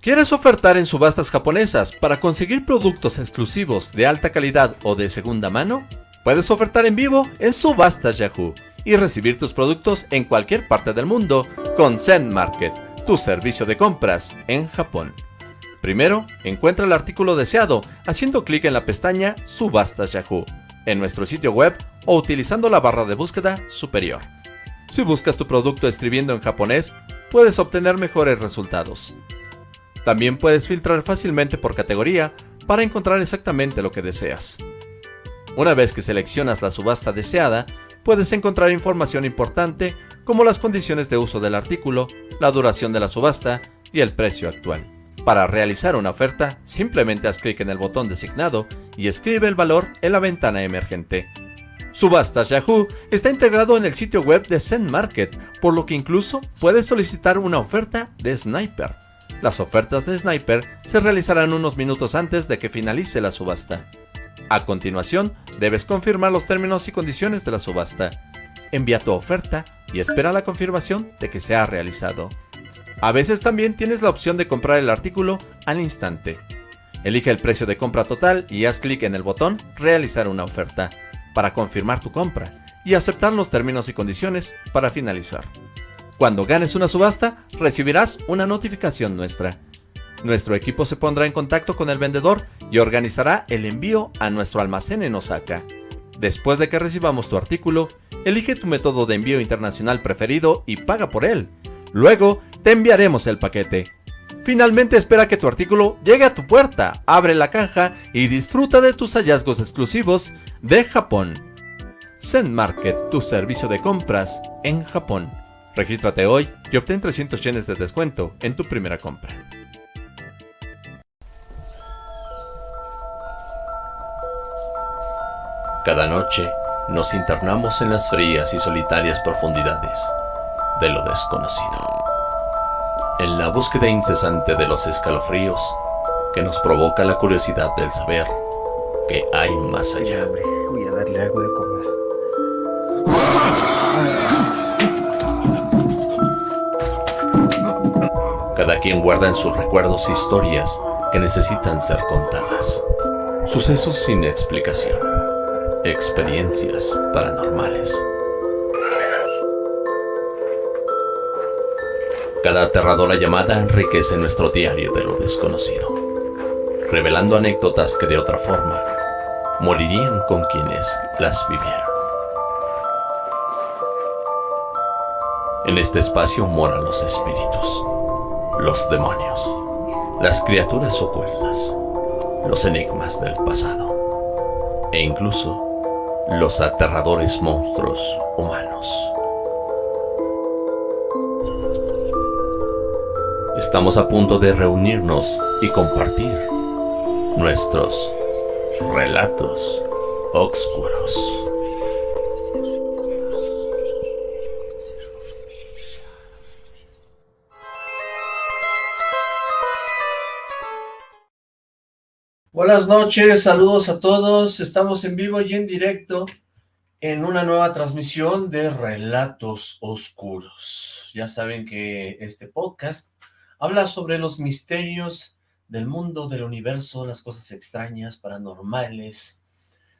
¿Quieres ofertar en subastas japonesas para conseguir productos exclusivos de alta calidad o de segunda mano? Puedes ofertar en vivo en Subastas Yahoo y recibir tus productos en cualquier parte del mundo con Zen Market, tu servicio de compras en Japón. Primero, encuentra el artículo deseado haciendo clic en la pestaña Subastas Yahoo en nuestro sitio web o utilizando la barra de búsqueda superior. Si buscas tu producto escribiendo en japonés, puedes obtener mejores resultados. También puedes filtrar fácilmente por categoría para encontrar exactamente lo que deseas. Una vez que seleccionas la subasta deseada, puedes encontrar información importante como las condiciones de uso del artículo, la duración de la subasta y el precio actual. Para realizar una oferta, simplemente haz clic en el botón designado y escribe el valor en la ventana emergente. Subastas Yahoo está integrado en el sitio web de Zen Market, por lo que incluso puedes solicitar una oferta de Sniper. Las ofertas de Sniper se realizarán unos minutos antes de que finalice la subasta. A continuación, debes confirmar los términos y condiciones de la subasta. Envía tu oferta y espera la confirmación de que se ha realizado. A veces también tienes la opción de comprar el artículo al instante. Elige el precio de compra total y haz clic en el botón Realizar una oferta para confirmar tu compra y aceptar los términos y condiciones para finalizar. Cuando ganes una subasta, recibirás una notificación nuestra. Nuestro equipo se pondrá en contacto con el vendedor y organizará el envío a nuestro almacén en Osaka. Después de que recibamos tu artículo, elige tu método de envío internacional preferido y paga por él. Luego, te enviaremos el paquete. Finalmente espera que tu artículo llegue a tu puerta, abre la caja y disfruta de tus hallazgos exclusivos de Japón. Zen Market, tu servicio de compras en Japón. Regístrate hoy y obtén 300 yenes de descuento en tu primera compra. Cada noche nos internamos en las frías y solitarias profundidades de lo desconocido en la búsqueda incesante de los escalofríos que nos provoca la curiosidad del saber que hay más allá. Voy a darle algo de comer. Cada quien guarda en sus recuerdos historias que necesitan ser contadas. Sucesos sin explicación. Experiencias paranormales. Cada aterradora llamada enriquece nuestro diario de lo desconocido, revelando anécdotas que de otra forma morirían con quienes las vivieron. En este espacio moran los espíritus, los demonios, las criaturas ocultas, los enigmas del pasado e incluso los aterradores monstruos humanos. Estamos a punto de reunirnos y compartir nuestros relatos oscuros. Buenas noches, saludos a todos. Estamos en vivo y en directo en una nueva transmisión de Relatos Oscuros. Ya saben que este podcast Habla sobre los misterios del mundo, del universo, las cosas extrañas, paranormales,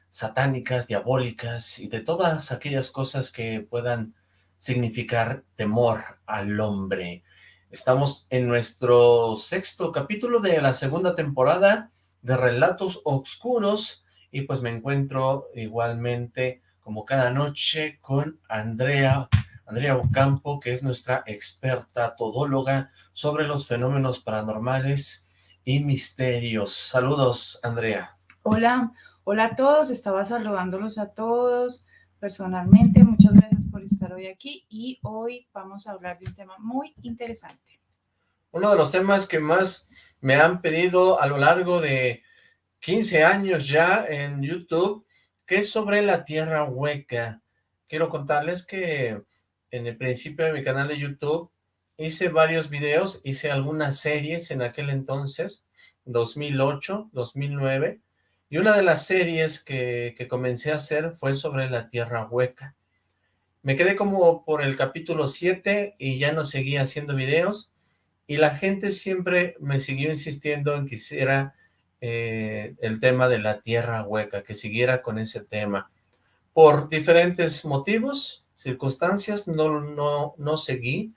satánicas, diabólicas y de todas aquellas cosas que puedan significar temor al hombre. Estamos en nuestro sexto capítulo de la segunda temporada de Relatos Oscuros y pues me encuentro igualmente como cada noche con Andrea, Andrea Ocampo, que es nuestra experta todóloga, sobre los fenómenos paranormales y misterios. Saludos, Andrea. Hola, hola a todos, estaba saludándolos a todos personalmente. Muchas gracias por estar hoy aquí y hoy vamos a hablar de un tema muy interesante. Uno de los temas que más me han pedido a lo largo de 15 años ya en YouTube, que es sobre la Tierra Hueca. Quiero contarles que en el principio de mi canal de YouTube hice varios videos, hice algunas series en aquel entonces, 2008, 2009, y una de las series que, que, comencé a hacer fue sobre la Tierra Hueca. Me quedé como por el capítulo 7 y ya no seguí haciendo videos, y la gente siempre me siguió insistiendo en que hiciera eh, el tema de la tierra hueca, que siguiera con ese tema. Por diferentes motivos, circunstancias, no, no, no seguí,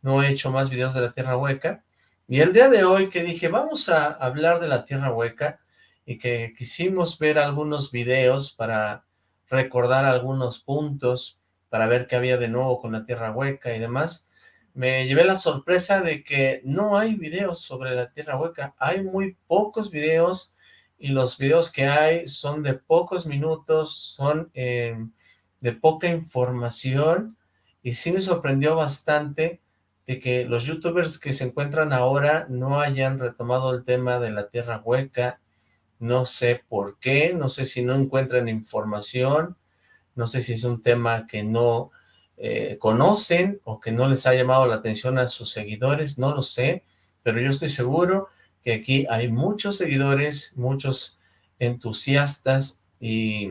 no he hecho más videos de la tierra hueca, y el día de hoy que dije, vamos a hablar de la tierra hueca, y que quisimos ver algunos videos para recordar algunos puntos, para ver qué había de nuevo con la tierra hueca y demás, me llevé la sorpresa de que no hay videos sobre la tierra hueca, hay muy pocos videos, y los videos que hay son de pocos minutos, son eh, de poca información, y sí me sorprendió bastante de que los youtubers que se encuentran ahora no hayan retomado el tema de la tierra hueca, no sé por qué, no sé si no encuentran información, no sé si es un tema que no eh, conocen o que no les ha llamado la atención a sus seguidores, no lo sé, pero yo estoy seguro que aquí hay muchos seguidores, muchos entusiastas y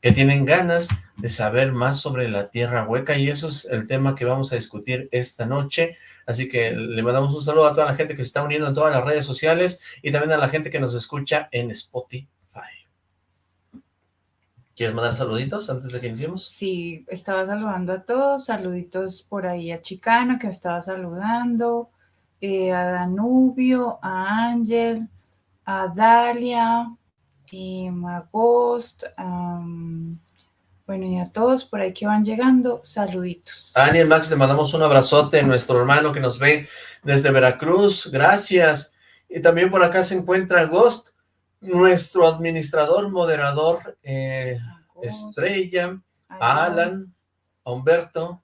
que tienen ganas de saber más sobre la tierra hueca y eso es el tema que vamos a discutir esta noche, así que le mandamos un saludo a toda la gente que se está uniendo en todas las redes sociales y también a la gente que nos escucha en Spotify. ¿Quieres mandar saluditos antes de que iniciemos? Sí, estaba saludando a todos, saluditos por ahí a Chicano que estaba saludando, eh, a Danubio, a Ángel, a Dalia, y Magost, bueno, y a todos por ahí que van llegando, saluditos. Daniel Max, le mandamos un abrazote, nuestro hermano que nos ve desde Veracruz, gracias. Y también por acá se encuentra Ghost, nuestro administrador, moderador, eh, Estrella, a Alan, a Humberto,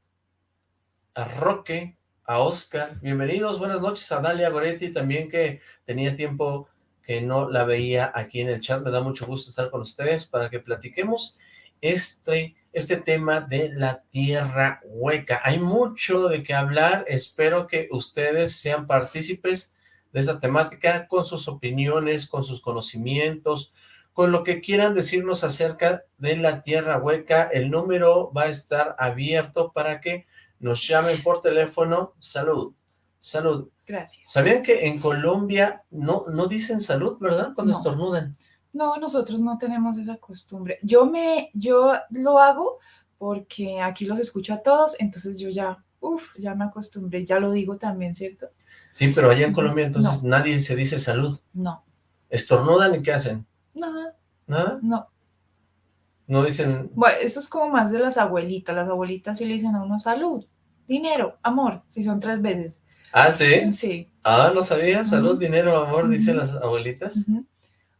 a Roque, a Oscar. Bienvenidos, buenas noches a Dalia Goretti, también que tenía tiempo que no la veía aquí en el chat. Me da mucho gusto estar con ustedes para que platiquemos este, este tema de la tierra hueca. Hay mucho de qué hablar. Espero que ustedes sean partícipes de esta temática con sus opiniones, con sus conocimientos, con lo que quieran decirnos acerca de la tierra hueca. El número va a estar abierto para que nos llamen por teléfono. Salud, salud. Gracias. ¿Sabían que en Colombia no, no dicen salud, verdad? Cuando estornudan. No, nosotros no tenemos esa costumbre. Yo me, yo lo hago porque aquí los escucho a todos, entonces yo ya, uff, ya me acostumbré, ya lo digo también, ¿cierto? Sí, pero allá en Colombia entonces nadie se dice salud. No. ¿Estornudan y qué hacen? Nada. ¿Nada? No. No dicen... Bueno, eso es como más de las abuelitas. Las abuelitas sí le dicen a uno salud, dinero, amor, si son tres veces. ¿Ah, sí? Sí. Ah, no sabía. Salud, dinero, amor, dicen las abuelitas.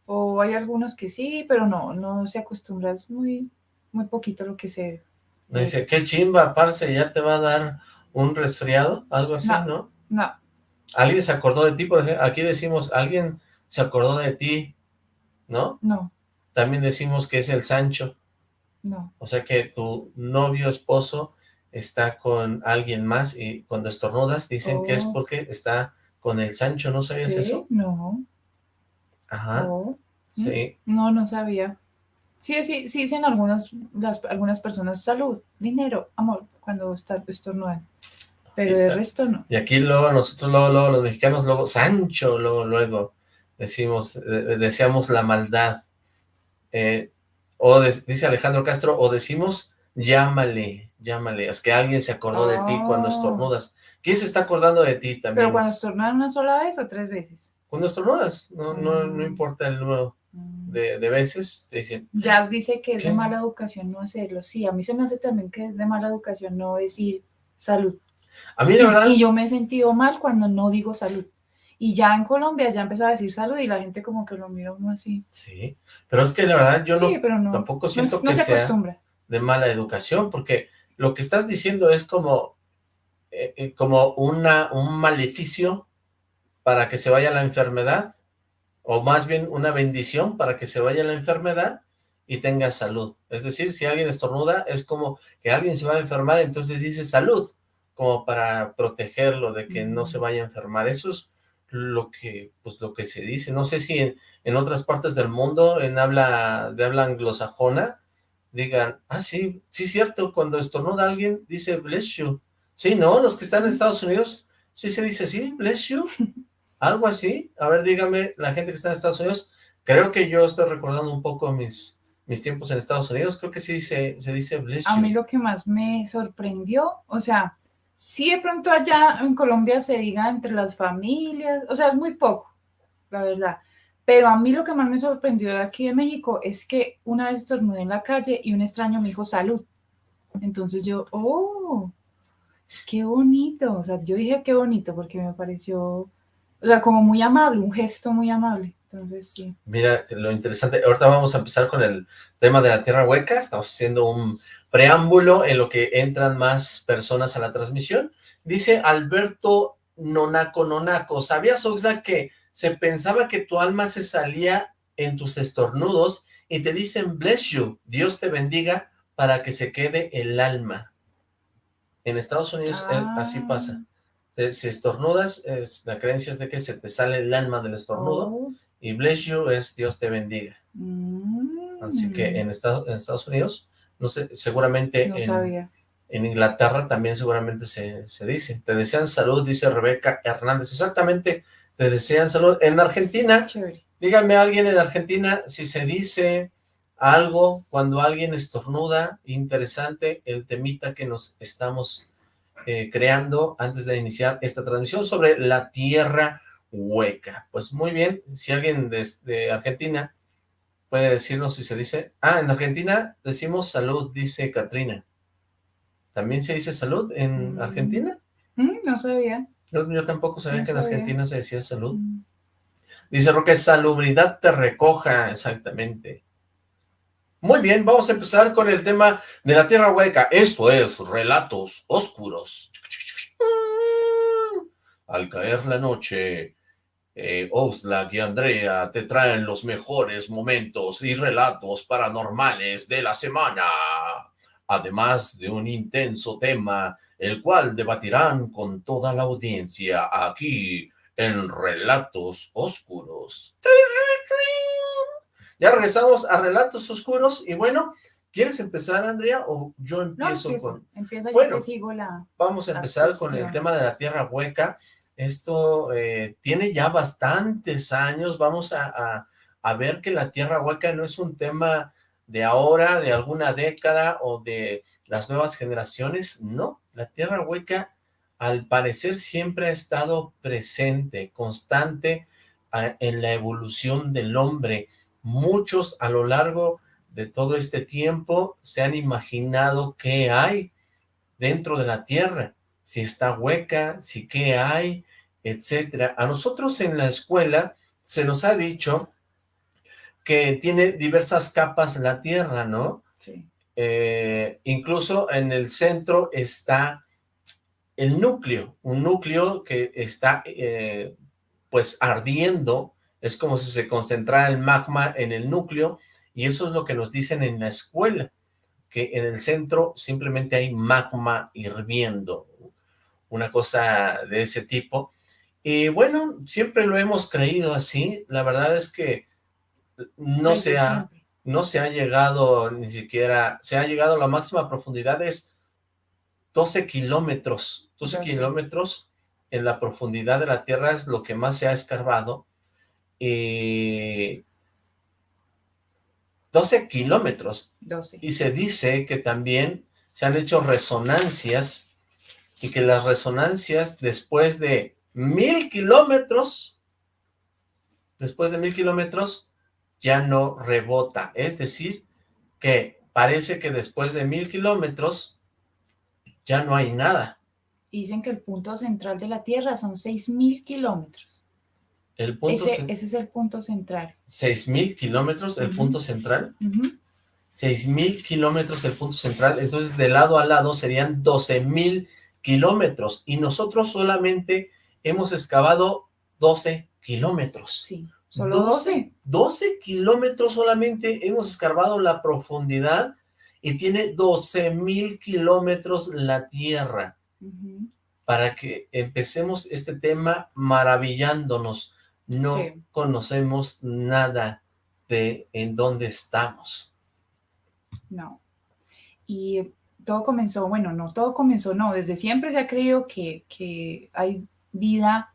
O hay algunos que sí, pero no, no se acostumbra. Es muy, muy poquito lo que se... Me dice, qué chimba, parce, ya te va a dar un resfriado, algo así, ¿no? No. ¿Alguien se acordó de ti? aquí decimos, alguien se acordó de ti, ¿no? No. También decimos que es el Sancho. No. O sea que tu novio, esposo, está con alguien más y cuando estornudas dicen que es oh. porque está con el Sancho, ¿no sabías eso? No. Ajá. Oh. Sí. No, no sabía. Sí, sí, sí dicen algunas, las, algunas personas salud, dinero, amor, cuando estornudan. Pero de resto no. Y aquí luego nosotros, luego, luego los mexicanos, luego Sancho, luego, luego decimos, deseamos la maldad. Eh, o dice Alejandro Castro, o decimos llámale, llámale, es que alguien se acordó de ti cuando oh. estornudas. ¿Quién se está acordando de ti también? ¿Pero cuando estornudas una sola vez o tres veces? Cuando estornudas, no, no, no mm. importa el número mm. de, de, veces, te dicen... Jazz dice que es de mala educación no hacerlo, sí, a mí se me hace también que es de mala educación no decir salud. A mí la verdad... Y yo me he sentido mal cuando no digo salud. Y ya en Colombia ya empezó a decir salud y la gente como que lo mira uno así. Sí, pero es que la verdad yo no, tampoco siento que sea de mala educación, porque lo que estás diciendo es como, eh, eh, como una, un maleficio para que se vaya la enfermedad, o más bien una bendición para que se vaya la enfermedad y tenga salud. Es decir, si alguien estornuda, es como que alguien se va a enfermar, entonces dice salud, como para protegerlo de que no se vaya a enfermar. Eso es lo que, pues, lo que se dice. No sé si en, en otras partes del mundo, en habla de habla anglosajona, digan, ah, sí, sí cierto, cuando estornuda alguien, dice bless you. Sí, ¿no? Los que están en Estados Unidos ¿Sí se dice así? ¿Bless you? ¿Algo así? A ver, dígame, la gente que está en Estados Unidos, creo que yo estoy recordando un poco mis, mis tiempos en Estados Unidos, creo que sí se, se dice bless you. A mí lo que más me sorprendió, o sea, sí de pronto allá en Colombia se diga entre las familias, o sea, es muy poco, la verdad. Pero a mí lo que más me sorprendió de aquí de México es que una vez estornudé en la calle y un extraño me dijo salud. Entonces yo, oh, qué bonito. O sea, yo dije qué bonito porque me pareció, o sea, como muy amable, un gesto muy amable. Entonces, sí. Mira, lo interesante, ahorita vamos a empezar con el tema de la Tierra Hueca, estamos haciendo un preámbulo en lo que entran más personas a la transmisión. Dice Alberto Nonaco Nonaco, ¿sabías, Oxla, que se pensaba que tu alma se salía en tus estornudos y te dicen bless you, Dios te bendiga, para que se quede el alma. En Estados Unidos eh, así Ah. pasa. Eh, Si estornudas, es, la creencia es de que se te sale el alma del estornudo, Oh, y bless you es Dios te bendiga. mm, Así que en Estados Unidos, no sé, seguramente No en, sabía. en Inglaterra también seguramente se, se dice. Te desean salud, dice Rebeca Hernández. Exactamente, te desean salud. En Argentina, Chévere. dígame a alguien en Argentina si se dice algo cuando alguien estornuda, interesante el temita que nos estamos eh, creando antes de iniciar esta transmisión sobre la tierra hueca. Pues muy bien, si alguien de, de Argentina puede decirnos si se dice... Ah, en Argentina decimos salud, dice Katrina. ¿También se dice salud en Mm. Argentina? Mm, no sabía. Yo, yo tampoco sabía No que en. Argentina se decía salud. Mm. Dice Roque, salubridad te recoja, exactamente. Muy bien, vamos a empezar con el tema de la Tierra Hueca. Esto es Relatos Oscuros. Al caer la noche, eh, Oxlack y Andrea te traen los mejores momentos y relatos paranormales de la semana, además de un intenso tema, el cual debatirán con toda la audiencia aquí en Relatos Oscuros. Ya regresamos a Relatos Oscuros y bueno, ¿quieres empezar, Andrea, o yo No, empiezo con...? empieza, yo Bueno. te sigo la... Vamos a la empezar con el tema de la Tierra Hueca. Esto eh, tiene ya bastantes años. Vamos a, a- ver que la Tierra Hueca no es un tema de ahora, de alguna década o de las nuevas generaciones. No, la Tierra Hueca al parecer siempre ha estado presente, constante en la evolución del hombre. Muchos a lo largo de todo este tiempo se han imaginado qué hay dentro de la tierra, si está hueca, si qué hay, etcétera. A nosotros en la escuela se nos ha dicho que tiene diversas capas la tierra, ¿no? Sí. Eh, incluso en el centro está el núcleo, un núcleo que está eh, pues ardiendo, es como si se concentrara el magma en el núcleo, y eso es lo que nos dicen en la escuela, que en el centro simplemente hay magma hirviendo, una cosa de ese tipo. Y bueno, siempre lo hemos creído así, la verdad es que no se ha, no se ha llegado ni siquiera, se ha llegado a la máxima profundidad es 12 kilómetros, 12 Ya sé. kilómetros en la profundidad de la Tierra es lo que más se ha escarbado, y 12 kilómetros, 12. y se dice que también se han hecho resonancias y que las resonancias después de mil kilómetros, después de mil kilómetros, ya no rebota. Es decir, que parece que después de mil kilómetros ya no hay nada. Dicen que el punto central de la Tierra son 6.000 kilómetros. El punto, Ese, es el punto central. seis mil kilómetros, el punto central. Ujú. 6.000 kilómetros el punto central, entonces de lado a lado serían 12.000 kilómetros, y nosotros solamente hemos excavado 12 kilómetros. Sí, solo 12. 12 kilómetros solamente hemos escarbado la profundidad, y tiene 12.000 kilómetros la Tierra, para que empecemos este tema maravillándonos. No Sí. conocemos nada de en dónde estamos. No. Y todo comenzó, bueno, no todo comenzó, no, desde siempre se ha creído que, que hay vida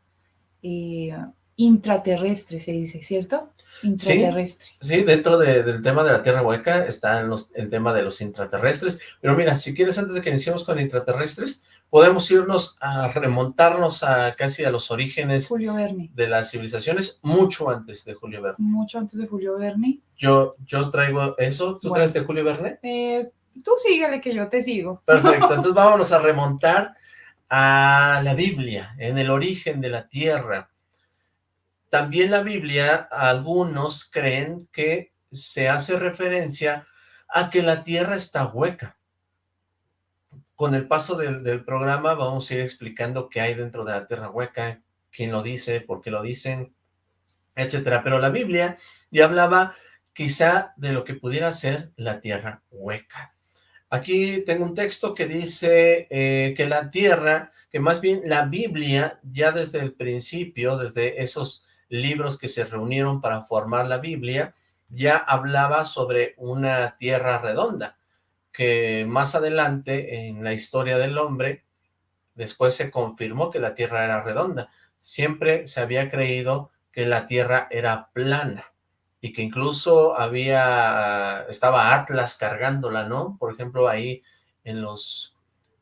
eh, intraterrestre, se dice, ¿cierto? Intraterrestre. Sí, dentro del tema de la Tierra Hueca está el tema de los intraterrestres, pero mira, si quieres, antes de que iniciemos con intraterrestres, podemos irnos a remontarnos a casi a los orígenes Julio Verne. de las civilizaciones, mucho antes de Julio Verne. Mucho antes de Julio Verne. Yo, yo traigo eso, ¿tú traes de Julio Verne? Eh, tú síguele que yo te sigo. Perfecto, entonces vámonos a remontar a la Biblia, en el origen de la Tierra. También la Biblia, algunos creen que se hace referencia a que la Tierra está hueca. Con el paso del, programa vamos a ir explicando qué hay dentro de la Tierra hueca, quién lo dice, por qué lo dicen, etcétera. Pero la Biblia ya hablaba quizá de lo que pudiera ser la Tierra hueca. Aquí tengo un texto que dice eh, que la Tierra, que más bien la Biblia, ya desde el principio, desde esos libros que se reunieron para formar la Biblia, ya hablaba sobre una tierra redonda, que más adelante en la historia del hombre, después se confirmó que la tierra era redonda. Siempre se había creído que la tierra era plana y que incluso había, estaba Atlas cargándola, ¿no? Por ejemplo, ahí en los,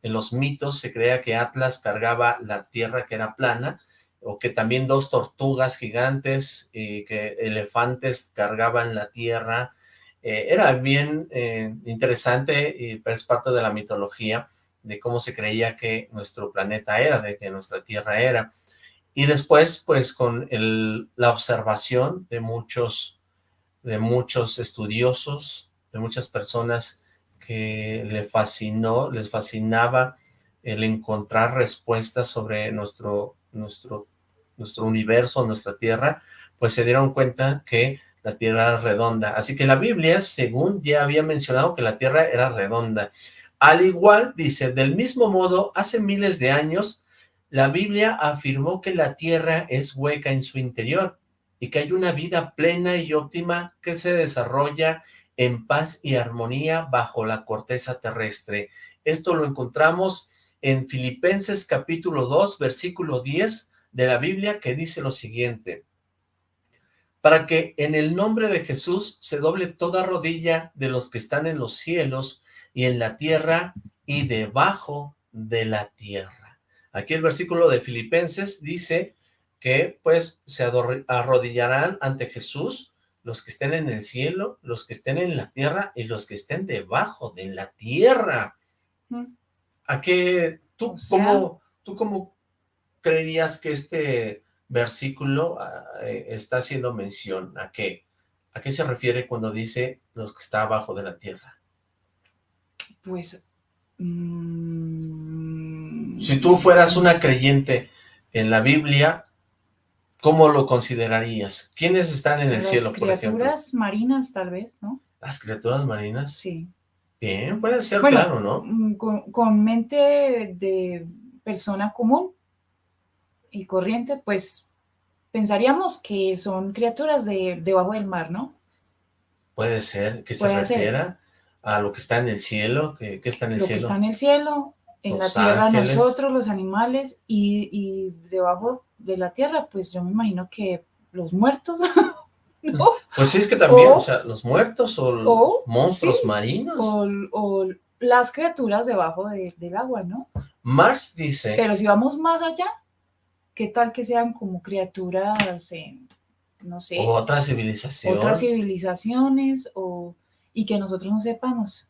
en los mitos se creía que Atlas cargaba la tierra que era plana o que también dos tortugas gigantes y que elefantes cargaban la tierra. Eh, era bien eh, interesante y es parte de la mitología de cómo se creía que nuestro planeta era, de que nuestra tierra era. Y después, pues, con el, la observación de muchos, de muchos estudiosos, de muchas personas que le fascinó, les fascinaba el encontrar respuestas sobre nuestro, nuestro nuestro universo, nuestra Tierra, pues se dieron cuenta que la Tierra era redonda. Así que la Biblia, según ya había mencionado que la Tierra era redonda. Al igual, dice, del mismo modo, hace miles de años, la Biblia afirmó que la Tierra es hueca en su interior y que hay una vida plena y óptima que se desarrolla en paz y armonía bajo la corteza terrestre. Esto lo encontramos en Filipenses capítulo 2, versículo 10, de la Biblia que dice lo siguiente, para que en el nombre de Jesús se doble toda rodilla de los que están en los cielos y en la tierra y debajo de la tierra. Aquí el versículo de Filipenses dice que pues se arrodillarán ante Jesús los que estén en el cielo, los que estén en la tierra y los que estén debajo de la tierra. ¿A qué tú, cómo, tú cómo creerías que este versículo ah, eh, está haciendo mención? ¿A qué? ¿A qué se refiere cuando dice los que está abajo de la tierra? Pues... Mm, si tú fueras una creyente en la Biblia, ¿cómo lo considerarías? ¿Quiénes están en el cielo, por ejemplo? Las criaturas marinas, tal vez, ¿no? ¿Las criaturas marinas? Sí. Bien, puede ser, claro, ¿no? Mm, con mente de persona común, y corriente, pues pensaríamos que son criaturas de debajo del mar, ¿no? Puede ser que se refiera a lo que está en el cielo, que, está en el cielo. Lo que está en el cielo, en la tierra nosotros, los animales, y, debajo de la tierra, pues yo me imagino que los muertos, ¿no? Pues sí, es que también, o, sea, los muertos o los monstruos marinos. O, las criaturas debajo del agua, ¿no? Mars dice... Pero si vamos más allá, ¿Qué tal que sean como criaturas, no sé? Otras civilizaciones. Otras civilizaciones o, y que nosotros no sepamos.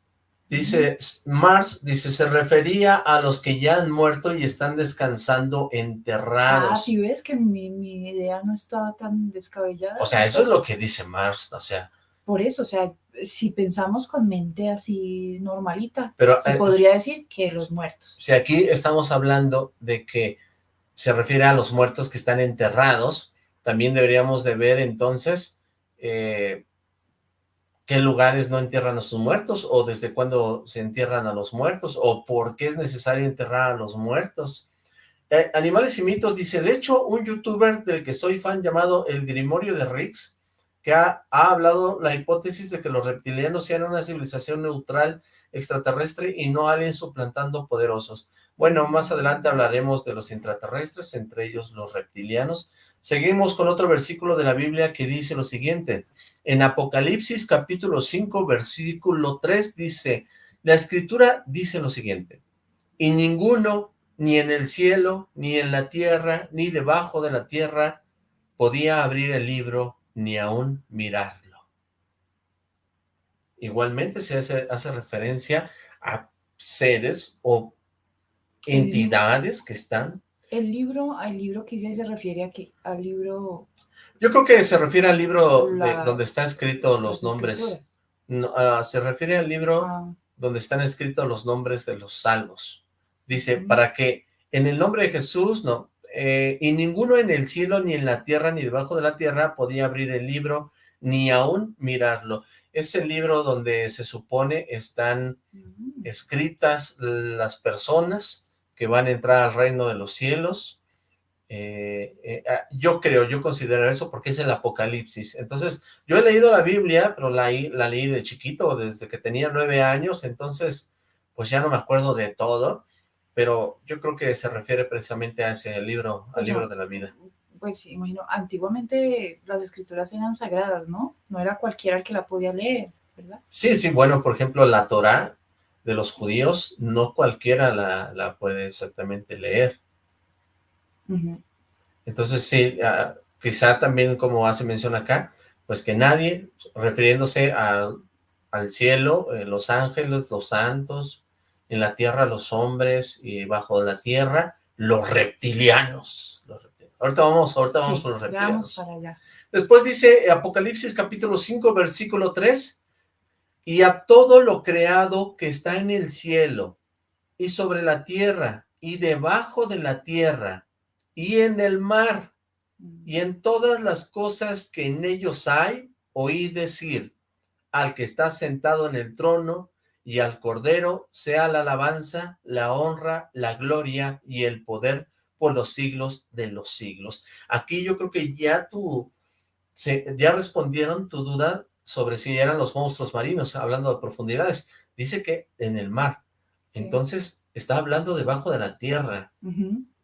Dice, Mars, dice, se refería a los que ya han muerto y están descansando enterrados. Ah, si ves que mi, idea no estaba tan descabellada. O sea, eso es lo que dice Mars, o sea. Por eso, o sea, si pensamos con mente así normalita, Pero, se eh, podría decir que los muertos. Si aquí estamos hablando de que se refiere a los muertos que están enterrados. También deberíamos de ver entonces eh, qué lugares no entierran a sus muertos o desde cuándo se entierran a los muertos o por qué es necesario enterrar a los muertos. Eh, Animales y mitos dice, de hecho, un youtuber del que soy fan llamado El Grimorio de Riggs, que ha, ha hablado la hipótesis de que los reptilianos sean una civilización neutral extraterrestre y no aliens suplantando poderosos. Bueno, más adelante hablaremos de los intraterrestres, entre ellos los reptilianos. Seguimos con otro versículo de la Biblia que dice lo siguiente. En Apocalipsis capítulo 5, versículo 3 dice, la escritura dice lo siguiente, y ninguno, ni en el cielo, ni en la tierra, ni debajo de la tierra, podía abrir el libro, ni aún mirarlo. Igualmente se hace, hace referencia a seres o entidades que están... El libro, al libro que se refiere a que al libro... Yo creo que se refiere al libro donde están escritos los nombres. Ah, se refiere al libro ah. donde están escritos los nombres de los salvos. Dice, para que en el nombre de Jesús, no, eh, y ninguno en el cielo, ni en la tierra, ni debajo de la tierra podía abrir el libro, ni aún mirarlo. Es el libro donde se supone están escritas las personas que van a entrar al reino de los cielos. Eh, eh, ah, yo creo, yo considero eso porque es el Apocalipsis. Entonces, yo he leído la Biblia, pero la, la leí de chiquito, desde que tenía nueve años, entonces, pues ya no me acuerdo de todo, pero yo creo que se refiere precisamente a ese libro, al libro de la vida. Pues imagino, antiguamente las escrituras eran sagradas, ¿no? No era cualquiera el que la podía leer, ¿verdad? Sí, sí, bueno, por ejemplo, la Torah de los judíos, no cualquiera la, puede exactamente leer. Entonces sí, ah, quizá también como hace mención acá, pues que nadie, refiriéndose al cielo, eh, los ángeles, los santos, en la tierra los hombres y bajo la tierra los reptilianos. Ahorita vamos, ahorita vamos con los reptilianos. Después dice Apocalipsis capítulo 5 versículo 3, y a todo lo creado que está en el cielo, y sobre la tierra, y debajo de la tierra, y en el mar, y en todas las cosas que en ellos hay, oí decir, al que está sentado en el trono, y al Cordero, sea la alabanza, la honra, la gloria y el poder por los siglos de los siglos. Aquí yo creo que ya tú, ya respondieron tu duda sobre si eran los monstruos marinos, hablando de profundidades. Dice que en el mar. Entonces, está hablando debajo de la tierra.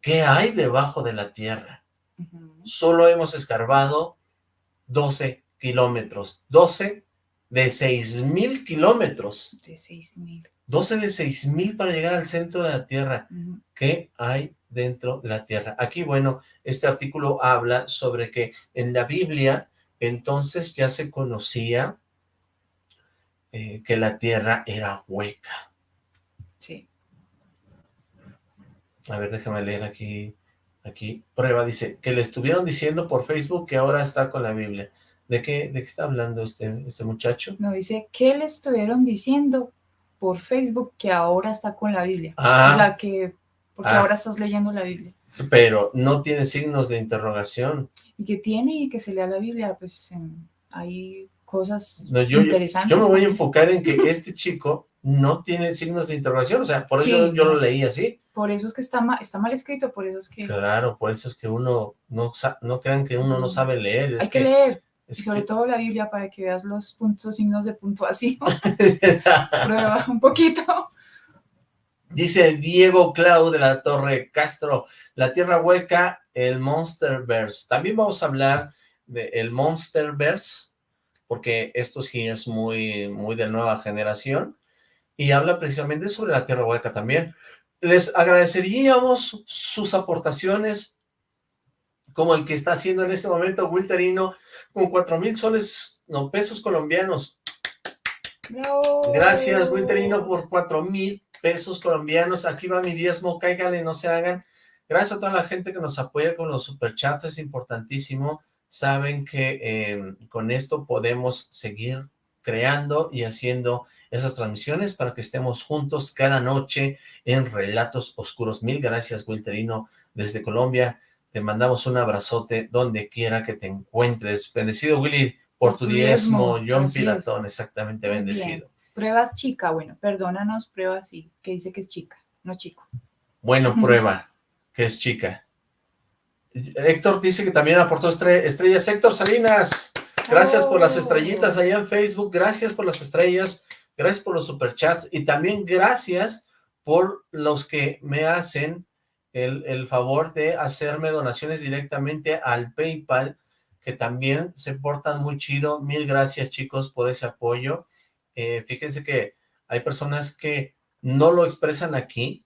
¿Qué hay debajo de la tierra? Solo hemos escarbado 12 kilómetros. 12 de 6 mil kilómetros. De 6 mil. 12 de 6 mil para llegar al centro de la tierra. ¿Qué hay dentro de la tierra? Aquí, bueno, este artículo habla sobre que en la Biblia entonces ya se conocía eh, que la tierra era hueca. Sí. A ver, déjame leer aquí. Aquí, prueba, dice, que le estuvieron diciendo por Facebook que ahora está con la Biblia. ¿De qué, de qué está hablando este, este muchacho? No, dice, que le estuvieron diciendo por Facebook que ahora está con la Biblia? Ah. o sea, que, porque ah. ahora estás leyendo la Biblia. Pero no tiene signos de interrogación y que tiene y que se lea la Biblia, pues hay cosas interesantes. Yo me voy a enfocar en que este chico no tiene signos de interrogación, o sea, por eso yo lo leí así. Por eso es que está mal, está mal escrito, por eso es que... Claro, por eso es que uno, no, no crean que uno no sabe leer. Hay que, leer, y sobre todo la Biblia para que veas los puntos, signos de puntuación. Prueba un poquito. Dice Diego Clau de la Torre Castro, la Tierra Hueca el Monsterverse. También vamos a hablar del Monsterverse, porque esto sí es muy, muy de nueva generación, y habla precisamente sobre la Tierra Hueca también. Les agradeceríamos sus aportaciones, como el que está haciendo en este momento Wilterino, con cuatro mil soles, no, pesos colombianos. Gracias, Wilterino, por cuatro mil pesos colombianos. Aquí va mi diezmo, cáigale, no se hagan. Gracias a toda la gente que nos apoya con los superchats, es importantísimo. Saben que eh, con esto podemos seguir creando y haciendo esas transmisiones para que estemos juntos cada noche en Relatos Oscuros. Mil gracias, Wilterino, desde Colombia. Te mandamos un abrazote donde quiera que te encuentres. Bendecido, Willy, por, tu diezmo. John Pilatón, exactamente bendecido. Pruebas chica, bueno, perdónanos, pruebas sí, que dice que es chica, no chico. Bueno, prueba que es chica. Héctor dice que también aportó estrellas. Héctor Salinas, gracias por las estrellitas allá en Facebook, gracias por las estrellas, gracias por los superchats y también gracias por los que me hacen el, el favor de hacerme donaciones directamente al PayPal, que también se portan muy chido. Mil gracias, chicos, por ese apoyo. Eh, fíjense que hay personas que no lo expresan aquí,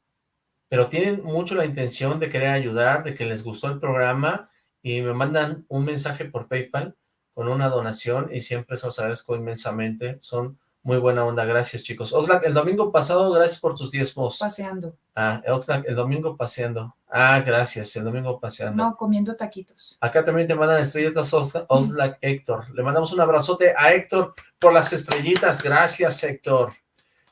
pero tienen mucho la intención de querer ayudar, de que les gustó el programa y me mandan un mensaje por PayPal con una donación y siempre se los agradezco inmensamente. Son muy buena onda, gracias chicos. Oxlack, el domingo pasado, gracias por tus diezmos. Paseando. Ah, Oxlack, el domingo paseando. Ah, gracias, el domingo paseando. No, comiendo taquitos. Acá también te mandan estrellitas Oxlack Héctor. Le mandamos un abrazote a Héctor por las estrellitas. Gracias, Héctor.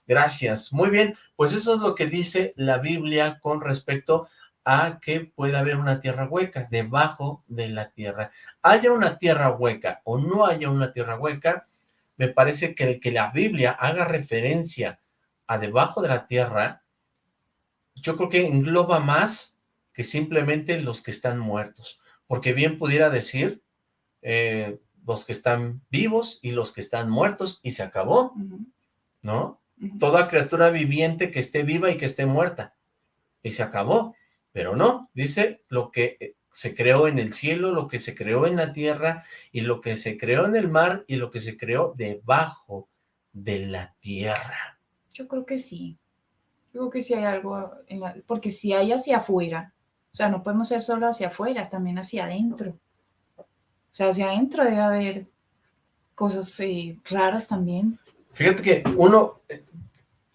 Gracias. Muy bien, pues eso es lo que dice la Biblia con respecto a que puede haber una tierra hueca debajo de la tierra. Haya una tierra hueca o no haya una tierra hueca, me parece que el que la Biblia haga referencia a debajo de la tierra, yo creo que engloba más que simplemente los que están muertos, porque bien pudiera decir eh, los que están vivos y los que están muertos y se acabó, ¿no? Toda criatura viviente que esté viva y que esté muerta, y se acabó, pero no, dice lo que eh, se creó en el cielo, lo que se creó en la tierra, y lo que se creó en el mar, y lo que se creó debajo de la tierra. Yo creo que sí. Yo creo que sí hay algo, en la, porque si hay hacia afuera, o sea, no podemos ser solo hacia afuera, también hacia adentro. O sea, hacia adentro debe haber cosas eh, raras también. Fíjate que uno,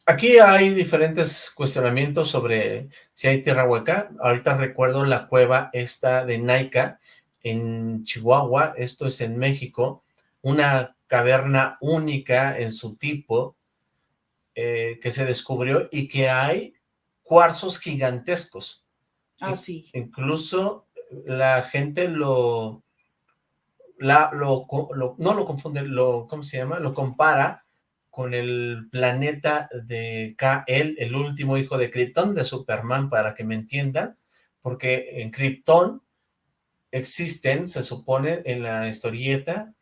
Aquí hay diferentes cuestionamientos sobre si hay tierra hueca. Ahorita recuerdo la cueva esta de Naica en Chihuahua, esto es en México, una caverna única en su tipo eh, que se descubrió y que hay cuarzos gigantescos. Ah, sí. Incluso la gente lo, la, lo, lo, no lo confunde, lo, ¿cómo se llama? Lo compara con el planeta de K.L., el último hijo de Krypton, de Superman, para que me entiendan, porque en Krypton existen, se supone en la historieta,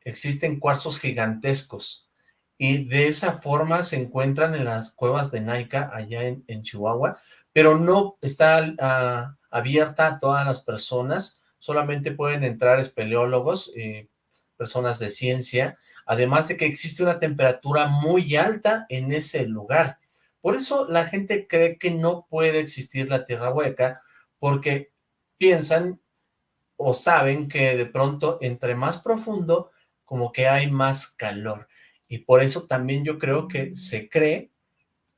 existen cuarzos gigantescos, y de esa forma se encuentran en las cuevas de Naika, allá en, Chihuahua, pero no está abierta a todas las personas, solamente pueden entrar espeleólogos, y personas de ciencia, además de que existe una temperatura muy alta en ese lugar. Por eso la gente cree que no puede existir la tierra hueca, porque piensan o saben que de pronto entre más profundo, como que hay más calor. Y por eso también yo creo que se cree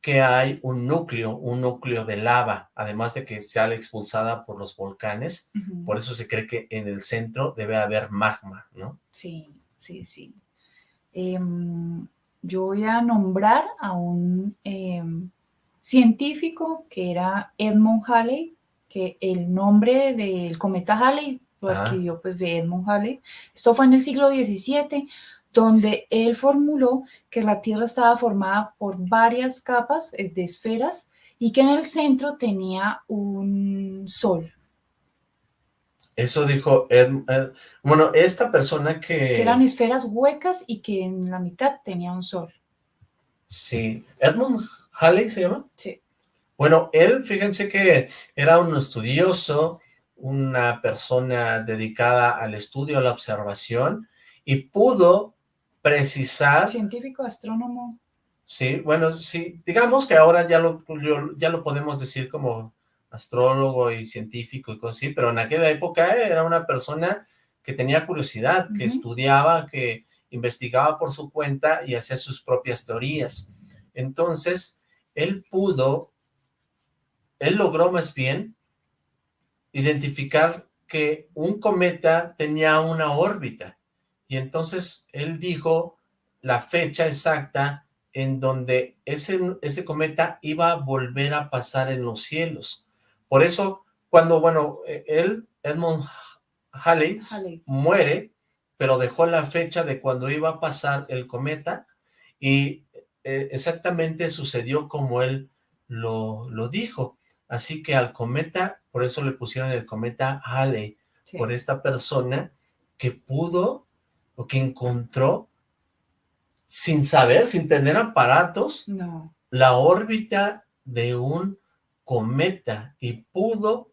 que hay un núcleo, un núcleo de lava, además de que sale expulsada por los volcanes, por eso se cree que en el centro debe haber magma, ¿no? Sí, sí, sí. Em, yo voy a nombrar a un em, científico que era Edmund Halley, que el nombre del cometa Halley lo ah. adquirió pues de Edmund Halley. Esto fue en el siglo XVII, donde él formuló que la Tierra estaba formada por varias capas de esferas y que en el centro tenía un sol. Eso dijo, bueno, esta persona que... Que eran esferas huecas y que en la mitad tenía un sol. Sí. ¿Edmund Halley se llama? Sí. Bueno, él, fíjense que era un estudioso, una persona dedicada al estudio, a la observación, y pudo precisar... Científico, astrónomo. Sí, bueno, sí, digamos que ahora ya lo, ya lo podemos decir como astrólogo y científico y cosas así, pero en aquella época era una persona que tenía curiosidad, que estudiaba, que investigaba por su cuenta y hacía sus propias teorías. Entonces, él pudo, él logró más bien identificar que un cometa tenía una órbita, y entonces él dijo la fecha exacta en donde ese, ese cometa iba a volver a pasar en los cielos. Por eso, cuando, bueno, e, él, Edmund Halley, muere, pero dejó la fecha de cuando iba a pasar el cometa y e, exactamente sucedió como él lo, lo, dijo. Así que al cometa, por eso le pusieron el cometa Halley, por esta persona que pudo o que encontró sin saber, sin tener aparatos, la órbita de un cometa y pudo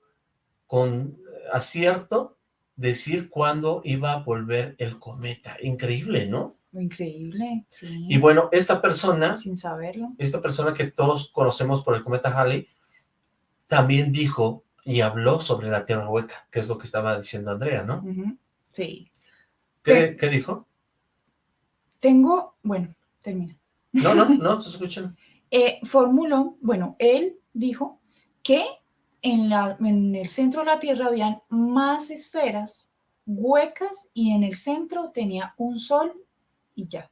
con acierto decir cuándo iba a volver el cometa. Increíble, ¿no? Increíble, sí. Y bueno, esta persona... Sin saberlo. Esta persona que todos conocemos por el cometa Halley, también dijo y habló sobre la Tierra hueca, que es lo que estaba diciendo Andrea, ¿no? Sí. ¿Qué, ¿Qué, dijo? Tengo, bueno, termina. No, no, no, te escuchan. eh, formuló, bueno, él dijo que en, la, en el centro de la Tierra habían más esferas huecas y en el centro tenía un sol y ya.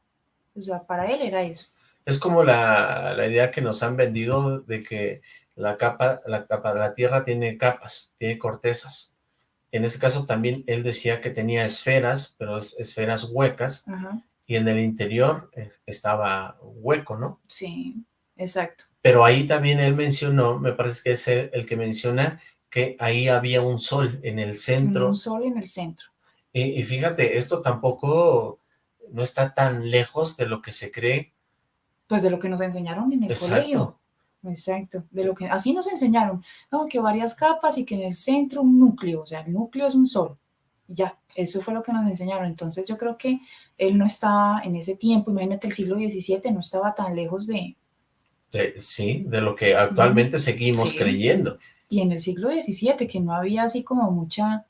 O sea, para él era eso. Es como la, la idea que nos han vendido de que la capa, la capa de la Tierra tiene capas, tiene cortezas. En ese caso también él decía que tenía esferas, pero es, esferas huecas, Ajá. y en el interior eh, estaba hueco, ¿no? Sí, exacto. Pero ahí también él mencionó, me parece que es el, que menciona que ahí había un sol en el centro. Un sol en el centro. Y, y fíjate, esto tampoco no está tan lejos de lo que se cree. Pues de lo que nos enseñaron en el Exacto. colegio. Exacto, de lo que así nos enseñaron, no, que varias capas y que en el centro un núcleo, o sea, el núcleo es un sol. Ya, eso fue lo que nos enseñaron. Entonces yo creo que él no estaba en ese tiempo, imagínate el siglo XVII, no estaba tan lejos de, de- sí, de lo que actualmente seguimos Sí. creyendo. y en el siglo XVII, que no había así como mucha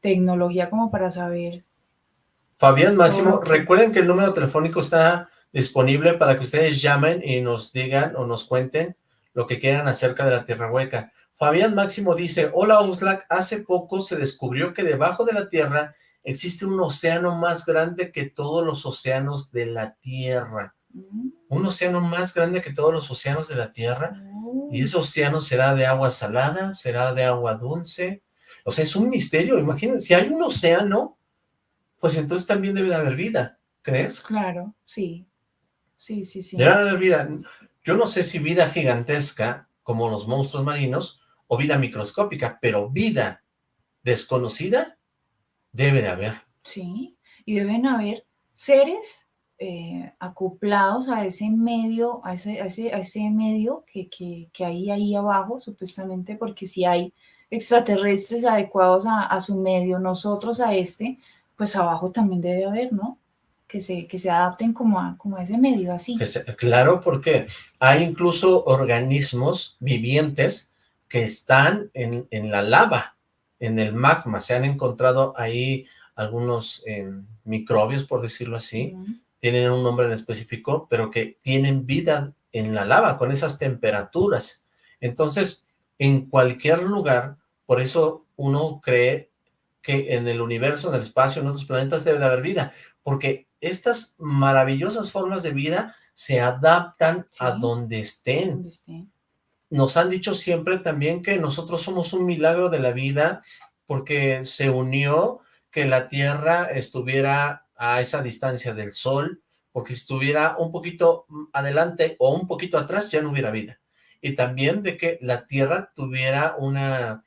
tecnología como para saber. Fabián Máximo, recuerden que el número telefónico está disponible para que ustedes llamen y nos digan o nos cuenten lo que quieran acerca de la Tierra Hueca. Fabián Máximo dice, hola Oxlack, hace poco se descubrió que debajo de la Tierra existe un océano más grande que todos los océanos de la Tierra. Mm, Un océano más grande que todos los océanos de la Tierra. oh, ¿Y ese océano será de agua salada? ¿Será de agua dulce? O sea, es un misterio. Imagínense, si hay un océano, pues entonces también debe de haber vida, ¿crees? Claro, sí. Sí, sí, sí. Debe de haber vida. Yo no sé si vida gigantesca, como los monstruos marinos, o vida microscópica, pero vida desconocida debe de haber. Sí, y deben haber seres eh, acoplados a ese medio, a ese, a ese, a ese medio que, que, que hay ahí abajo, supuestamente, porque si hay extraterrestres adecuados a, a su medio, nosotros a este, pues abajo también debe haber, ¿no? Que se, que se adapten como a, como a ese medio, así. Que se- claro, porque hay incluso organismos vivientes que están en, en la lava, en el magma. Se han encontrado ahí algunos eh, microbios, por decirlo así. Tienen un nombre en específico, pero que tienen vida en la lava, con esas temperaturas. Entonces, en cualquier lugar, por eso uno cree que en el universo, en el espacio, en otros planetas debe de haber vida, porque estas maravillosas formas de vida se adaptan a donde estén. Donde. Nos han dicho siempre también que nosotros somos un milagro de la vida porque se unió que la Tierra estuviera a esa distancia del Sol, porque si estuviera un poquito adelante o un poquito atrás ya no hubiera vida. Y también de que la Tierra tuviera una,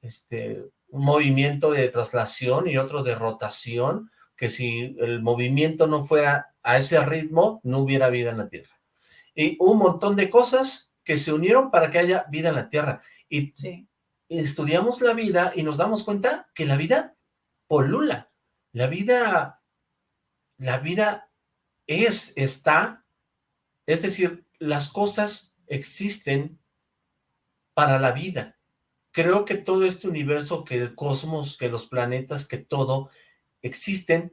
este, un movimiento de traslación y otro de rotación, que si el movimiento no fuera a ese ritmo, no hubiera vida en la Tierra. Y un montón de cosas que se unieron para que haya vida en la Tierra. Y Sí, estudiamos la vida y nos damos cuenta que la vida polula. La vida, la vida es, está, es decir, las cosas existen para la vida. Creo que todo este universo, que el cosmos, que los planetas, que todo, existen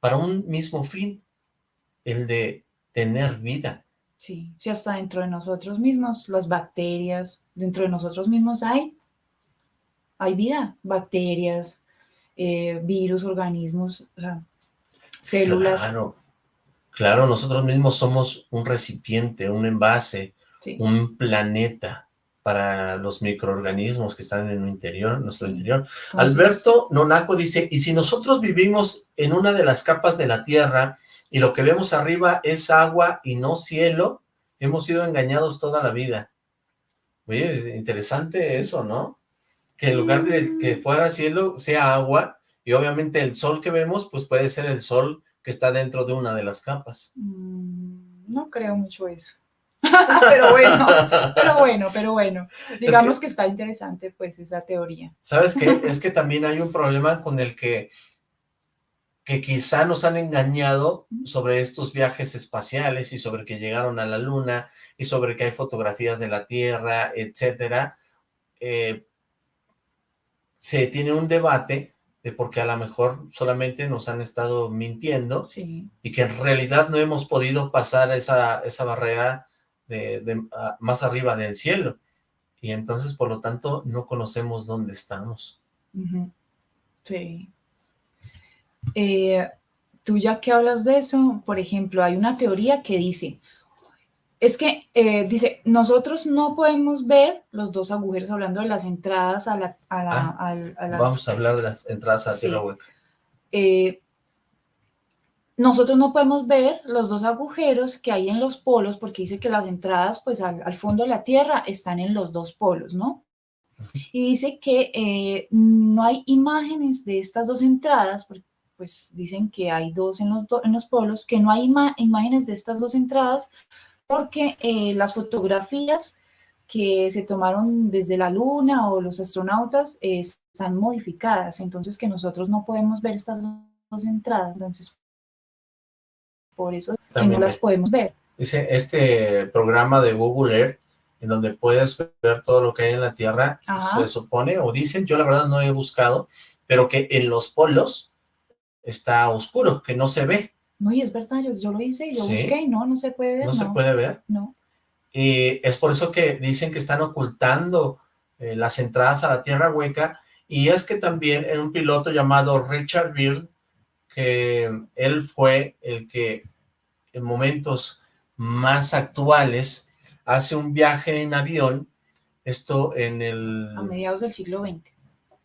para un mismo fin, el de tener vida. sí. Sí, hasta dentro de nosotros mismos, las bacterias, dentro de nosotros mismos hay, hay vida, bacterias, eh, virus, organismos, o sea, células. Claro, claro, nosotros mismos somos un recipiente, un envase, Sí, un planeta para los microorganismos que están en el interior, nuestro interior. entonces, Alberto Nonaco dice, y si nosotros vivimos en una de las capas de la Tierra y lo que vemos arriba es agua y no cielo, hemos sido engañados toda la vida. Oye, interesante eso, ¿no? Que en lugar de que fuera cielo, sea agua, y obviamente el sol que vemos, pues puede ser el sol que está dentro de una de las capas. mm, no creo mucho eso. pero bueno, pero bueno, pero bueno. Digamos que, está interesante pues esa teoría. ¿Sabes qué? Es que también hay un problema con el que que quizá nos han engañado sobre estos viajes espaciales y sobre que llegaron a la luna y sobre que hay fotografías de la Tierra, etcétera. Eh, se tiene un debate de porque a lo mejor solamente nos han estado mintiendo y que en realidad no hemos podido pasar esa, esa barrera de, más arriba del cielo. Y entonces, por lo tanto, no conocemos dónde estamos. Sí. Eh, tú ya que hablas de eso, por ejemplo, hay una teoría que dice, es que eh, dice, nosotros no podemos ver los dos agujeros hablando de las entradas a la... Ah, vamos a hablar de las entradas a la Tierra hueca. Eh, nosotros no podemos ver los dos agujeros que hay en los polos porque dice que las entradas pues al, fondo de la Tierra están en los dos polos, ¿no? Y dice que no hay imágenes de estas dos entradas porque pues dicen que hay dos en los, en los polos, que no hay imágenes de estas dos entradas, porque eh, las fotografías que se tomaron desde la luna o los astronautas eh, están modificadas, entonces que nosotros no podemos ver estas dos entradas, entonces por eso que no las podemos ver. Dice, este programa de Google Earth, en donde puedes ver todo lo que hay en la Tierra, se supone, o dicen, yo la verdad no he buscado, pero que en los polos está oscuro, que no se ve. No, y es verdad, yo, lo hice, yo busqué y no, no se puede ver. ¿No, se puede ver? No. Y es por eso que dicen que están ocultando eh, las entradas a la Tierra Hueca, y es que también en un piloto llamado Richard Beale, que él fue el que en momentos más actuales hace un viaje en avión, esto en el... A mediados del siglo XX.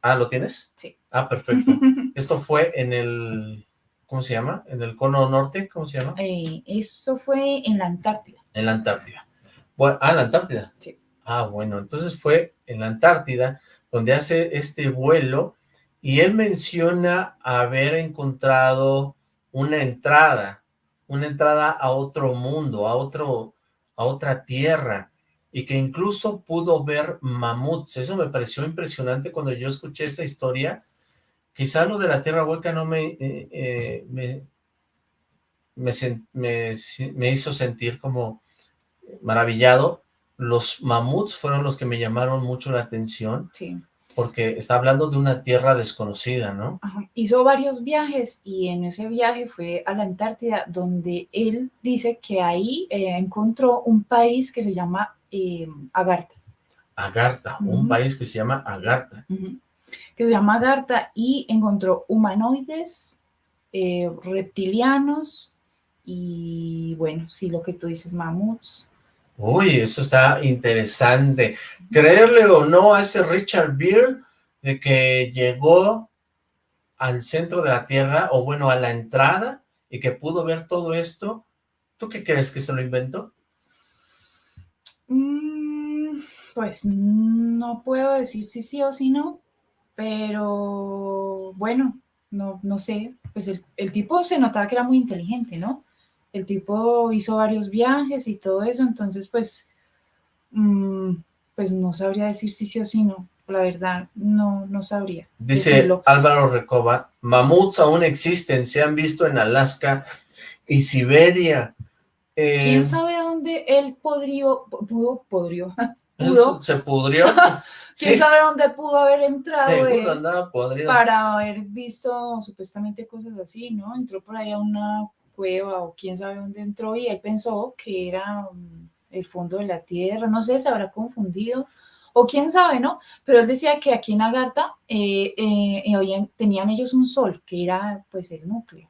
Ah, ¿lo tienes? Sí. Ah, perfecto. Esto fue en el, ¿cómo se llama? En el cono norte, ¿cómo se llama? Eh, eso fue en la Antártida. En la Antártida. Bueno, ah, la Antártida. Sí. Ah, bueno, entonces fue en la Antártida donde hace este vuelo y él menciona haber encontrado una entrada, una entrada a otro mundo, a otro, a otra tierra, y que incluso pudo ver mamuts. Eso me pareció impresionante cuando yo escuché esta historia. Quizá lo de la tierra hueca no me, eh, eh, me, me, hizo sentir como maravillado. Los mamuts fueron los que me llamaron mucho la atención. Sí. Porque está hablando de una tierra desconocida, ¿no? Hizo varios viajes y en ese viaje fue a la Antártida, donde él dice que ahí eh, encontró un país que se llama Agartha. Agartha, un país que se llama Agartha. Que se llama Agartha y encontró humanoides, eh, reptilianos y bueno, sí, lo que tú dices, mamuts. Uy, eso está interesante. Creerle o no a ese Richard Beer de que llegó al centro de la Tierra, o bueno, a la entrada, y que pudo ver todo esto, ¿tú qué crees que se lo inventó? Mm, pues no puedo decir si sí o si no, pero bueno, no, no sé, pues el, tipo se notaba que era muy inteligente, ¿no? El tipo hizo varios viajes y todo eso, entonces pues, mm, pues no sabría decir si sí o si no, la verdad, no, no sabría. Dice Álvaro Recoba, mamuts aún existen, se han visto en Alaska y Siberia. ¿Quién eh, sabe dónde él podría, pudo, podrió, pudo? Se pudrió. ¿Quién sabe dónde pudo haber entrado podrido. para haber visto supuestamente cosas así, ¿no? Entró por ahí a una cueva o quién sabe dónde entró y él pensó que era mm, el fondo de la tierra, no sé, se habrá confundido o quién sabe, ¿no? Pero él decía que aquí en Agartha eh, eh, tenían ellos un sol, que era pues el núcleo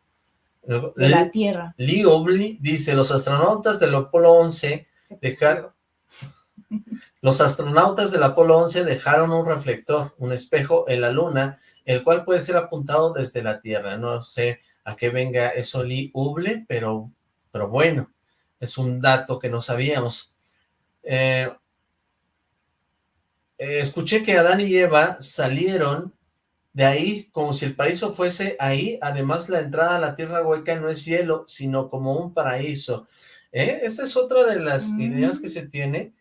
de la Tierra. Lee Obley dice, los astronautas del Apolo 11 dejaron... Los astronautas del Apolo 11 dejaron un reflector, un espejo en la Luna, el cual puede ser apuntado desde la Tierra. No sé a qué venga eso Lee Obley, pero, pero bueno, es un dato que no sabíamos. Eh, eh, escuché que Adán y Eva salieron de ahí, como si el paraíso fuese ahí, además la entrada a la tierra hueca no es hielo, sino como un paraíso. ¿eh? Esa es otra de las Mm. ideas que se tiene,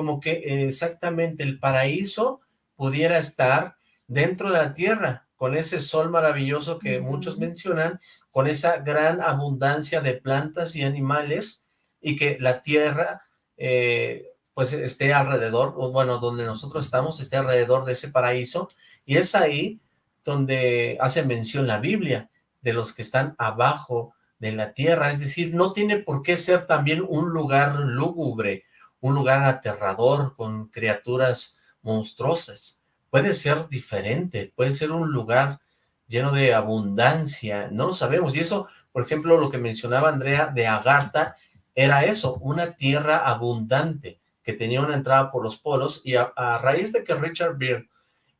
como que eh, exactamente el paraíso pudiera estar dentro de la tierra, con ese sol maravilloso que muchos mencionan, con esa gran abundancia de plantas y animales, y que la tierra, eh, pues esté alrededor, o bueno, donde nosotros estamos, esté alrededor de ese paraíso, y es ahí donde hace mención la Biblia, de los que están abajo de la tierra, es decir, no tiene por qué ser también un lugar lúgubre, un lugar aterrador con criaturas monstruosas, puede ser diferente, puede ser un lugar lleno de abundancia, no lo sabemos, y eso, por ejemplo, lo que mencionaba Andrea de Agartha, era eso, una tierra abundante, que tenía una entrada por los polos, y a, a raíz de que Richard Beer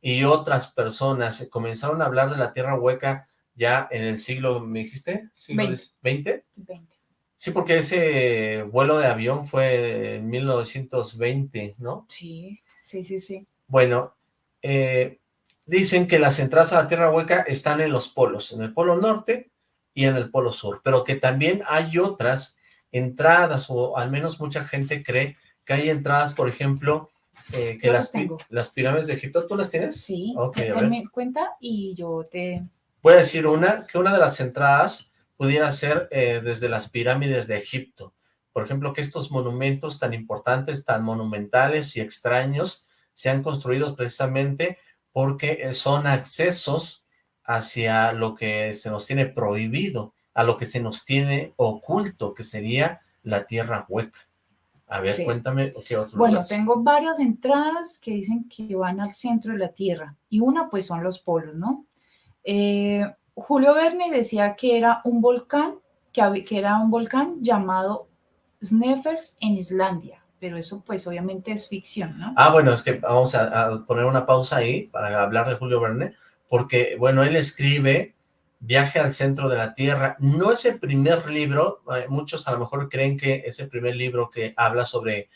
y otras personas comenzaron a hablar de la tierra hueca ya en el siglo, ¿me dijiste? ¿Siglo Veinte. XX? 20. Sí, porque ese vuelo de avión fue en 1920, ¿no? Sí, sí, sí, sí. Bueno, eh, dicen que las entradas a la Tierra Hueca están en los polos, en el polo norte y en el polo sur, pero que también hay otras entradas, o al menos mucha gente cree que hay entradas, por ejemplo, eh, que las, las pi- tengo. las pirámides de Egipto, ¿tú las tienes? Sí, Ok, a ver. cuenta y yo te... Voy a decir una, que una de las entradas pudiera ser eh, desde las pirámides de Egipto. Por ejemplo, que estos monumentos tan importantes, tan monumentales y extraños, sean construidos precisamente porque eh, son accesos hacia lo que se nos tiene prohibido, a lo que se nos tiene oculto, que sería la tierra hueca. A ver, Sí. cuéntame qué otro Bueno, tengo varias entradas que dicen que van al centro de la Tierra y una pues son los polos, ¿no? Eh, Julio Verne decía que era un volcán, que, era un volcán llamado Sneffels en Islandia, pero eso pues obviamente es ficción, ¿no? Ah, bueno, es que vamos a, a poner una pausa ahí para hablar de Julio Verne, porque, bueno, él escribe Viaje al centro de la Tierra. No es el primer libro, eh, muchos a lo mejor creen que es el primer libro que habla sobre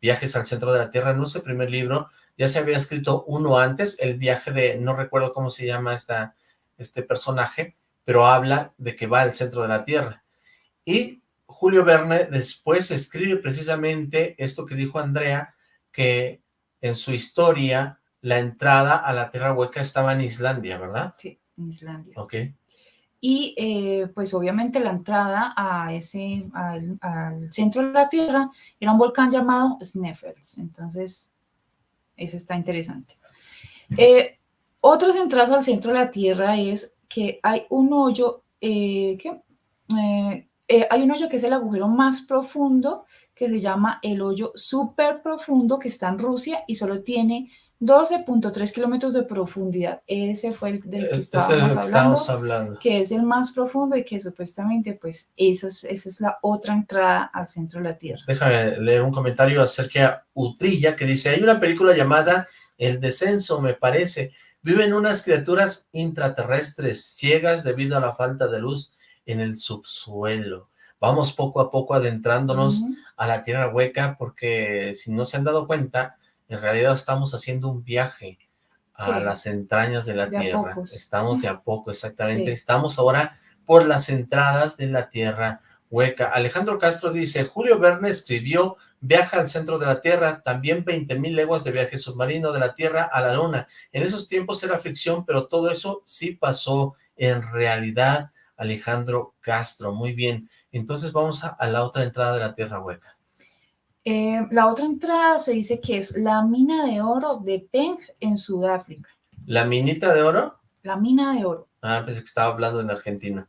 viajes al centro de la Tierra, no es el primer libro, ya se había escrito uno antes, el viaje de, no recuerdo cómo se llama esta, este personaje, pero habla de que va al centro de la Tierra. Y Julio Verne después escribe precisamente esto que dijo Andrea, que en su historia la entrada a la Tierra Hueca estaba en Islandia, ¿verdad? Sí, en Islandia. Ok. Y eh, pues obviamente la entrada a ese, al, al centro de la Tierra era un volcán llamado Sneffels. Entonces, ese está interesante. Eh, otras entradas al centro de la Tierra es que hay un hoyo, eh, ¿qué? Eh, eh, hay un hoyo que es el agujero más profundo, que se llama el hoyo súper profundo, que está en Rusia y solo tiene 12.3 kilómetros de profundidad. Ese fue el del que es estábamos que hablando estamos hablando. que es el más profundo y que supuestamente pues esa es, esa es la otra entrada al centro de la Tierra. Déjame leer un comentario acerca de Utrilla que dice, hay una película llamada El Descenso, me parece. Viven unas criaturas intraterrestres, ciegas debido a la falta de luz en el subsuelo. Vamos poco a poco adentrándonos a la Tierra Hueca porque si no se han dado cuenta, en realidad estamos haciendo un viaje a Sí. las entrañas de la De Tierra. Estamos de a poco, exactamente. Sí. Estamos ahora por las entradas de la Tierra Hueca. Alejandro Castro dice, Julio Verne escribió Viaja al centro de la Tierra, también 20.000 leguas de viaje submarino de la Tierra a la Luna. En esos tiempos era ficción, pero todo eso sí pasó en realidad, Alejandro Castro. Muy bien. Entonces vamos a, a la otra entrada de la Tierra Hueca. Eh, la otra entrada se dice que es la mina de oro de Peng en Sudáfrica. ¿La minita de oro? La mina de oro Ah, pensé que estaba hablando en Argentina.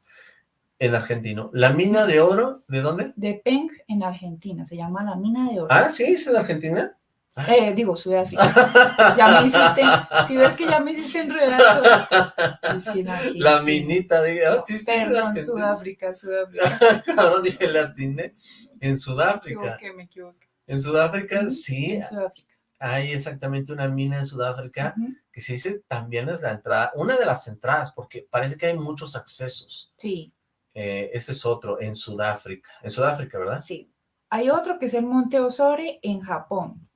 En argentino. ¿La mina de oro? ¿De dónde? de Peng en Argentina. Se llama la mina de oro. Ah, sí, es en Argentina. Eh, digo, Sudáfrica. Ya me hiciste, si ves que ya me hiciste enredar. La minita de... Ah, sí, sí, Perdón. Sudáfrica, Sudáfrica. Ahora dije latine. En Me Sudáfrica. equivoqué, me equivoqué. En Sudáfrica, sí, En Sudáfrica. hay exactamente una mina en Sudáfrica que se dice también es la entrada, una de las entradas, porque parece que hay muchos accesos. Sí, Eh, ese es otro, en Sudáfrica. En Sudáfrica, ¿verdad? sí. Hay otro que es el Monte Osore en Japón.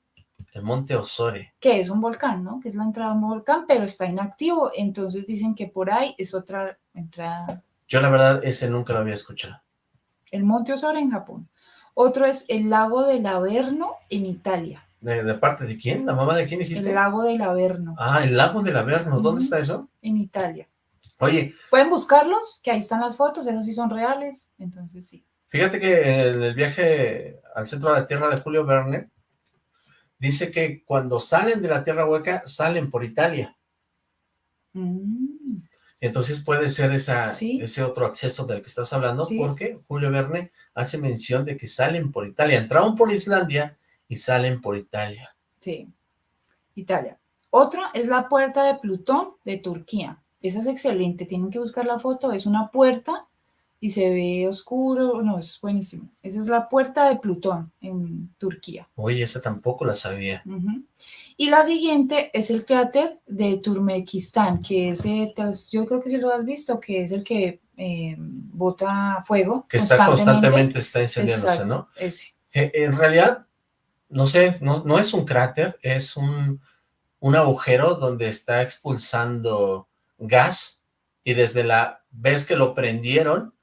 El Monte Osore. que es un volcán, ¿no? Que es la entrada a un volcán, pero está inactivo, entonces dicen que por ahí es otra entrada, Yo la verdad ese nunca lo había escuchado. el Monte Osore en Japón. Otro es el lago del Averno en Italia. ¿De, parte de quién? ¿La mamá de quién dijiste? El lago del Averno. Ah, el lago del Averno. ¿Dónde está eso? En Italia. Oye. Pueden buscarlos, que ahí están las fotos, esos sí son reales, entonces sí. Fíjate que en el viaje al centro de la Tierra de Julio Verne, dice que cuando salen de la Tierra Hueca, salen por Italia. Mm. Entonces puede ser esa, ese otro acceso del que estás hablando, porque Julio Verne hace mención de que salen por Italia. Entraron por Islandia y salen por Italia. Sí, Italia. Otra es la puerta de Plutón de Turquía. Esa es excelente, tienen que buscar la foto. Es una puerta y se ve oscuro, no, es buenísimo. Esa es la puerta de Plutón en Turquía. Oye, esa tampoco la sabía. Y la siguiente es el cráter de Turmekistán, que es, yo creo que sí lo has visto, que es el que eh, bota fuego. Que está constantemente, está incendiándose, ¿no? Ese. en realidad, no sé, no, no es un cráter, es un, un agujero donde está expulsando gas y desde la vez que lo prendieron,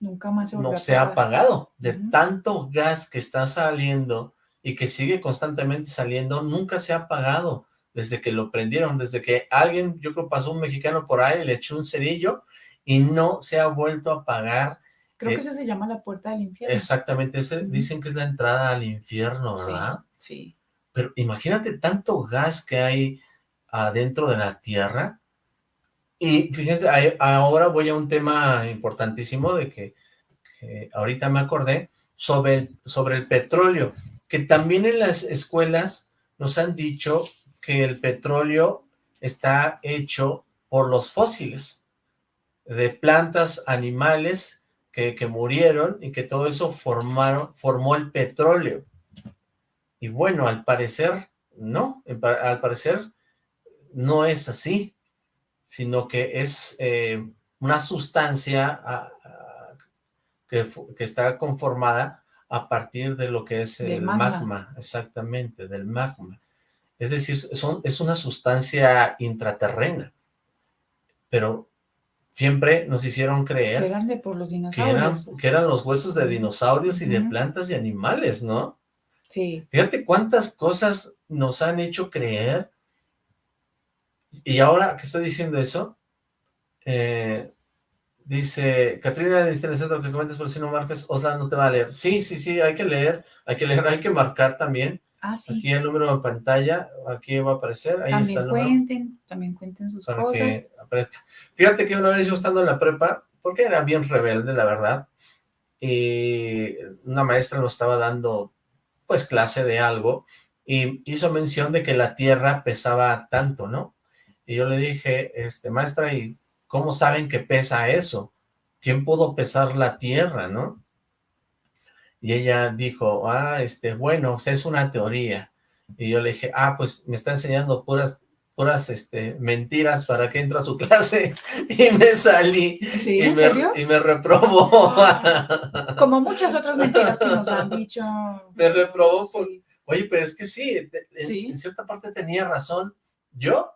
Nunca más se no se ha apagado. De tanto gas que está saliendo y que sigue constantemente saliendo, nunca se ha apagado desde que lo prendieron, desde que alguien, yo creo pasó un mexicano por ahí, le echó un cerillo y no se ha vuelto a apagar. Creo que eh, esa se llama la puerta del infierno. Exactamente, dicen que es la entrada al infierno, ¿verdad? Sí, Pero imagínate tanto gas que hay adentro de la tierra, y fíjense, ahora voy a un tema importantísimo de que, ahorita me acordé, sobre el, sobre el petróleo, que también en las escuelas nos han dicho que el petróleo está hecho por los fósiles, de plantas, animales que, que murieron y que todo eso formaron, formó el petróleo. Y bueno, al parecer, no, al parecer no es así sino que es eh, una sustancia que, está conformada a partir de lo que es el magma. exactamente, del magma. Es decir, son, es una sustancia intraterrena, pero siempre nos hicieron creer que eran, por los dinosaurios. Que, eran, los huesos de dinosaurios y de plantas y animales, ¿no? Sí. Fíjate cuántas cosas nos han hecho creer y ahora que estoy diciendo eso, eh, dice, Catrina, necesita el que comentes por si no marcas, Osla no te va a leer. Sí, sí, sí, hay que leer, hay que leer, hay que marcar también. Ah, sí. Aquí el número en pantalla, aquí va a aparecer, ahí también está el cuenten, También cuenten sus cosas. Que Fíjate que una vez yo estando en la prepa, porque era bien rebelde, la verdad, y una maestra nos estaba dando, pues, clase de algo, y hizo mención de que la tierra pesaba tanto, ¿no? Y yo le dije, este, maestra, ¿y cómo saben que pesa eso? ¿Quién pudo pesar la tierra, no? Y ella dijo, ah, este, bueno, es una teoría. Y yo le dije, ah, pues me está enseñando puras, puras, este, mentiras para que entre a su clase. Y me salí. ¿Sí? Y ¿En me, serio? Y me reprobó. Como muchas otras mentiras que nos han dicho. Me reprobó. Oye, pero es que sí, en cierta parte tenía razón. Yo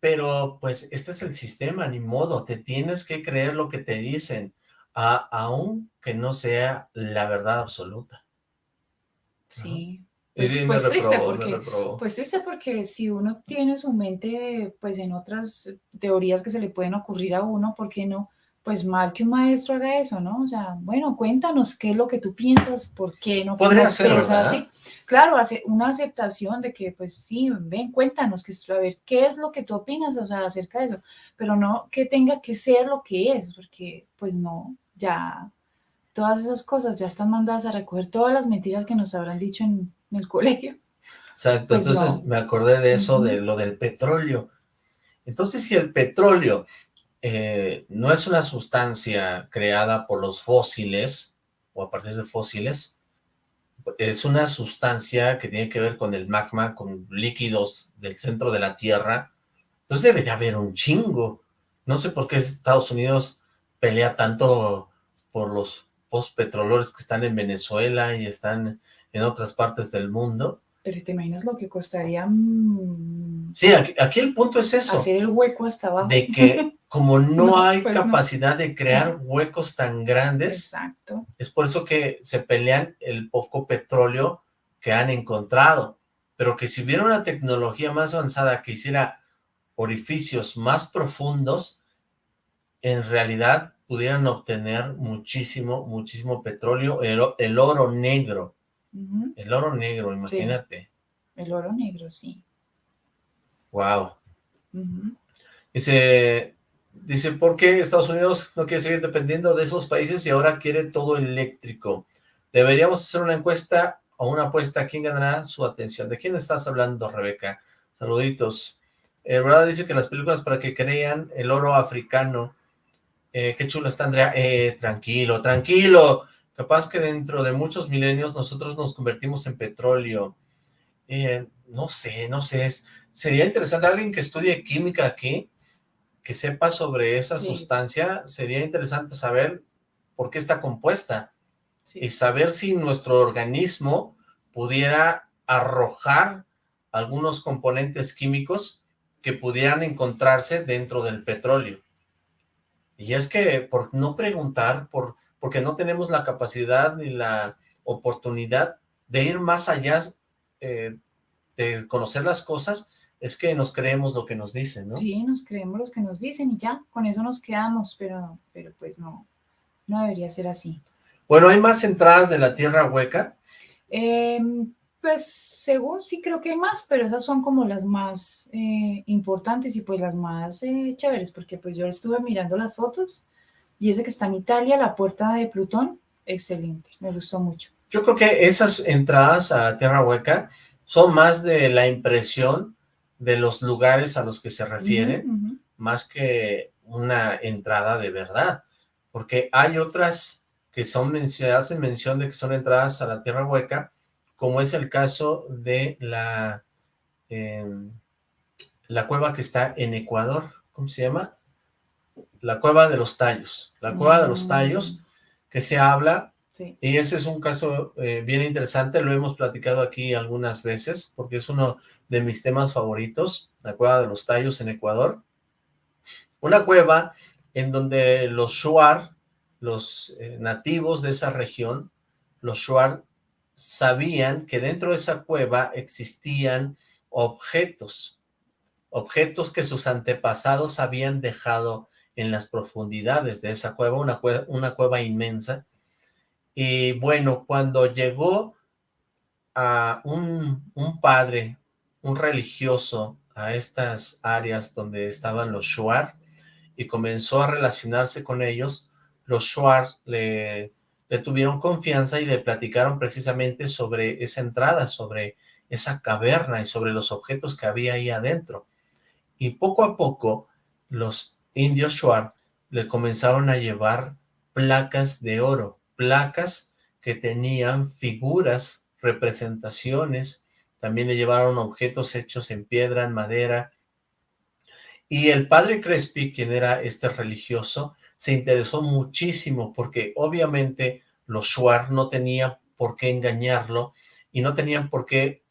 pero pues este es el sistema, ni modo, te tienes que creer lo que te dicen, a, aun que no sea la verdad absoluta. Sí. Pues, pues triste porque, pues triste porque si uno tiene su mente pues en otras teorías que se le pueden ocurrir a uno, ¿por qué no? Pues mal que un maestro haga eso, ¿no? O sea, bueno, cuéntanos qué es lo que tú piensas, por qué no. Podría ser, así. Claro, hace una aceptación de que, pues sí, ven, cuéntanos, que, a ver, qué es lo que tú opinas, o sea, acerca de eso, pero no que tenga que ser lo que es, porque, pues no, ya, todas esas cosas ya están mandadas a recoger todas las mentiras que nos habrán dicho en, el colegio. Exacto, pues entonces me acordé de eso, de lo del petróleo. Entonces, si el petróleo eh, no es una sustancia creada por los fósiles, o a partir de fósiles, es una sustancia que tiene que ver con el magma, con líquidos del centro de la Tierra, entonces debería haber un chingo. No sé por qué Estados Unidos pelea tanto por los postpetrolores que están en Venezuela y están en otras partes del mundo, Pero te imaginas lo que costaría... mm, Sí, aquí, aquí el punto es eso, Hacer el hueco hasta abajo. de que como no, No, hay pues no. capacidad de crear huecos tan grandes, Exacto. es por eso que se pelean el poco petróleo que han encontrado, pero que si hubiera una tecnología más avanzada que hiciera orificios más profundos, en realidad pudieran obtener muchísimo, muchísimo petróleo, el oro negro, El oro negro, imagínate, El oro negro, sí. wow. Dice, dice, ¿por qué Estados Unidos no quiere seguir dependiendo de esos países y ahora quiere todo eléctrico? Deberíamos hacer una encuesta o una apuesta. ¿Quién ganará su atención? ¿De quién estás hablando, Rebeca? Saluditos. Eh, ¿Verdad? Dice que las películas para que crean el oro africano. Eh, qué chulo está, Andrea. Eh, tranquilo, tranquilo. Capaz que dentro de muchos milenios nosotros nos convertimos en petróleo. Eh, no sé, no sé. sería interesante alguien que estudie química aquí, que sepa sobre esa Sí. sustancia. Sería interesante saber por qué está compuesta Sí. y saber si nuestro organismo pudiera arrojar algunos componentes químicos que pudieran encontrarse dentro del petróleo. Y es que por no preguntar, por, porque no tenemos la capacidad ni la oportunidad de ir más allá eh, de conocer las cosas, es que nos creemos lo que nos dicen, ¿no? Sí, nos creemos los que nos dicen y ya, con eso nos quedamos, pero, pero pues no, no debería ser así. Bueno, hay más entradas de la Tierra Hueca. Em, pues según sí creo que hay más, pero esas son como las más eh, importantes y pues las más eh, chéveres, porque pues yo estuve mirando las fotos y ese que está en Italia, la puerta de Plutón, excelente, me gustó mucho. Yo creo que esas entradas a Tierra Hueca son más de la impresión de los lugares a los que se refieren, más que una entrada de verdad, porque hay otras que son se hacen mención de que son entradas a la Tierra Hueca, como es el caso de la, em, la cueva que está en Ecuador, ¿cómo se llama? La cueva de los tallos, la cueva de los tallos, que se habla. Sí, y ese es un caso eh, bien interesante, lo hemos platicado aquí algunas veces, porque es uno de mis temas favoritos, la cueva de los tallos en Ecuador. Una cueva en donde los Shuar, los eh, nativos de esa región, los Shuar sabían que dentro de esa cueva existían objetos, objetos que sus antepasados habían dejado en las profundidades de esa cueva, una cueva, una cueva inmensa, y bueno, cuando llegó a un, un padre, un religioso, a estas áreas donde estaban los Shuar, y comenzó a relacionarse con ellos, los Shuar le, le tuvieron confianza y le platicaron precisamente sobre esa entrada, sobre esa caverna y sobre los objetos que había ahí adentro. Y poco a poco, los indios Shuar le comenzaron a llevar placas de oro, placas que tenían figuras, representaciones, también le llevaron objetos hechos en piedra, en madera, y el padre Crespi, quien era este religioso, se interesó muchísimo porque obviamente los Shuar no tenían por qué engañarlo y no tenían por qué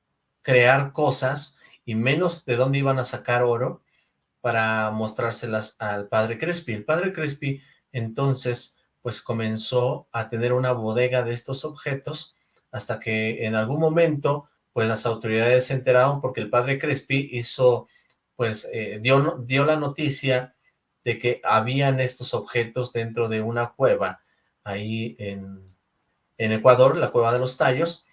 crear cosas y menos de dónde iban a sacar oro para mostrárselas al padre Crespi. El padre Crespi entonces pues comenzó a tener una bodega de estos objetos hasta que en algún momento pues las autoridades se enteraron porque el padre Crespi hizo pues eh, dio, dio la noticia de que habían estos objetos dentro de una cueva ahí en, en Ecuador, la cueva de los tallos,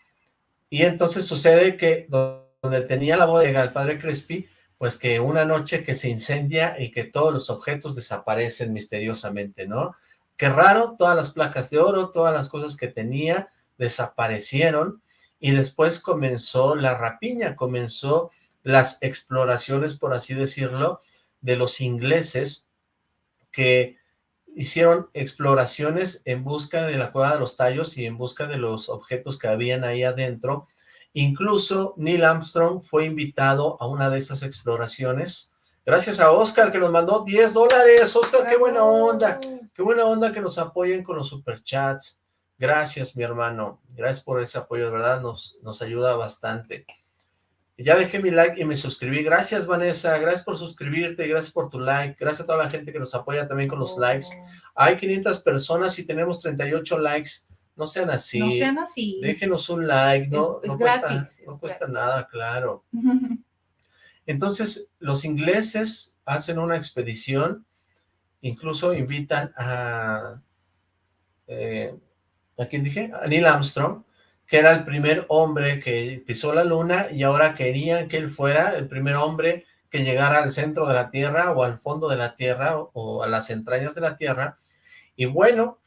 y entonces sucede que donde tenía la bodega el padre Crespi, pues que una noche que se incendia y que todos los objetos desaparecen misteriosamente, ¿no? Qué raro, todas las placas de oro, todas las cosas que tenía desaparecieron y después comenzó la rapiña, comenzó las exploraciones, por así decirlo, de los ingleses que hicieron exploraciones en busca de la cueva de los tallos y en busca de los objetos que habían ahí adentro. Incluso Neil Armstrong fue invitado a una de esas exploraciones. Gracias a Oscar que nos mandó 10 dólares. Oscar, qué buena onda. Qué buena onda que nos apoyen con los superchats. Gracias, mi hermano. Gracias por ese apoyo, de verdad, nos, nos ayuda bastante. Ya dejé mi like y me suscribí. Gracias, Vanessa. Gracias por suscribirte. Gracias por tu like. Gracias a toda la gente que nos apoya también con los likes. Hay 500 personas y tenemos 38 likes. No sean así. No sean así. Déjenos un like. No, Es- es no cuesta, no es cuesta nada, claro. Entonces, los ingleses hacen una expedición, incluso invitan a, eh, ¿a quién dije? A Neil Armstrong, que era el primer hombre que pisó la luna y ahora querían que él fuera el primer hombre que llegara al centro de la Tierra o al fondo de la Tierra o, o a las entrañas de la Tierra. Y bueno,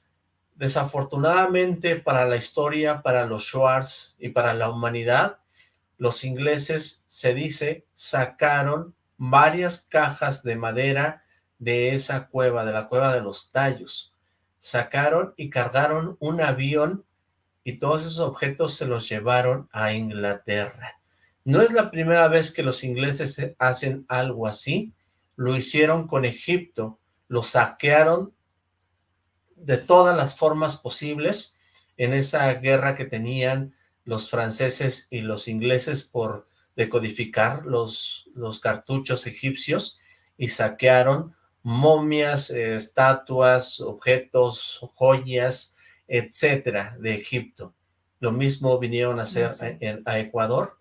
desafortunadamente para la historia, para los Schwartz y para la humanidad, los ingleses, se dice, sacaron varias cajas de madera de esa cueva, de la cueva de los tallos. Sacaron y cargaron un avión y todos esos objetos se los llevaron a Inglaterra. No es la primera vez que los ingleses hacen algo así, lo hicieron con Egipto, lo saquearon de todas las formas posibles en esa guerra que tenían los franceses y los ingleses por decodificar los, los cartuchos egipcios y saquearon momias, eh, estatuas, objetos, joyas, etcétera, de Egipto. Lo mismo vinieron a hacer Sí. a, Ecuador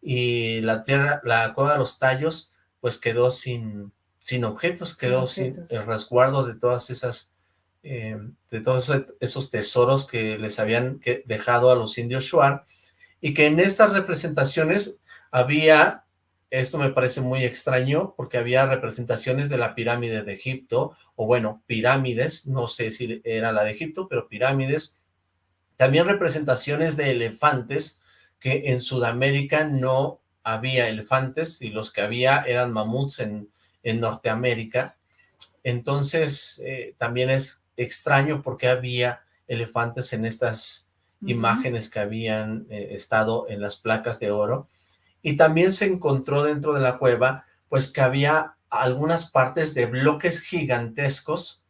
y la tierra, la cueva de los tallos, pues quedó sin, sin objetos, quedó sin, objetos. el resguardo de todas esas, eh, de todos esos tesoros que les habían dejado a los indios Shuar, y que en estas representaciones había, esto me parece muy extraño, porque había representaciones de la pirámide de Egipto, o bueno, pirámides, no sé si era la de Egipto, pero pirámides, también representaciones de elefantes, que en Sudamérica no había elefantes, y los que había eran mamuts en, en Norteamérica, entonces eh, también es extraño porque había elefantes en estas imágenes que habían eh, estado en las placas de oro, y también se encontró dentro de la cueva, pues que había algunas partes de bloques gigantescos,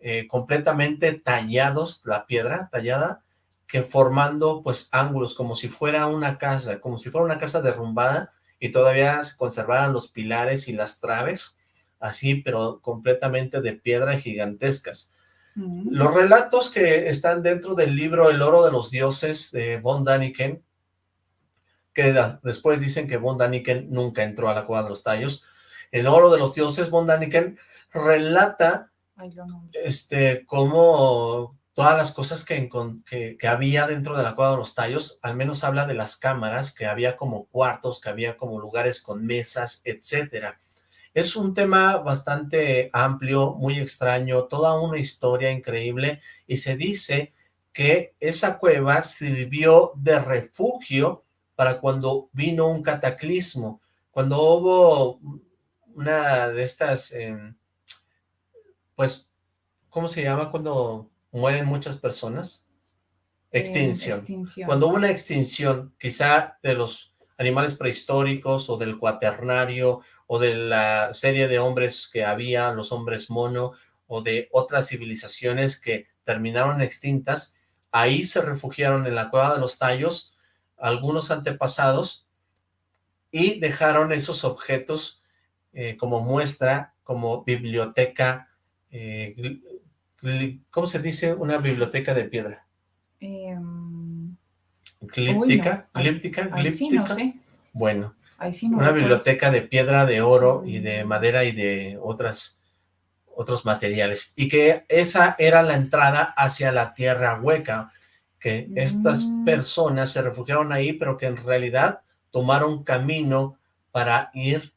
eh, completamente tallados, la piedra tallada, que formando pues ángulos, como si fuera una casa, como si fuera una casa derrumbada, y todavía se conservaran los pilares y las traves, así, pero completamente de piedra gigantescas. Los relatos que están dentro del libro El oro de los dioses de Von Daniken, que después dicen que Von Daniken nunca entró a la cueva de los tallos, el oro de los dioses Von Daniken relata este, cómo todas las cosas que, que había dentro de la cueva de los tallos, al menos habla de las cámaras, que había como cuartos, que había como lugares con mesas, etcétera. Es un tema bastante amplio, muy extraño, toda una historia increíble, y se dice que esa cueva sirvió de refugio para cuando vino un cataclismo, cuando hubo una de estas, em, pues, ¿cómo se llama cuando mueren muchas personas? Eh, Extinción. extinción. Cuando hubo una extinción, quizá de los animales prehistóricos o del cuaternario o de la serie de hombres que había, los hombres mono, o de otras civilizaciones que terminaron extintas, ahí se refugiaron en la cueva de los tallos algunos antepasados y dejaron esos objetos eh, como muestra, como biblioteca, eh, ¿cómo se dice? Una biblioteca de piedra. Em, Glíptica, sí, no glíptica. sé. Bueno, sí no una biblioteca de piedra, de oro y de Mm. madera y de otras otros materiales. Y que esa era la entrada hacia la tierra hueca, que estas Mm. personas se refugiaron ahí, pero que en realidad tomaron camino para ir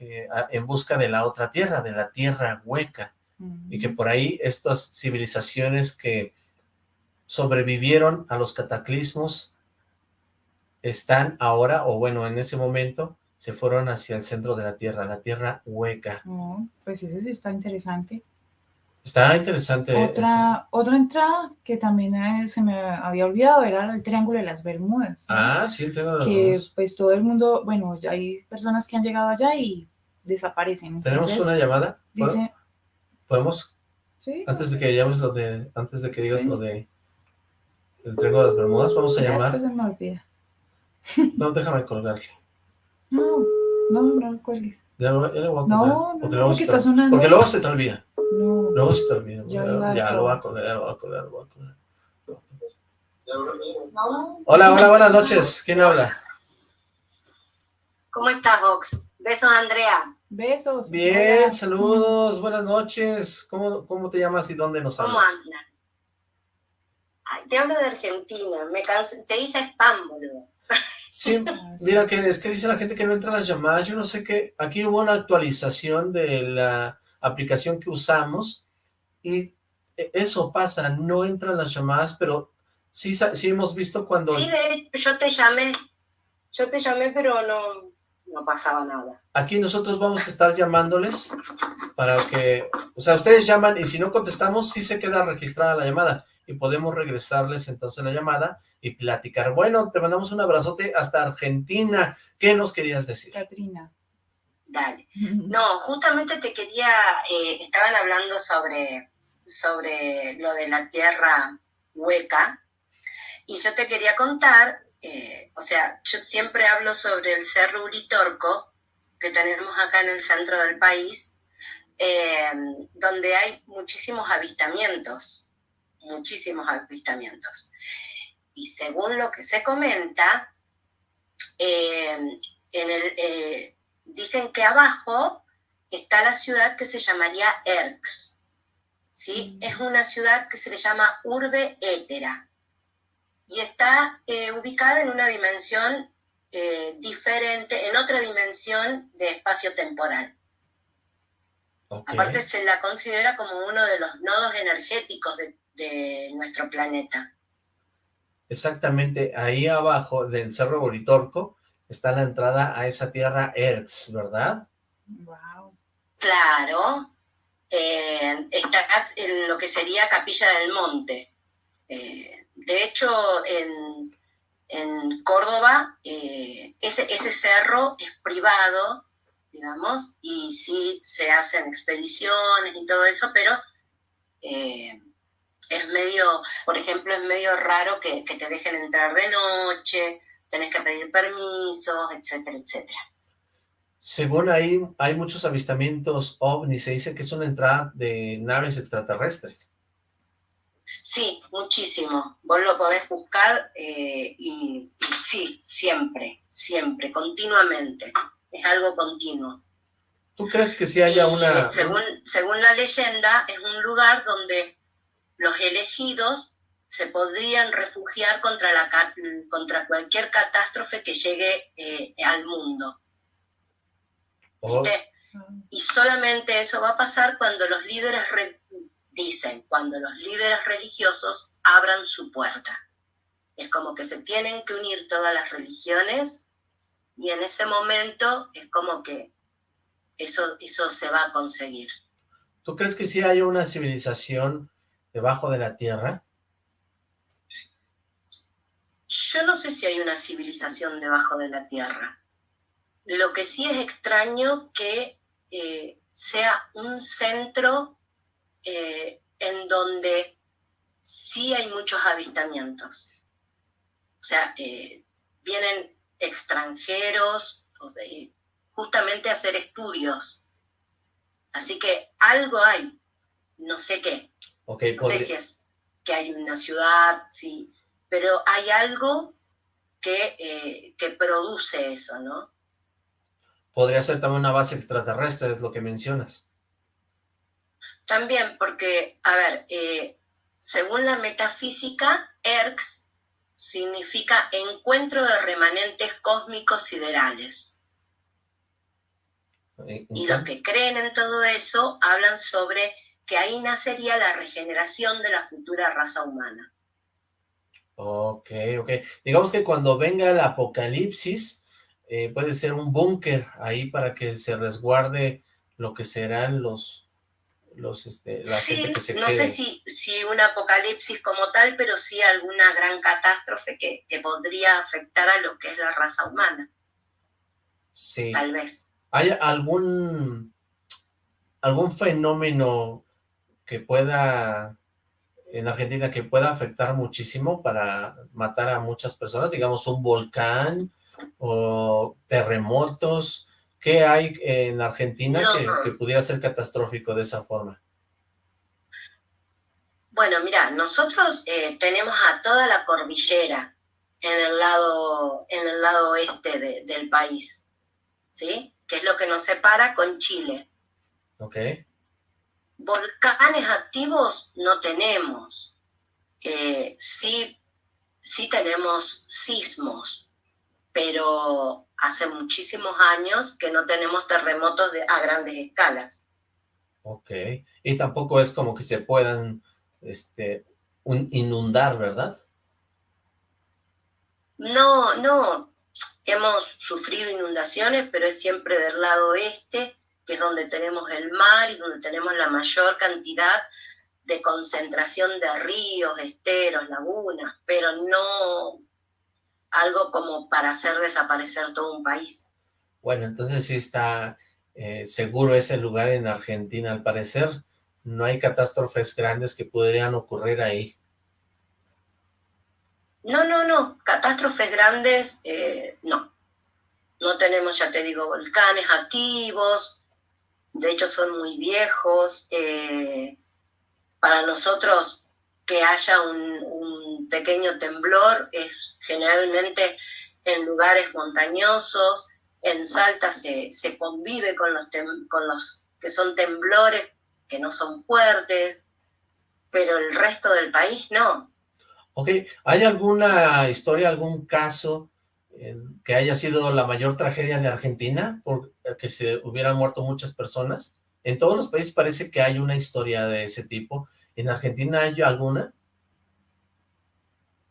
eh, en busca de la otra tierra, de la tierra hueca. y que Ujú. por ahí estas civilizaciones que sobrevivieron a los cataclismos están ahora, o bueno, en ese momento, se fueron hacia el centro de la Tierra, la Tierra hueca. Oh, pues ese sí está interesante. Está interesante. Otra, otra entrada que también eh, se me había olvidado era el Triángulo de las Bermudas. Ah, sí, el tema de los que dos. pues todo el mundo, bueno, hay personas que han llegado allá y desaparecen. ¿Tenemos Entonces, una llamada? ¿Puedo- dice, ¿Podemos, sí, antes de que lo de, antes de que digas Sí. lo de el Triángulo de las Bermudas, vamos a ya llamar? después se me olvida. No, déjame colgarle. No, no, no cuelgues. Ya, lo- ya lo voy a No, colgar, no, porque no, luego porque se te- está sonando. Porque luego se te olvida. No. Luego se te olvida. Ya Ya, ya lo voy a colgar. ya lo voy a colgar, lo voy a colgar. No. Hola, hola, buenas noches. ¿Quién habla? ¿Cómo estás, Vox? Besos, Andrea. Besos. Bien, Hola. saludos, buenas noches. ¿Cómo, cómo te llamas y dónde nos ¿Cómo hablas? andan? Ay, te hablo de Argentina. Me canso- te hice spam, boludo. Sí, mira, que es que dice la gente que no entra las llamadas. Yo no sé qué. Aquí hubo una actualización de la aplicación que usamos y e- eso pasa, no entran las llamadas, pero sí, sí hemos visto cuando... Sí, de hecho, yo te llamé. Yo te llamé, pero no, no pasaba nada. Aquí nosotros vamos a estar llamándoles para que, o sea, ustedes llaman y si no contestamos, sí se queda registrada la llamada y podemos regresarles entonces la llamada y platicar. Bueno, te mandamos un abrazote hasta Argentina. ¿Qué nos querías decir? Katrina. Dale. No, justamente te quería, eh, estaban hablando sobre, sobre lo de la tierra hueca y yo te quería contar, eh, o sea, yo siempre hablo sobre el Cerro Uritorco que tenemos acá en el centro del país, eh, donde hay muchísimos avistamientos, muchísimos avistamientos. Y según lo que se comenta, eh, en el, eh, dicen que abajo está la ciudad que se llamaría Erx. ¿sí? Mm. Es una ciudad que se le llama Urbe Étera y está eh, ubicada en una dimensión diferente, en otra dimensión de espacio temporal. Aparte se la considera como uno de los nodos energéticos de, de nuestro planeta. Exactamente, ahí abajo del Cerro Boritorco está la entrada a esa tierra Erx, ¿verdad? Wow. Claro, eh, está en lo que sería Capilla del Monte. Eh, de hecho, en, en Córdoba, eh, ese, ese cerro es privado, digamos, y sí se hacen expediciones y todo eso, pero eh, es medio, por ejemplo, es medio raro que, que te dejen entrar de noche, tenés que pedir permisos, etcétera, etcétera. Según ahí, hay muchos avistamientos ovni, se dice que es una entrada de naves extraterrestres. Sí, muchísimo. Vos lo podés buscar eh, y, y sí, siempre, siempre, continuamente. Es algo continuo. ¿Tú crees que sí haya Y, una... según, según la leyenda, es un lugar donde los elegidos se podrían refugiar contra, la, contra cualquier catástrofe que llegue eh, al mundo. Oh. Y solamente eso va a pasar cuando los líderes re- dicen, cuando los líderes religiosos abran su puerta. Es como que se tienen que unir todas las religiones y en ese momento es como que eso, eso se va a conseguir. ¿Tú crees que sí haya una civilización debajo de la Tierra? Yo no sé si hay una civilización debajo de la Tierra. Lo que sí es extraño que eh, sea un centro eh, en donde sí hay muchos avistamientos. O sea, eh, vienen extranjeros justamente a hacer estudios. Así que algo hay, no sé qué. Ok, No sé si es que hay una ciudad, sí, pero hay algo que, eh, que produce eso, ¿no? podría ser también una base extraterrestre, es lo que mencionas. También porque, a ver, eh, según la metafísica, ERX significa encuentro de remanentes cósmicos siderales. Y los que creen en todo eso hablan sobre que ahí nacería la regeneración de la futura raza humana. Ok, ok. Digamos que cuando venga el apocalipsis, eh, puede ser un búnker ahí para que se resguarde lo que serán los, los, este, la sí, gente que se no quede. sé si, si un apocalipsis como tal, pero sí alguna gran catástrofe que, que podría afectar a lo que es la raza humana, Sí. tal vez. ¿Hay algún, algún fenómeno que pueda, en Argentina, que pueda afectar muchísimo para matar a muchas personas? Digamos, un volcán o terremotos? ¿Qué hay en Argentina que, pudiera ser catastrófico de esa forma? Bueno, mira, nosotros eh, tenemos a toda la cordillera en el lado, en el lado oeste del país, ¿sí? Que es lo que nos separa con Chile. Ok. Volcanes activos no tenemos. Eh, sí, sí tenemos sismos, pero hace muchísimos años que no tenemos terremotos de, a grandes escalas. Ok, y tampoco es como que se puedan este, inundar, ¿verdad? No, no, hemos sufrido inundaciones, pero es siempre del lado oeste, que es donde tenemos el mar y donde tenemos la mayor cantidad de concentración de ríos, esteros, lagunas, pero no algo como para hacer desaparecer todo un país. Bueno, entonces sí está eh, seguro ese lugar en Argentina, al parecer no hay catástrofes grandes que podrían ocurrir ahí. No, no, no, catástrofes grandes, eh, no. No tenemos, ya te digo, volcanes activos, de hecho son muy viejos. Eh, para nosotros que haya un, pequeño temblor es generalmente en lugares montañosos, en Salta se, convive con los, con los que son temblores que no son fuertes, pero el resto del país no. Ok, ¿hay alguna historia, algún caso que haya sido la mayor tragedia de Argentina, por que se hubieran muerto muchas personas? En todos los países parece que hay una historia de ese tipo. ¿En Argentina hay alguna?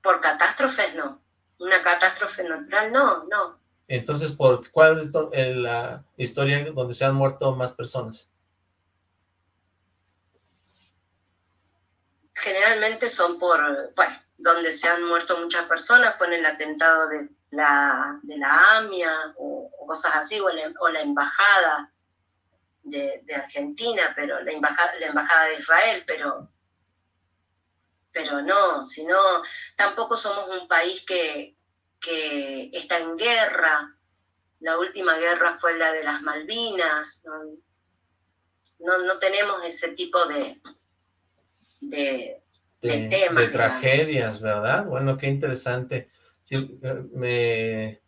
Por catástrofes no. Una catástrofe natural no, no. Entonces, ¿por cuál es la historia donde se han muerto más personas? Generalmente son por, bueno, donde se han muerto muchas personas fue en el atentado de la, de la AMIA o, cosas así, o, la embajada de, Argentina, pero la embajada, la embajada de Israel, pero pero no, sino tampoco somos un país que, está en guerra. La última guerra fue la de las Malvinas. No, no, tenemos ese tipo de, de, temas. De tragedias, ¿verdad? Bueno, qué interesante. Me,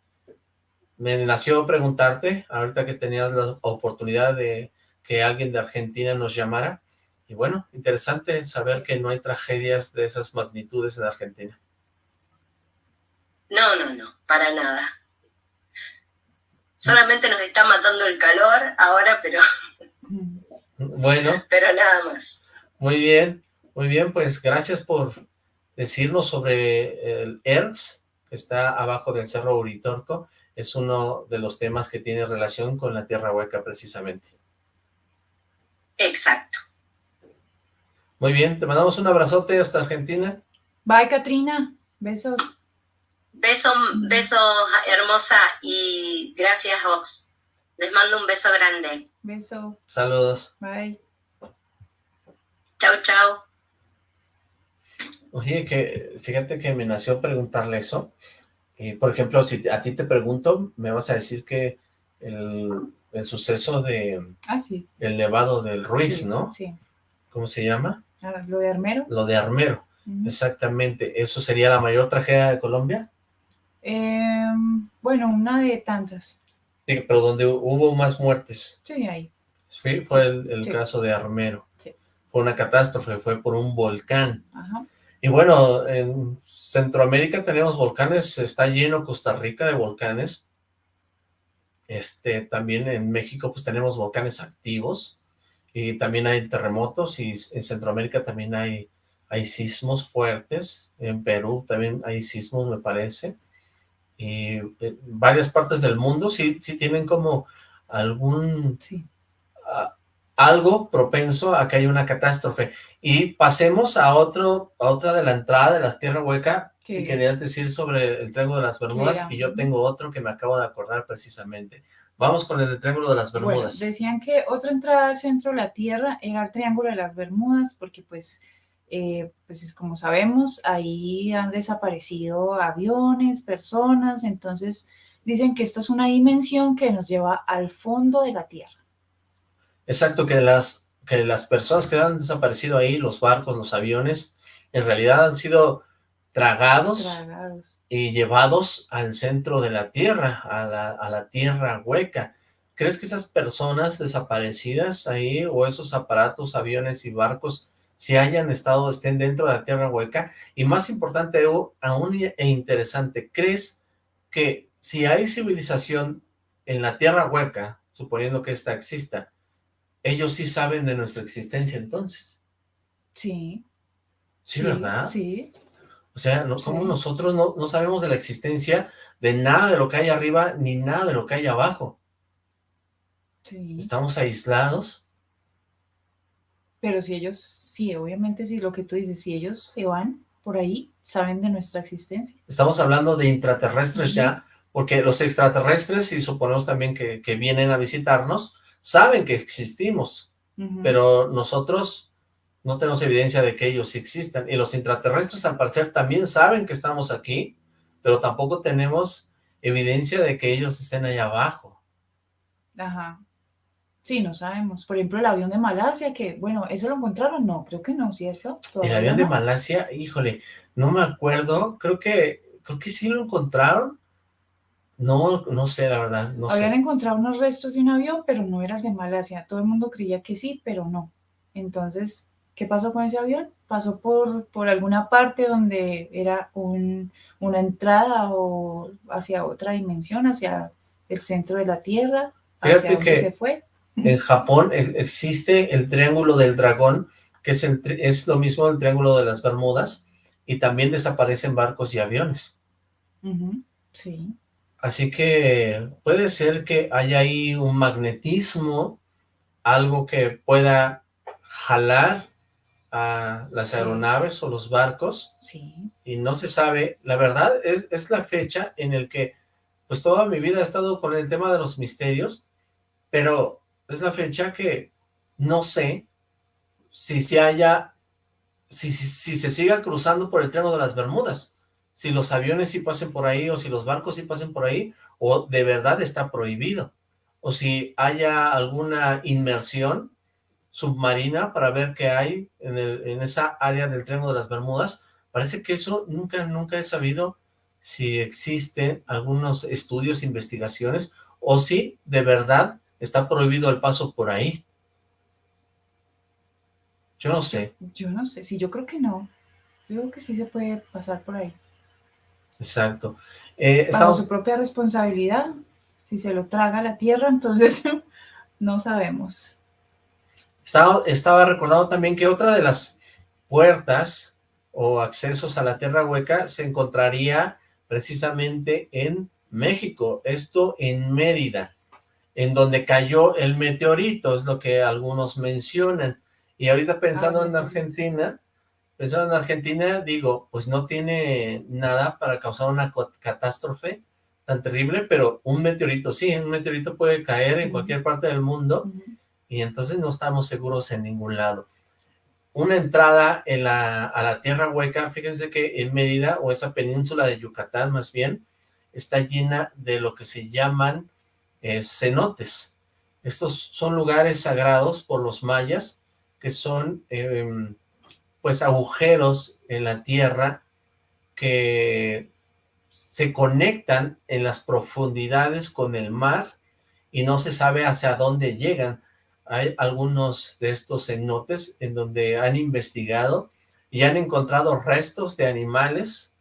me nació preguntarte, ahorita que tenías la oportunidad de que alguien de Argentina nos llamara, y bueno, interesante saber que no hay tragedias de esas magnitudes en Argentina. No, no, no, para nada. Solamente nos está matando el calor ahora, pero... Bueno. Pero nada más. Muy bien, muy bien, pues gracias por decirnos sobre el ERTS, está abajo del Cerro Uritorco. Es uno de los temas que tiene relación con la Tierra Hueca, precisamente. Exacto. Muy bien, te mandamos un abrazote hasta Argentina. Bye, Katrina. Besos. Beso, beso hermosa y gracias, Ox. Les mando un beso grande. Beso. Saludos. Bye. Chao, chao. Oye, que fíjate que me nació preguntarle eso. Y, por ejemplo, si a ti te pregunto, me vas a decir que el, suceso de... Ah, sí. El nevado del Ruiz, ¿no? Sí. ¿Cómo se llama? Ah, ¿Lo de Armero? Lo de Armero, exactamente. ¿Eso sería la mayor tragedia de Colombia? Em, bueno, una de tantas. Sí, pero donde hubo más muertes. Sí, ahí. Sí, fue el, caso de Armero. Sí. Fue una catástrofe, fue por un volcán. Ajá. Y bueno, en Centroamérica tenemos volcanes, está lleno Costa Rica de volcanes. Este, también en México pues tenemos volcanes activos y también hay terremotos y en Centroamérica también hay, hay sismos fuertes, en Perú también hay sismos me parece, y eh, varias partes del mundo sí, sí tienen como algún... Sí. Algo propenso a que haya una catástrofe. Y pasemos a otro a otra de la entrada de las Tierra Hueca, que querías decir sobre el Triángulo de las Bermudas, y yo tengo otro que me acabo de acordar precisamente. Vamos con el Triángulo de las Bermudas. decían que otra entrada al centro de la Tierra era el Triángulo de las Bermudas, porque pues, eh, pues es como sabemos, ahí han desaparecido aviones, personas, entonces dicen que esta es una dimensión que nos lleva al fondo de la Tierra. Exacto, que las, que las personas que han desaparecido ahí, los barcos, los aviones, en realidad han sido tragados, Tragados. y llevados al centro de la Tierra, a la, a la Tierra hueca. ¿Crees que esas personas desaparecidas ahí, o esos aparatos, aviones y barcos, si hayan estado, estén dentro de la Tierra hueca? Y más importante aún e interesante, ¿crees que si hay civilización en la Tierra hueca, suponiendo que ésta exista, ellos sí saben de nuestra existencia entonces? Sí. Sí, ¿verdad? Sí. O sea, no, como Sí. nosotros no, no sabemos de la existencia de nada de lo que hay arriba, ni nada de lo que hay abajo. Sí. Estamos aislados. Pero si ellos, sí, obviamente, si lo que tú dices, si ellos se van por ahí, saben de nuestra existencia. Estamos hablando de intraterrestres ya, porque los extraterrestres, y suponemos también que, que vienen a visitarnos, saben que existimos, pero nosotros no tenemos evidencia de que ellos sí existan. Y los intraterrestres, al parecer, también saben que estamos aquí, pero tampoco tenemos evidencia de que ellos estén allá abajo. Ajá. Sí, no sabemos. Por ejemplo, el avión de Malasia, que, bueno, ¿eso lo encontraron? No, creo que no, ¿cierto? El avión de. Malasia, híjole, no me acuerdo, creo que, creo que sí lo encontraron. No, no sé, la verdad, no Habían sé. encontrado unos restos de un avión, pero no era el de Malasia. Todo el mundo creía que sí, pero no. Entonces, ¿qué pasó con ese avión? Pasó por, por alguna parte donde era un, una entrada o hacia otra dimensión, hacia el centro de la Tierra, Fíjate hacia donde que- se fue. En Japón e- existe el Triángulo del Dragón, que es, el, es lo mismo del Triángulo de las Bermudas, y también desaparecen barcos y aviones. Sí, Así que puede ser que haya ahí un magnetismo, algo que pueda jalar a las Sí. aeronaves o los barcos, sí. y no se sabe, la verdad es, es la fecha en el que, pues toda mi vida he estado con el tema de los misterios, pero es la fecha que no sé si se haya, si, si, si se siga cruzando por el Triángulo de las Bermudas, si los aviones sí pasen por ahí, o si los barcos sí pasen por ahí, o de verdad está prohibido, o si haya alguna inmersión submarina para ver qué hay en, el, en esa área del Triángulo de las Bermudas, parece que eso nunca, nunca he sabido si existen algunos estudios, investigaciones, o si de verdad está prohibido el paso por ahí. Yo no sé, Yo no sé, sí, yo creo que no. Yo creo que sí se puede pasar por ahí. Exacto. Eh, Bajo estamos, su propia responsabilidad, si se lo traga la Tierra, entonces no sabemos. estaba, estaba recordando también que otra de las puertas o accesos a la Tierra Hueca se encontraría precisamente en México, esto en Mérida, en donde cayó el meteorito, es lo que algunos mencionan. Y ahorita pensando Ah, en. Argentina, pensando en Argentina, digo, pues no tiene nada para causar una catástrofe tan terrible, pero un meteorito sí, un meteorito puede caer en cualquier parte del mundo y entonces no estamos seguros en ningún lado. Una entrada en la, a la Tierra Hueca, fíjense que en Mérida, o esa península de Yucatán más bien, está llena de lo que se llaman eh, cenotes. Estos son lugares sagrados por los mayas, que son em, pues agujeros en la tierra que se conectan en las profundidades con el mar y no se sabe hacia dónde llegan. Hay algunos de estos cenotes en donde han investigado y han encontrado restos de animales,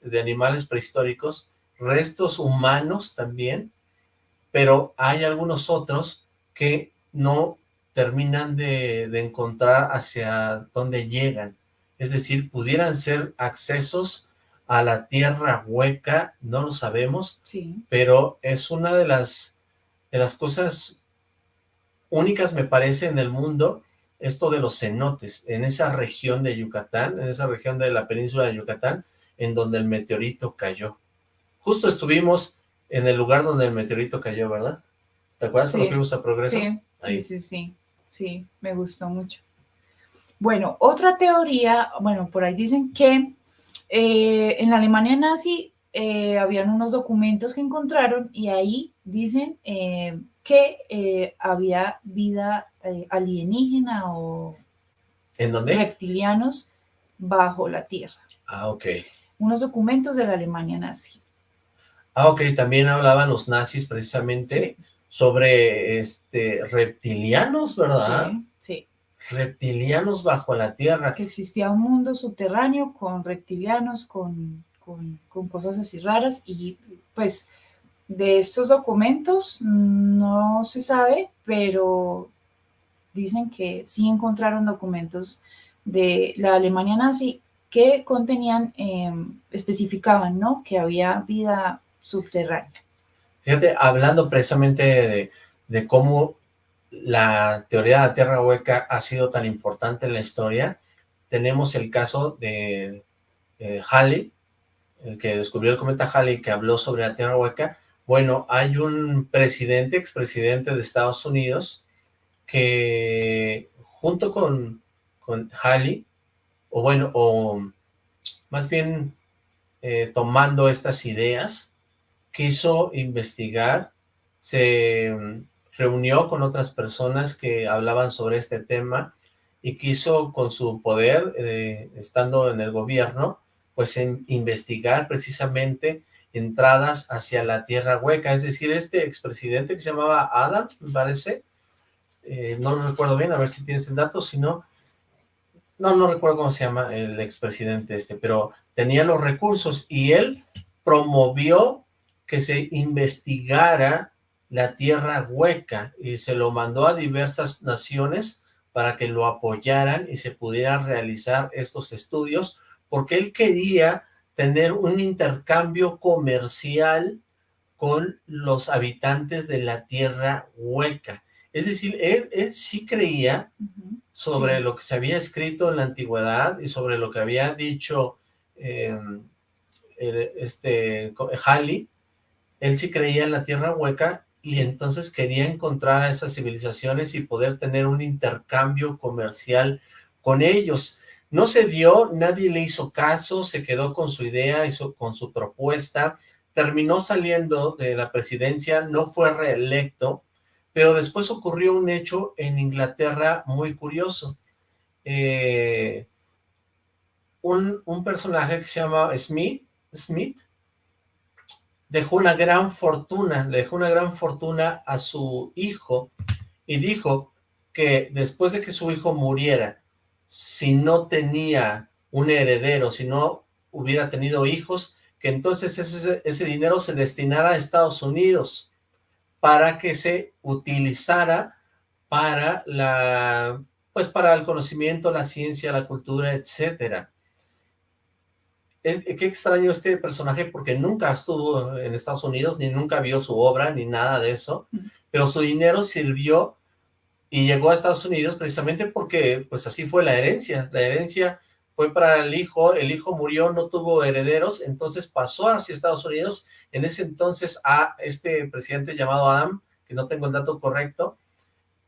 de animales prehistóricos, restos humanos también, pero hay algunos otros que no terminan de, de encontrar hacia dónde llegan. Es decir, pudieran ser accesos a la tierra hueca, no lo sabemos, Sí, pero es una de las, de las cosas únicas, me parece, en el mundo, esto de los cenotes, en esa región de Yucatán, en esa región de la península de Yucatán, en donde el meteorito cayó. Justo estuvimos en el lugar donde el meteorito cayó, ¿verdad? ¿Te acuerdas cuando fuimos a Progreso? sí, Ahí. sí, sí, sí, sí, me gustó mucho. Bueno, otra teoría, bueno, por ahí dicen que eh, en la Alemania nazi eh, habían unos documentos que encontraron y ahí dicen eh, que eh, había vida alienígena o ¿En dónde? reptilianos bajo la Tierra. Ah, ok. Unos documentos de la Alemania nazi. Ah, ok, también hablaban los nazis precisamente sobre este reptilianos, ¿verdad? Sí, sí. Reptilianos bajo la Tierra. Que existía un mundo subterráneo con reptilianos, con con, cosas así raras y pues de estos documentos no se sabe, pero dicen que sí encontraron documentos de la Alemania nazi que contenían, em, especificaban, ¿no? Que había vida subterránea. Fíjate, hablando precisamente de, cómo la teoría de la Tierra Hueca ha sido tan importante en la historia, tenemos el caso de Halley, el que descubrió el cometa Halley, que habló sobre la Tierra Hueca, bueno, hay un presidente, expresidente de Estados Unidos, que junto con, con Halley, o bueno, o más bien eh, tomando estas ideas, quiso investigar, se reunió con otras personas que hablaban sobre este tema y quiso con su poder, eh, estando en el gobierno, pues investigar precisamente entradas hacia la tierra hueca, es decir, este expresidente que se llamaba Adam, me parece, eh, no lo recuerdo bien, a ver si tienes el dato, si no, no, no recuerdo cómo se llama el expresidente este, pero tenía los recursos y él promovió que se investigara la tierra hueca y se lo mandó a diversas naciones para que lo apoyaran y se pudieran realizar estos estudios porque él quería tener un intercambio comercial con los habitantes de la tierra hueca. Es decir, él, sí creía sobre lo que se había escrito en la antigüedad y sobre lo que había dicho em, este Halley, él sí creía en la tierra hueca y entonces quería encontrar a esas civilizaciones y poder tener un intercambio comercial con ellos. No se dio, nadie le hizo caso, se quedó con su idea, y con su propuesta, terminó saliendo de la presidencia, no fue reelecto, pero después ocurrió un hecho en Inglaterra muy curioso. Eh, un, personaje que se llama Smith, Smith dejó una gran fortuna, le dejó una gran fortuna a su hijo y dijo que después de que su hijo muriera si no tenía un heredero, si no hubiera tenido hijos, que entonces ese, dinero se destinara a Estados Unidos para que se utilizara para la pues para el conocimiento, la ciencia, la cultura, etcétera. Qué extraño este personaje porque nunca estuvo en Estados Unidos, ni nunca vio su obra, ni nada de eso, pero su dinero sirvió y llegó a Estados Unidos precisamente porque pues así fue la herencia, la herencia fue para el hijo, el hijo murió, no tuvo herederos, entonces pasó hacia Estados Unidos, en ese entonces a este presidente llamado Adam, que no tengo el dato correcto,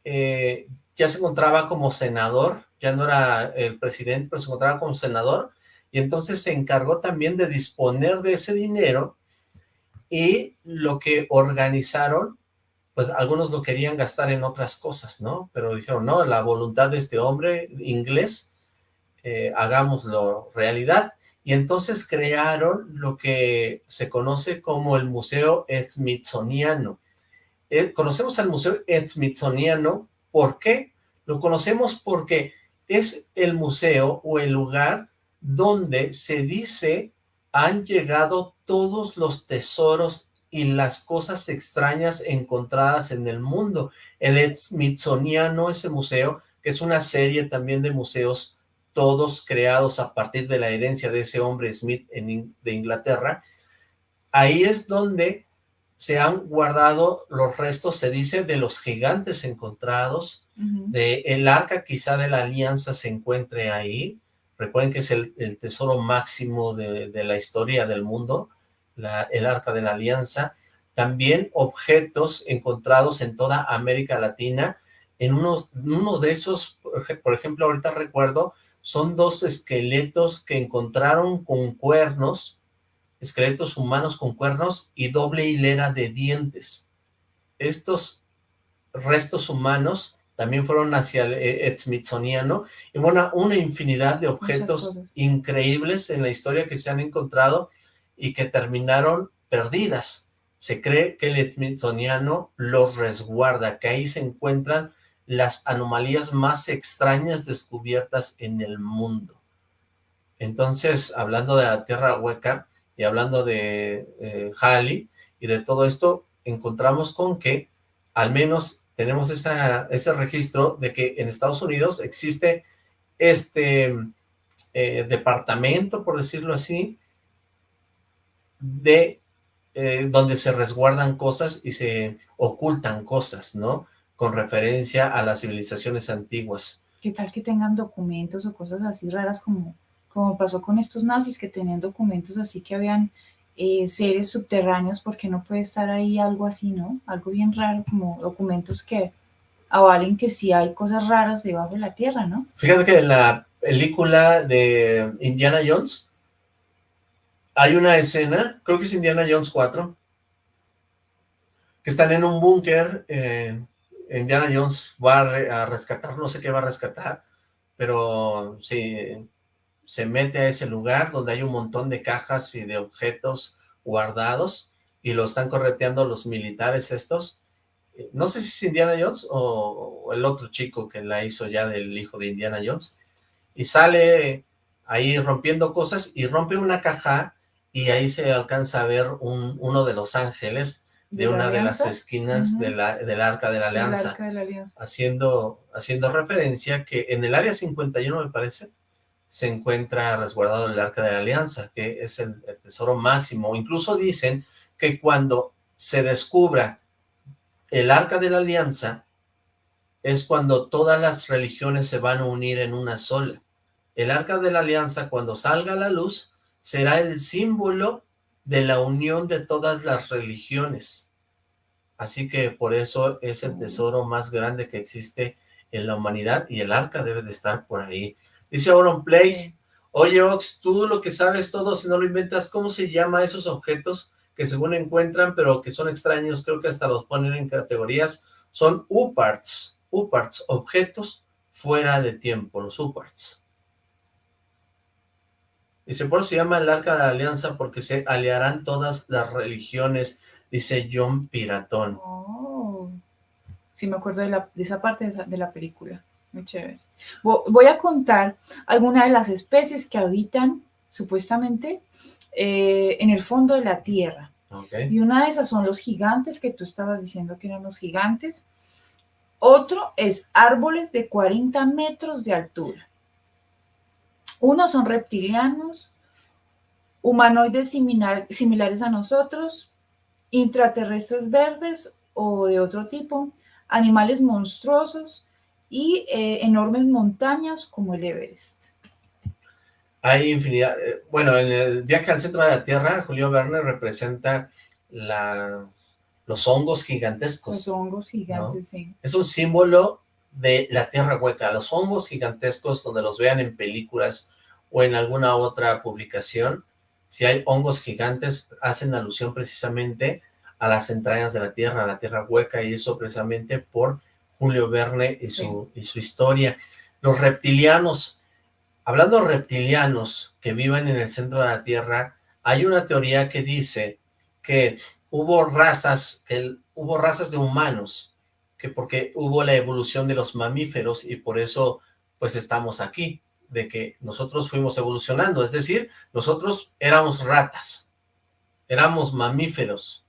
eh, ya se encontraba como senador, ya no era el presidente, pero se encontraba como senador, y entonces se encargó también de disponer de ese dinero, y lo que organizaron pues algunos lo querían gastar en otras cosas, ¿no? Pero dijeron, no, la voluntad de este hombre inglés, eh, hagámoslo realidad. Y entonces crearon lo que se conoce como el Museo Smithsoniano. Eh, conocemos al Museo Smithsoniano, ¿por qué? Lo conocemos porque es el museo o el lugar donde se dice han llegado todos los tesoros y las cosas extrañas encontradas en el mundo. El Smithsoniano, ese museo, que es una serie también de museos, todos creados a partir de la herencia de ese hombre Smith de Inglaterra, ahí es donde se han guardado los restos, se dice, de los gigantes encontrados, de el arca quizá de la alianza se encuentre ahí, recuerden que es el, tesoro máximo de, la historia del mundo, el Arca de la Alianza, también objetos encontrados en toda América Latina, en uno de esos, por ejemplo, ahorita recuerdo, son dos esqueletos que encontraron con cuernos, esqueletos humanos con cuernos y doble hilera de dientes. Estos restos humanos también fueron hacia el Smithsoniano, y bueno, una infinidad de objetos increíbles en la historia que se han encontrado y que terminaron perdidas. Se cree que el Smithsoniano los resguarda, que ahí se encuentran las anomalías más extrañas descubiertas en el mundo. Entonces, hablando de la Tierra Hueca y hablando de eh, Halley y de todo esto, encontramos con que al menos tenemos ese registro de que en Estados Unidos existe este eh, departamento, por decirlo así, de eh, donde se resguardan cosas y se ocultan cosas, ¿no? Con referencia a las civilizaciones antiguas. ¿Qué tal que tengan documentos o cosas así raras como, como pasó con estos nazis que tenían documentos así que habían eh, seres subterráneos, porque no puede estar ahí algo así, ¿no? Algo bien raro, como documentos que avalen que sí hay cosas raras debajo de la tierra, ¿no? Fíjate que en la película de Indiana Jones hay una escena, creo que es Indiana Jones 4, que están en un búnker, eh, Indiana Jones va a, rescatar, no sé qué va a rescatar, pero sí, se mete a ese lugar donde hay un montón de cajas y de objetos guardados y lo están correteando los militares estos. No sé si es Indiana Jones o, el otro chico que la hizo ya del hijo de Indiana Jones. Y sale ahí rompiendo cosas y rompe una caja y ahí se alcanza a ver un, uno de los ángeles de, una de las esquinas de la, del Arca de la Alianza, Haciendo, haciendo referencia que en el Área 51 me parece, se encuentra resguardado el Arca de la Alianza, que es el, tesoro máximo. Incluso dicen que cuando se descubra el Arca de la Alianza, es cuando todas las religiones se van a unir en una sola. El Arca de la Alianza, cuando salga a la luz, será el símbolo de la unión de todas las religiones. Así que por eso es el tesoro más grande que existe en la humanidad y el arca debe de estar por ahí. Dice Play, oye Ox, tú lo que sabes todo, si no lo inventas, ¿cómo se llama esos objetos que según encuentran, pero que son extraños? Creo que hasta los ponen en categorías. Son UParts, UParts, objetos fuera de tiempo, los UParts. Dice, por eso se llama el Arca de la Alianza porque se aliarán todas las religiones, dice John Piratón. Oh, sí me acuerdo de, la, de esa parte de la película. Muy chévere. Voy a contar algunas de las especies que habitan, supuestamente, eh, en el fondo de la Tierra. Y una de esas son los gigantes, que tú estabas diciendo que eran los gigantes. Otro es árboles de 40 metros de altura. Unos son reptilianos, humanoides similares a nosotros, intraterrestres verdes o de otro tipo, animales monstruosos, y eh, enormes montañas como el Everest. Hay infinidad, eh, bueno, en el viaje al centro de la Tierra, Julio Verne representa la, los hongos gigantescos. Los hongos gigantes, sí. Es un símbolo de la Tierra hueca, los hongos gigantescos donde los vean en películas o en alguna otra publicación, si hay hongos gigantes, hacen alusión precisamente a las entrañas de la Tierra, a la Tierra hueca, y eso precisamente por Julio Verne y su, y su historia. Los reptilianos, hablando de reptilianos que viven en el centro de la Tierra, hay una teoría que dice que hubo razas, que hubo razas de humanos, que porque hubo la evolución de los mamíferos y por eso pues estamos aquí, de que nosotros fuimos evolucionando, es decir, nosotros éramos ratas, éramos mamíferos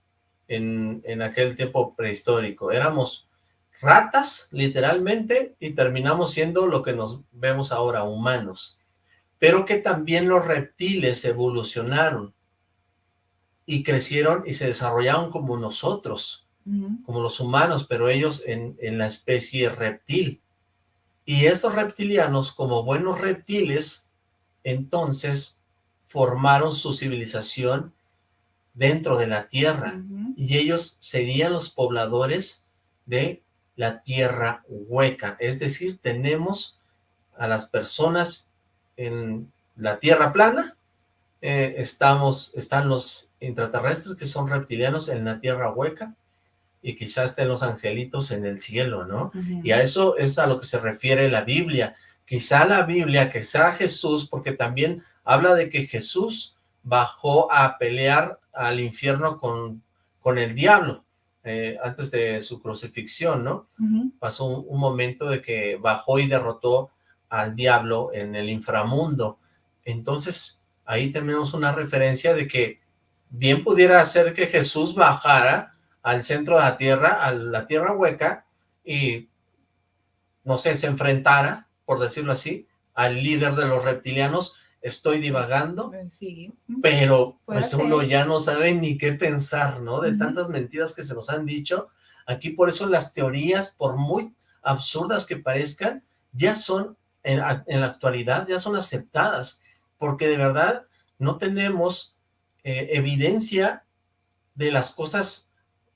en, en aquel tiempo prehistórico, éramos ratas, literalmente, y terminamos siendo lo que nos vemos ahora, humanos. Pero que también los reptiles evolucionaron y crecieron y se desarrollaron como nosotros, como los humanos, pero ellos en, en la especie reptil. Y estos reptilianos, como buenos reptiles, entonces formaron su civilización dentro de la Tierra, y ellos serían los pobladores de la tierra hueca, es decir, tenemos a las personas en la tierra plana, eh, estamos, están los intraterrestres que son reptilianos en la tierra hueca, y quizás estén los angelitos en el cielo, ¿no? Y a eso es a lo que se refiere la Biblia. Quizá la Biblia, que sea Jesús, porque también habla de que Jesús bajó a pelear al infierno con, con el diablo, eh, antes de su crucifixión, ¿no? Pasó un, momento de que bajó y derrotó al diablo en el inframundo. Entonces, ahí tenemos una referencia de que bien pudiera ser que Jesús bajara al centro de la Tierra, a la Tierra hueca, y, no sé, se enfrentara, por decirlo así, al líder de los reptilianos, estoy divagando, sí. pero pues uno ya no sabe ni qué pensar, ¿no? De tantas mentiras que se nos han dicho, aquí por eso las teorías, por muy absurdas que parezcan, ya son, en, la actualidad, ya son aceptadas, porque de verdad no tenemos eh, evidencia de las cosas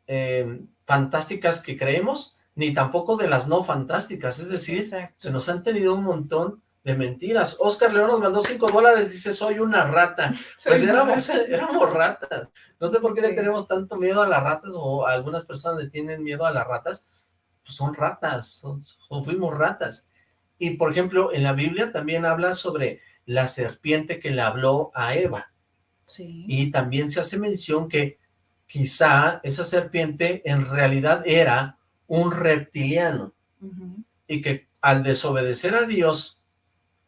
eh, fantásticas que creemos, ni tampoco de las no fantásticas, es decir, se nos han tenido un montón de mentiras. Oscar León nos mandó cinco dólares, dice, soy una rata. pues éramos, éramos ratas. No sé por qué le tenemos tanto miedo a las ratas, o algunas personas le tienen miedo a las ratas, pues son ratas, o fuimos ratas. Y por ejemplo, en la Biblia también habla sobre la serpiente que le habló a Eva. Sí. Y también se hace mención que quizá esa serpiente en realidad era un reptiliano y que al desobedecer a Dios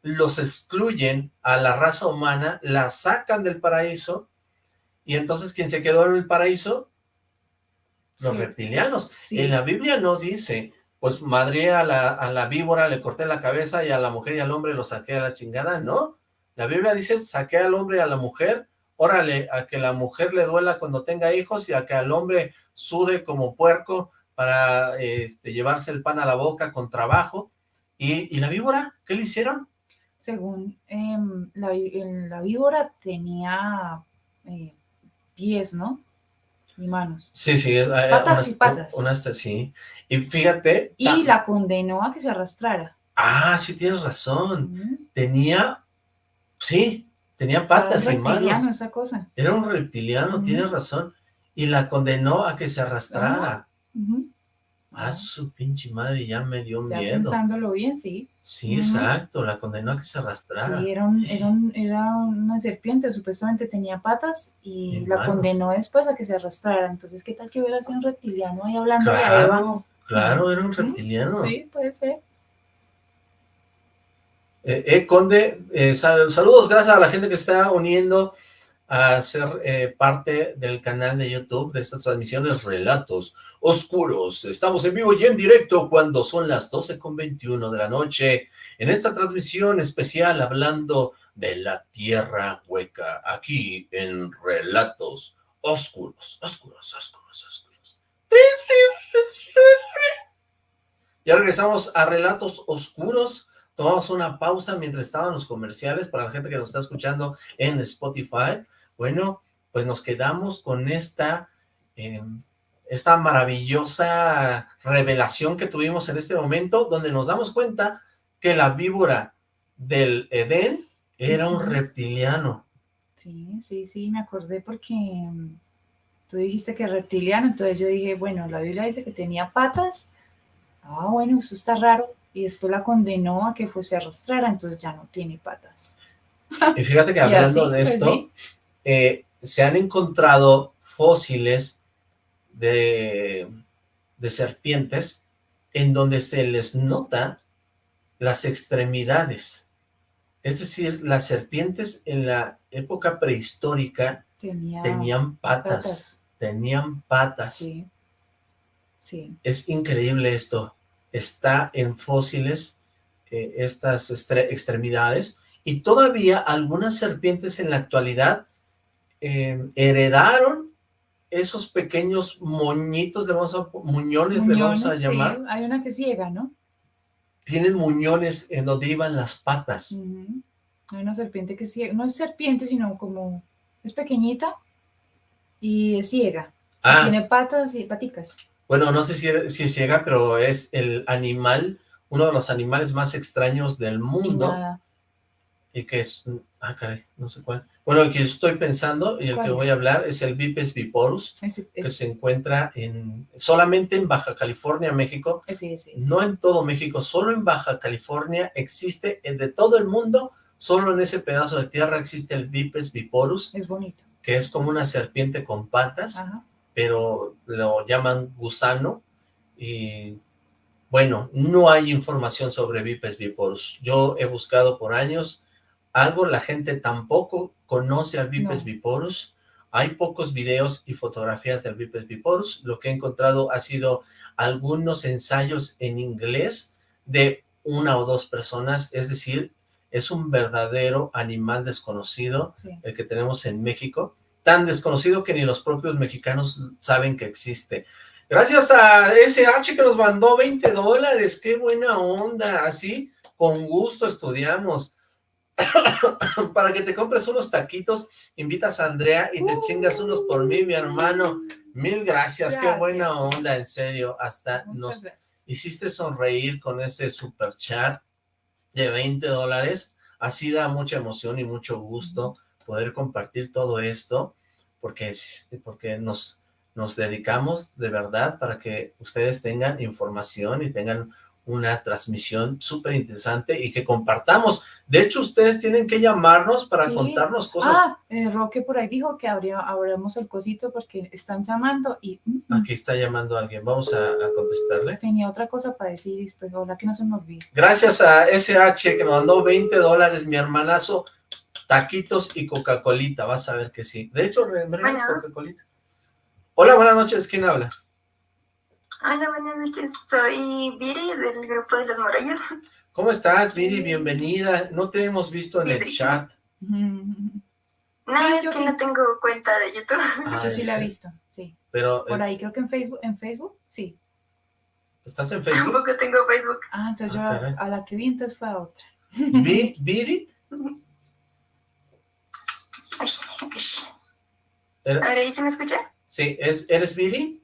los excluyen a la raza humana, la sacan del paraíso y entonces ¿quién se quedó en el paraíso? Los reptilianos. En la Biblia no dice, pues madre a la, a la víbora, le corté la cabeza y a la mujer y al hombre lo saqué a la chingada, no. La Biblia dice, saqué al hombre y a la mujer órale, a que la mujer le duela cuando tenga hijos y a que al hombre sude como puerco para este, llevarse el pan a la boca con trabajo. ¿Y, la víbora? ¿Qué le hicieron? Según em, la, víbora tenía eh, pies, ¿no? Y manos. Sí, sí. Eh, patas y patas. Unas, sí. Y fíjate... Y la condenó a que se arrastrara. Ah, sí tienes razón. Tenía... Sí, Tenía patas y manos. esa cosa. Era un reptiliano, tienes razón. Y la condenó a que se arrastrara. Ah, su pinche madre, ya me dio ya miedo. pensándolo bien, sí. Sí, exacto, la condenó a que se arrastrara. Sí, era, era, una serpiente, supuestamente tenía patas y, la condenó después a que se arrastrara. Entonces, ¿qué tal que hubiera sido un reptiliano ahí hablando claro, de Eva? Claro, era un reptiliano. Sí, puede ser. Eh, eh, Conde, eh, saludos, gracias a la gente que está uniendo a ser eh, parte del canal de YouTube de estas transmisiones Relatos Oscuros. Estamos en vivo y en directo cuando son las 12.21 de la noche, en esta transmisión especial hablando de la Tierra Hueca, aquí en Relatos Oscuros, Oscuros, Oscuros, Oscuros. Ya regresamos a Relatos Oscuros, tomamos una pausa mientras estaban los comerciales para la gente que nos está escuchando en Spotify. Bueno, pues nos quedamos con esta, em, esta maravillosa revelación que tuvimos en este momento, donde nos damos cuenta que la víbora del Edén era un reptiliano. Sí, sí, sí, me acordé porque em, tú dijiste que reptiliano, entonces yo dije, bueno, la Biblia dice que tenía patas, ah, bueno, eso está raro, y después la condenó a que fuese arrastrara, entonces ya no tiene patas. Y fíjate que hablando de pues, esto, eh, se han encontrado fósiles de, de serpientes en donde se les nota las extremidades. Es decir, las serpientes en la época prehistórica tenían patas, tenían patas. Sí. sí. Es increíble esto está en fósiles eh, estas extremidades y todavía algunas serpientes en la actualidad em, heredaron esos pequeños moñitos, le vamos a, muñones, le vamos a llamar. hay una que ciega, ¿no? Tienen muñones en donde iban las patas. Hay una serpiente que ciega, no es serpiente, sino como, es pequeñita y es ciega. Ah. Tiene patas y paticas bueno, no sé si, si es ciega, pero es el animal, uno de los animales más extraños del mundo, y que es, Ah, caray, no sé cuál. Bueno, el que estoy pensando y el que ¿Cuál voy es? a hablar es el Vipes viporus, Ese, que se encuentra en solamente en Baja California, México. ese, ese, ese. No en todo México, solo en Baja California existe, de todo el mundo, solo en ese pedazo de tierra existe el Vipes viporus, Es bonito. que es como una serpiente con patas, Ajá. pero lo llaman gusano y bueno, no hay información sobre Vipes viporus. Yo he buscado por años algo, la gente tampoco conoce al Vipes No. viporus. Hay pocos videos y fotografías del Vipes viporus. Lo que he encontrado ha sido algunos ensayos en inglés de una o dos personas, es decir, es un verdadero animal desconocido Sí. el que tenemos en México, tan desconocido que ni los propios mexicanos saben que existe. Gracias a SH que nos mandó 20 dólares, qué buena onda, así con gusto estudiamos. Para que te compres unos taquitos, invitas a Andrea y te chingas unos por mí, mi hermano. Mil gracias, qué Gracias. buena onda, en serio, hasta Muchas nos gracias. hiciste sonreír con ese super chat de 20 dólares. Así da mucha emoción y mucho gusto poder compartir todo esto, porque, es- porque nos, nos dedicamos de verdad para que ustedes tengan información y tengan una transmisión súper interesante y que compartamos. De hecho, ustedes tienen que llamarnos para Sí. contarnos cosas. Ah, eh, Roque por ahí dijo que abría, abramos el cosito porque están llamando y mm, mm, Aquí está llamando alguien, vamos a, a contestarle. tenía otra cosa para decir y después, ojalá que no se me olvide. Gracias a SH que nos mandó 20 dólares, mi hermanazo, taquitos y Coca-Colita, vas a ver que sí. De hecho, ¿me. Coca-Colita? Hola, buenas noches, ¿quién habla? Hola, buenas noches. Soy Viri del grupo de los Morollos. ¿Cómo estás, Viri? Bienvenida. No te hemos visto en el chat. Mm, No, Sí, es yo que sí. no tengo cuenta de YouTube. Ah, Yo sí la he sí. visto, sí. Pero, Por eh, ahí creo que en Facebook, en Facebook, sí. ¿estás en Facebook? Tampoco tengo Facebook. Ah, entonces Ah, yo caray. a, a la que vi entonces fue a otra. Vi- ¿Viri? Ahora, ¿y se me escucha? Sí, ¿es, ¿eres Viri?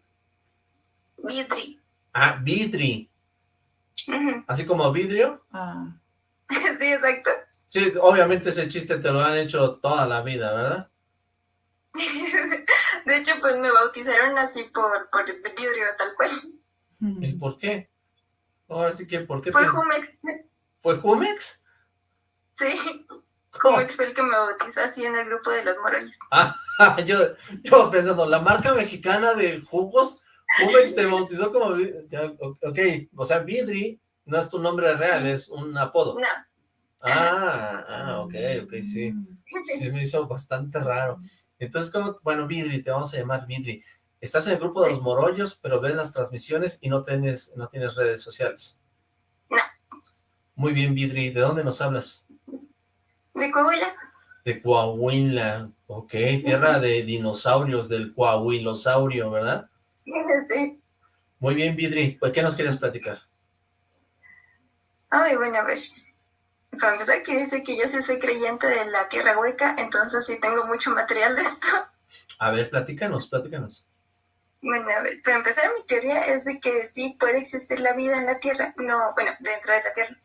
Vidri. Ah, Vidri. Así como vidrio. Ah, Sí, exacto. Sí, obviamente ese chiste te lo han hecho toda la vida, ¿verdad? De hecho, pues me bautizaron así por, por vidrio, tal cual. ¿Y por qué? Ahora sí que, ¿por qué? Fue te- Jumex. ¿Fue Jumex? Sí, ¿Cómo? Jumex fue el que me bautizó así en el grupo de los Morollos. Ah, yo, yo pensando, la marca mexicana de jugos, Jumex te bautizó como, ok, o sea, Vidri no es tu nombre real, es un apodo. No. Ah, ah, ok, ok, sí, sí me hizo bastante raro. Entonces, como, bueno, Vidri, te vamos a llamar Vidri. Estás en el grupo de los morollos, pero ves las transmisiones y no tienes, no tienes redes sociales. No. Muy bien, Vidri, ¿de dónde nos hablas? De Coahuila. De Coahuila, ok, tierra de dinosaurios, del coahuilosaurio, ¿verdad? Sí. Muy bien, Vidri, pues, ¿qué nos quieres platicar? Ay, bueno, a ver. Para empezar, quiere decir que yo sí soy creyente de la tierra hueca, entonces sí tengo mucho material de esto. A ver, platícanos, platícanos. Bueno, a ver, para empezar, mi teoría es de que sí puede existir la vida en la tierra, no, bueno, dentro de la tierra.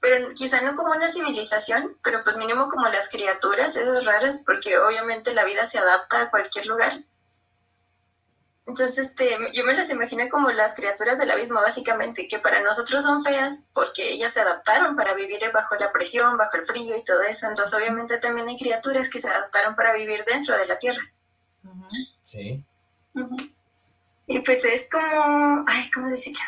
Pero quizá no como una civilización, pero pues mínimo como las criaturas, esas raras, porque obviamente la vida se adapta a cualquier lugar. Entonces, este, yo me las imagino como las criaturas del abismo, básicamente, que para nosotros son feas porque ellas se adaptaron para vivir bajo la presión, bajo el frío y todo eso. Entonces, obviamente también hay criaturas que se adaptaron para vivir dentro de la tierra. Sí. Y pues es como, ay, ¿cómo decirlo?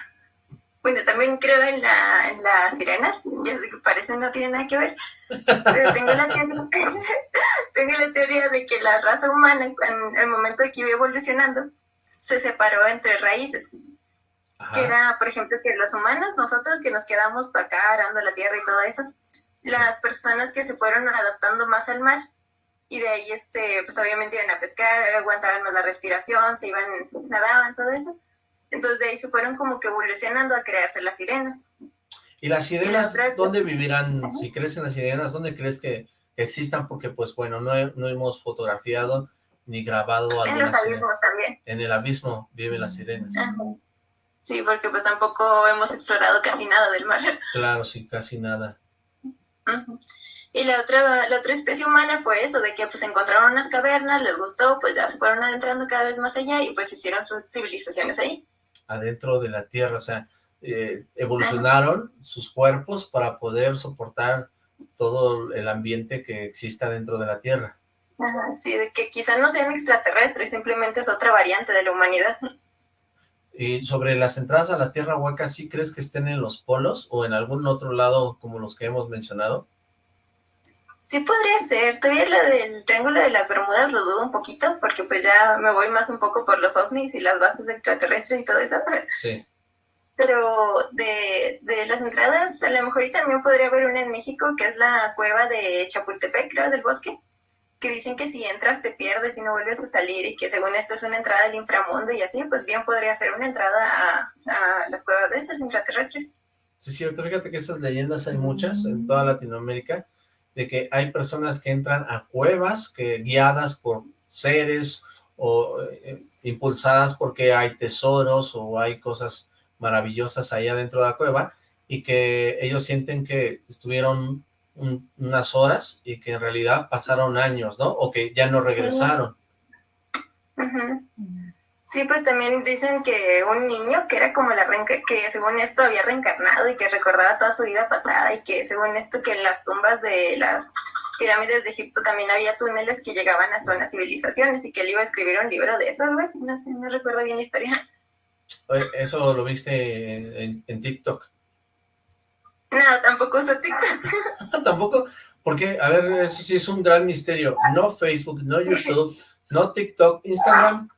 Bueno, también creo en la, en las sirenas, ya sé que parece no tiene nada que ver, pero tengo la, teoría, tengo la teoría de que la raza humana, en el momento de que iba evolucionando, se separó entre raíces, que Ajá. era, por ejemplo, que los humanos, nosotros que nos quedamos para acá arando la tierra y todo eso, las personas que se fueron adaptando más al mar, y de ahí, este, pues obviamente iban a pescar, aguantaban más la respiración, se iban, nadaban, todo eso. Entonces de ahí se fueron como que evolucionando a crearse las sirenas. ¿Y las Y sirenas las otras- dónde vivirán? Si crecen las sirenas, ¿dónde crees que existan? Porque, pues, bueno, no, he- no hemos fotografiado ni grabado En los abismos también. En el abismo viven las sirenas. Ajá. Sí, porque pues tampoco hemos explorado casi nada del mar. Claro, sí, casi nada. Y la otra, la otra especie humana fue eso, de que pues encontraron unas cavernas, les gustó, pues ya se fueron adentrando cada vez más allá y pues hicieron sus civilizaciones ahí. Adentro de la Tierra, o sea, eh, evolucionaron sus cuerpos para poder soportar todo el ambiente que exista dentro de la Tierra. Ajá, sí, de que quizás no sean extraterrestres, simplemente es otra variante de la humanidad. Y sobre las entradas a la Tierra hueca, ¿sí crees que estén en los polos o en algún otro lado como los que hemos mencionado? Sí podría ser, todavía la del Triángulo de las Bermudas lo dudo un poquito, porque pues ya me voy más un poco por los OSNIs y las bases extraterrestres y todo eso. Sí pero de, de, las entradas, a lo mejor y también podría haber una en México, que es la cueva de Chapultepec, creo, del bosque, que dicen que si entras te pierdes y no vuelves a salir, y que según esto es una entrada al inframundo y así, pues bien podría ser una entrada a, las cuevas de esas intraterrestres. Sí, cierto, fíjate que esas leyendas hay muchas en toda Latinoamérica, de que hay personas que entran a cuevas guiadas por seres o eh, impulsadas porque hay tesoros o hay cosas maravillosas allá dentro de la cueva y que ellos sienten que estuvieron unas horas y que en realidad pasaron años, ¿no? O que ya no regresaron. Sí, pues también dicen que un niño que era como la que según esto había reencarnado y que recordaba toda su vida pasada y que según esto que en las tumbas de las pirámides de Egipto también había túneles que llegaban hasta unas civilizaciones y que él iba a escribir un libro de eso, algo así, no sé, no recuerdo bien la historia. ¿Eso lo viste en, TikTok? No, tampoco uso TikTok. ¿Tampoco? Porque, a ver, eso sí es un gran misterio. No Facebook, no YouTube, no TikTok, Instagram.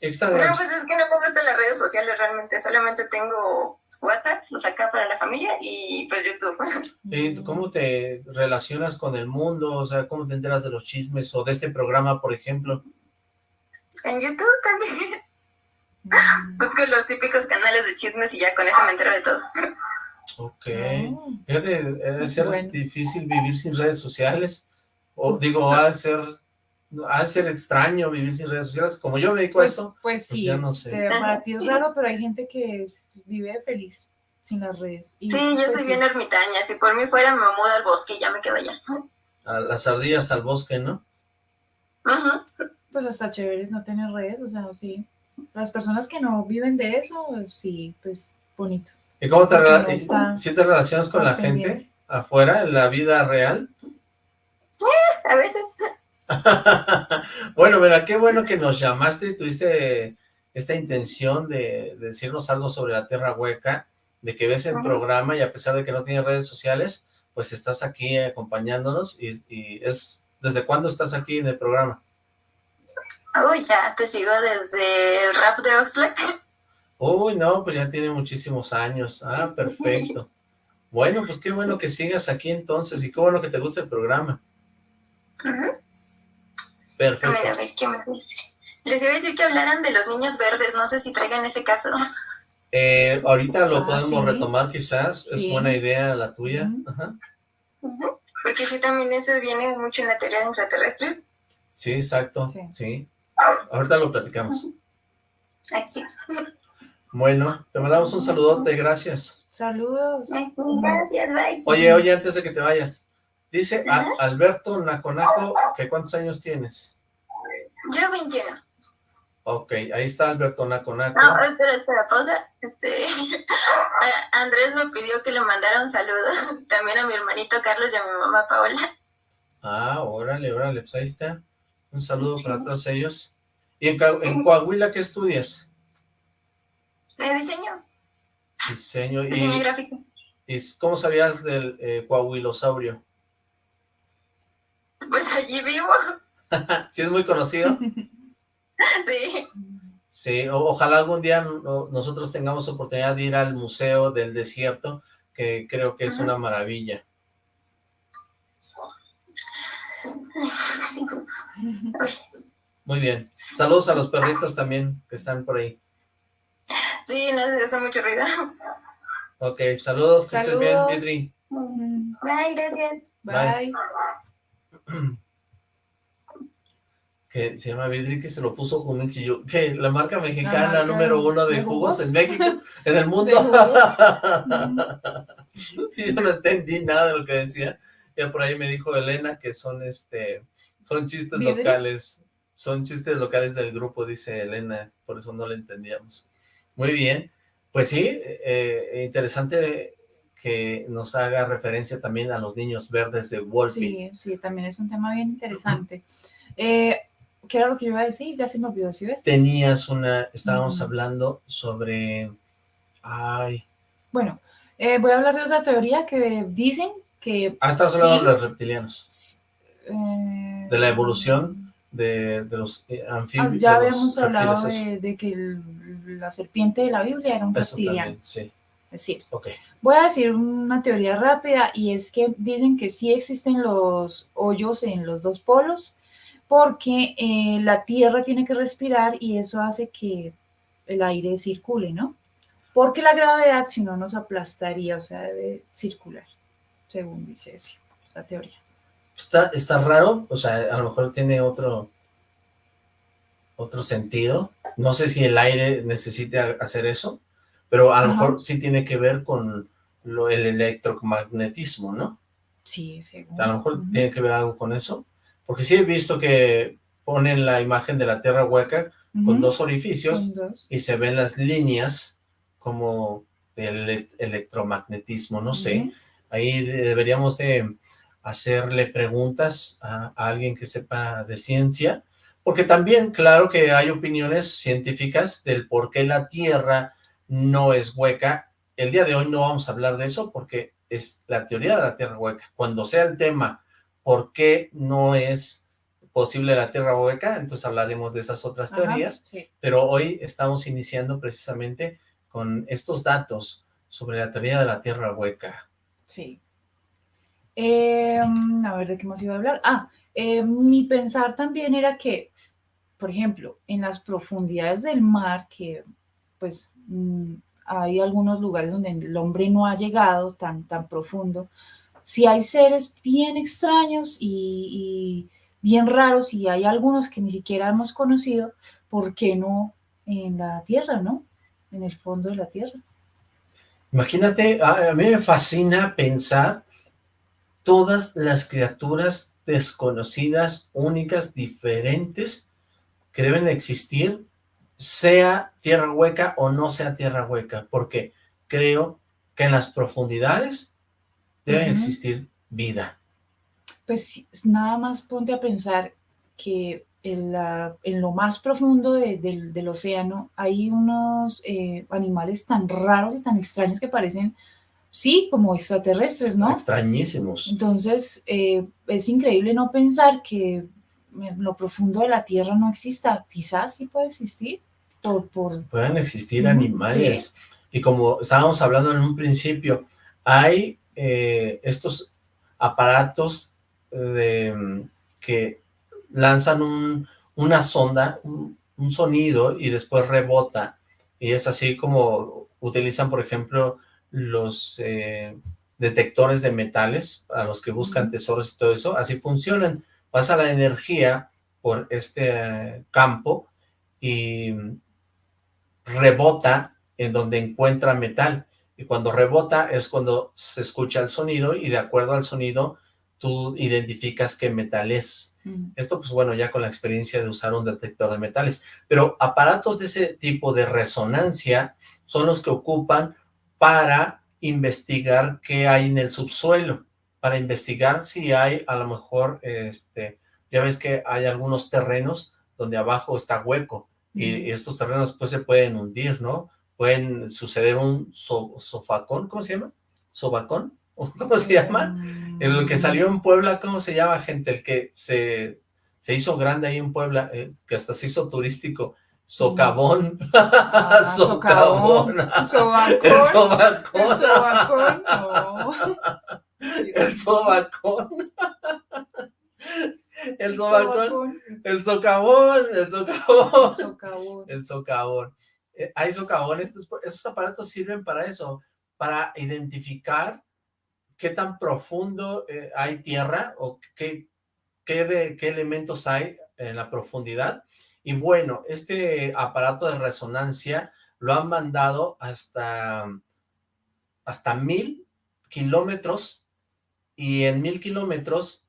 Instagram. No, pues es que no me gustan las redes sociales realmente. Solamente tengo WhatsApp, lo saca para la familia, y pues YouTube. ¿Y cómo te relacionas con el mundo? O sea, ¿cómo te enteras de los chismes o de este programa, por ejemplo? En YouTube también. Busco los típicos canales de chismes y ya con eso me entero de todo. Ok. Fíjate, debe ser difícil vivir sin redes sociales. O digo, ha de ser, ha ser extraño vivir sin redes sociales. Como yo me dedico pues, a esto, pues, pues sí, no sé. para ti es raro, pero hay gente que vive feliz sin las redes. sí, yo pues soy bien ermitaña. Si por mí fuera, me mudo al bosque y ya me quedo allá. A las ardillas al bosque, ¿no? Ajá. Pues hasta chévere no tener redes, o sea, sí. Las personas que no viven de eso, sí, pues bonito. ¿Y cómo te, si te relacionas con la gente afuera, en la vida real? Sí, a veces. bueno, mira, qué bueno que nos llamaste y tuviste esta intención de, decirnos algo sobre la Tierra Hueca, de que ves el programa y a pesar de que no tienes redes sociales, pues estás aquí acompañándonos y, y es... ¿Desde cuándo estás aquí en el programa? Uy, ya te sigo desde el rap de Oxlack. Uy, no, pues ya tiene muchísimos años. Ah, perfecto. Bueno, pues qué bueno que sigas aquí entonces y qué bueno que te guste el programa. Perfecto. A ver, a ver, ¿qué me Les iba a decir que hablaran de los niños verdes, no sé si traigan ese caso. Eh, ahorita lo ah, podemos retomar quizás, es buena idea la tuya. Ajá. Porque sí, también eso viene mucho en la teoría de extraterrestres. Sí, exacto, sí. Ahorita lo platicamos. Bueno, te mandamos un saludote, gracias. Saludos. Gracias, bye. Oye, oye, antes de que te vayas, dice Alberto Naconaco que ¿cuántos años tienes? Yo 21. Ok, ahí está Alberto Naconaco. No, espera, espera, pausa. Este, Andrés me pidió que le mandara un saludo también a mi hermanito Carlos y a mi mamá Paola. Ah, órale, órale, pues ahí está. Un saludo para todos ellos. ¿Y en, en Coahuila qué estudias? Eh, diseño. Diseño. Diseño gráfico. ¿Y cómo sabías del eh, coahuilosaurio? Pues allí vivo. ¿Sí es muy conocido? sí. Sí, ojalá algún día nosotros tengamos oportunidad de ir al Museo del Desierto, que creo que es una maravilla. Muy bien. Saludos a los perritos también que están por ahí. Sí, no se hace mucho ruido. Ok, saludos, que estén bien, Vidri. Bye, gracias. Bye. que se llama Vidri, que se lo puso con un chillo. que La marca mexicana número uno de, jugos, en México, en el mundo. y yo no entendí nada de lo que decía. Ya por ahí me dijo Elena que son este son chistes locales, son chistes locales del grupo, dice Elena, por eso no le entendíamos. Muy bien, pues sí, eh, interesante que nos haga referencia también a los niños verdes de Wolfie. Sí, sí, también es un tema bien interesante. Eh, ¿Qué era lo que yo iba a decir? Ya se me olvidó, ¿sí ves? Tenías una, estábamos hablando sobre, ay... Bueno, eh, voy a hablar de otra teoría que dicen que... Ah, estás hablando de los reptilianos. de la evolución de, los eh, anfibios. Ah, ya habíamos hablado de, que la serpiente de la Biblia era un reptiliano. sí. Es decir, voy a decir una teoría rápida y es que dicen que sí existen los hoyos en los dos polos porque eh, la Tierra tiene que respirar y eso hace que el aire circule, ¿no? Porque la gravedad, si no, nos aplastaría, o sea, debe circular, según dice eso, la teoría. Está, está raro, o sea, a lo mejor tiene otro, otro sentido. No sé si el aire necesite hacer eso, pero a lo mejor sí tiene que ver con lo, el electromagnetismo, ¿no? Sí, seguro. A lo mejor tiene que ver algo con eso, porque sí he visto que ponen la imagen de la Tierra hueca con dos orificios y se ven las líneas como del electromagnetismo, no sé. Ahí deberíamos de hacerle preguntas a, a alguien que sepa de ciencia, porque también, claro que hay opiniones científicas del por qué la Tierra no es hueca. El día de hoy no vamos a hablar de eso porque es la teoría de la Tierra hueca. Cuando sea el tema por qué no es posible la Tierra hueca, entonces hablaremos de esas otras teorías, pero hoy estamos iniciando precisamente con estos datos sobre la teoría de la Tierra hueca. Sí. Em, a ver, ¿de qué más iba a hablar? Ah, eh, mi pensar también era que, por ejemplo, en las profundidades del mar, que pues mm, hay algunos lugares donde el hombre no ha llegado tan, tan profundo, si hay seres bien extraños y, bien raros y hay algunos que ni siquiera hemos conocido, ¿por qué no en la tierra, no? En el fondo de la tierra. Imagínate, a, a mí me fascina pensar todas las criaturas desconocidas, únicas, diferentes, que deben existir sea tierra hueca o no sea tierra hueca, porque creo que en las profundidades debe existir vida. Pues nada más ponte a pensar que en, la, en lo más profundo del océano hay unos eh, animales tan raros y tan extraños que parecen, sí, como extraterrestres, ¿no? Extrañísimos. Entonces, eh, es increíble no pensar que en lo profundo de la Tierra no exista. Quizás sí puede existir. Por, Pueden existir animales. Y como estábamos hablando en un principio, hay eh, estos aparatos de, que lanzan una sonda, un, sonido y después rebota. Y es así como utilizan, por ejemplo, los eh, detectores de metales a los que buscan tesoros y todo eso. Así funcionan pasa la energía por este campo y rebota en donde encuentra metal. Y cuando rebota es cuando se escucha el sonido y de acuerdo al sonido tú identificas qué metal es. Mm. Esto pues bueno, ya con la experiencia de usar un detector de metales. Pero aparatos de ese tipo de resonancia son los que ocupan para investigar qué hay en el subsuelo para investigar si hay a lo mejor, este, ya ves que hay algunos terrenos donde abajo está hueco y, estos terrenos pues se pueden hundir, ¿no? Pueden suceder un sofacón, ¿cómo se llama? ¿Sobacón? ¿Cómo se llama? El que salió en Puebla, ¿cómo se llama, gente? El que se, se hizo grande ahí en Puebla, eh, que hasta se hizo turístico. Socavón. Ah, socavón. Sobacón. El sobacón. El sobacón. El sobacón. El sobacón. El socavón. El socavón. El socavón. Eh, hay socavones. Esos aparatos sirven para eso, para identificar qué tan profundo eh, hay tierra o qué, qué, qué elementos hay en la profundidad. Y bueno, este aparato de resonancia lo han mandado hasta, hasta mil kilómetros y en mil kilómetros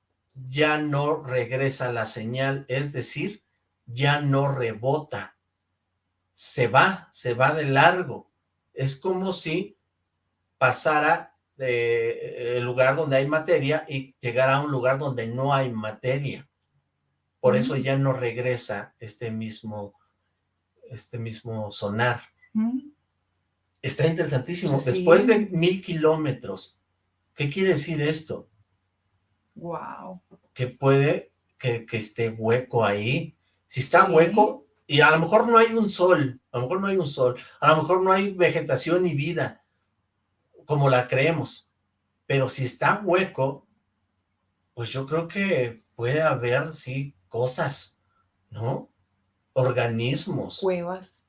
ya no regresa la señal, es decir, ya no rebota, se va, se va de largo. Es como si pasara del lugar donde hay materia y llegara a un lugar donde no hay materia. Por eso ya no regresa este mismo, este mismo sonar. Está interesantísimo. Después de mil kilómetros, ¿qué quiere decir esto? Wow. Que puede que, esté hueco ahí. Si está hueco, y a lo mejor no hay un sol, a lo mejor no hay un sol, a lo mejor no hay vegetación ni vida, como la creemos. Pero si está hueco, pues yo creo que puede haber, sí, cosas, ¿no? Organismos. Cuevas.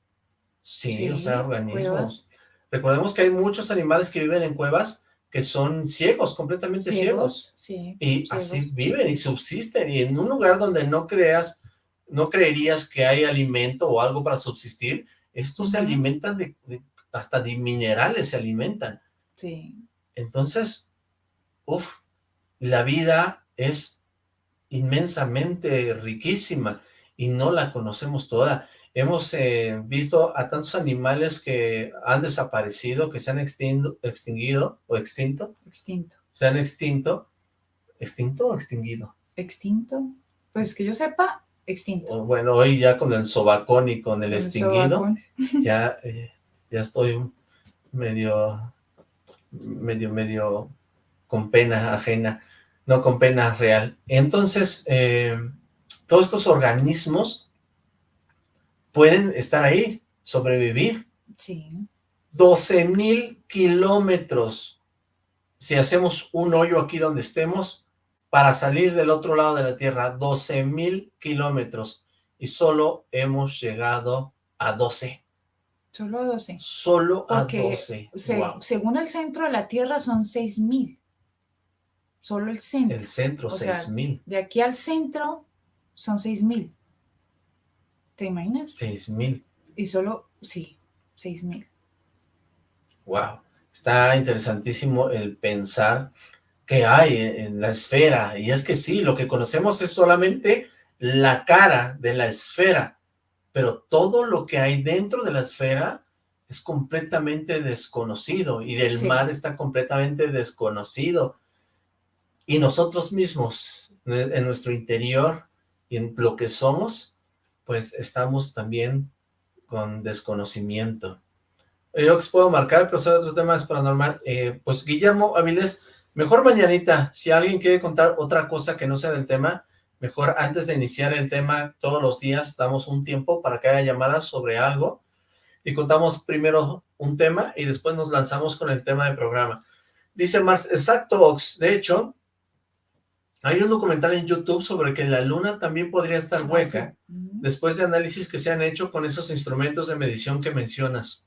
Sí, o sea, organismos. Recordemos que hay muchos animales que viven en cuevas que son ciegos, completamente ciegos. Sí, y así viven y subsisten. Y en un lugar donde no creas, no creerías que hay alimento o algo para subsistir, estos se alimentan de, hasta de minerales se alimentan. Sí. Entonces, uff, la vida es inmensamente riquísima y no la conocemos toda. Hemos eh, visto a tantos animales que han desaparecido, que se han extinguido o extinto. Extinto. Se han extinto. ¿Extinto o extinguido? Extinto. Pues que yo sepa, extinto. Bueno, hoy ya con el sobacón y con el, extinguido, ya, eh, ya estoy medio, medio, medio con pena ajena, no con pena real. Entonces, eh, todos estos organismos pueden estar ahí, sobrevivir. Sí. 12 mil kilómetros. Si hacemos un hoyo aquí donde estemos, para salir del otro lado de la Tierra, 12 mil kilómetros. Y solo hemos llegado a 12. Solo a 12. Solo a 12. Según el centro de la Tierra son 6 mil. Solo el centro. El centro, 6 mil. De aquí al centro son 6 mil. ¿Te imaginas? Seis mil. Y solo, sí, seis mil. Wow. Está interesantísimo el pensar que hay en la esfera. Y es que sí, lo que conocemos es solamente la cara de la esfera. Pero todo lo que hay dentro de la esfera es completamente desconocido. Y del mar está completamente desconocido. Y nosotros mismos, en nuestro interior y en lo que somos, pues estamos también con desconocimiento. Yo os puedo marcar, pero sobre otro tema es paranormal. Eh, pues Guillermo Avilés, mejor mañanita, si alguien quiere contar otra cosa que no sea del tema, mejor antes de iniciar el tema todos los días, damos un tiempo para que haya llamadas sobre algo y contamos primero un tema y después nos lanzamos con el tema del programa. Dice Mars, exacto, Ox, de hecho, hay un documental en YouTube sobre que la luna también podría estar ah, hueca, después de análisis que se han hecho con esos instrumentos de medición que mencionas.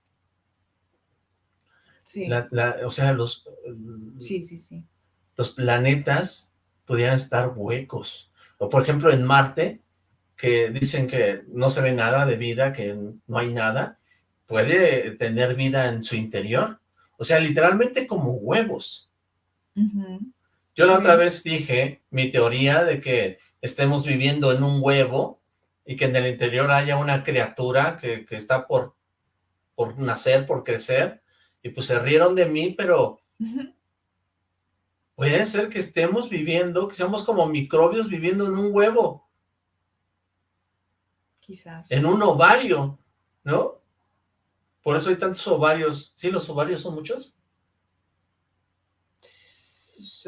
Sí. o sea, los... Sí, sí, sí. Los planetas podrían estar huecos. O por ejemplo en Marte, que dicen que no se ve nada de vida, que no hay nada, puede tener vida en su interior. O sea, literalmente como huevos. Yo la otra vez dije mi teoría de que estemos viviendo en un huevo y que en el interior haya una criatura que, está por, por nacer, por crecer, y pues se rieron de mí, pero puede ser que estemos viviendo, que seamos como microbios viviendo en un huevo. Quizás. En un ovario, ¿no? Por eso hay tantos ovarios. ¿Sí, los ovarios son muchos?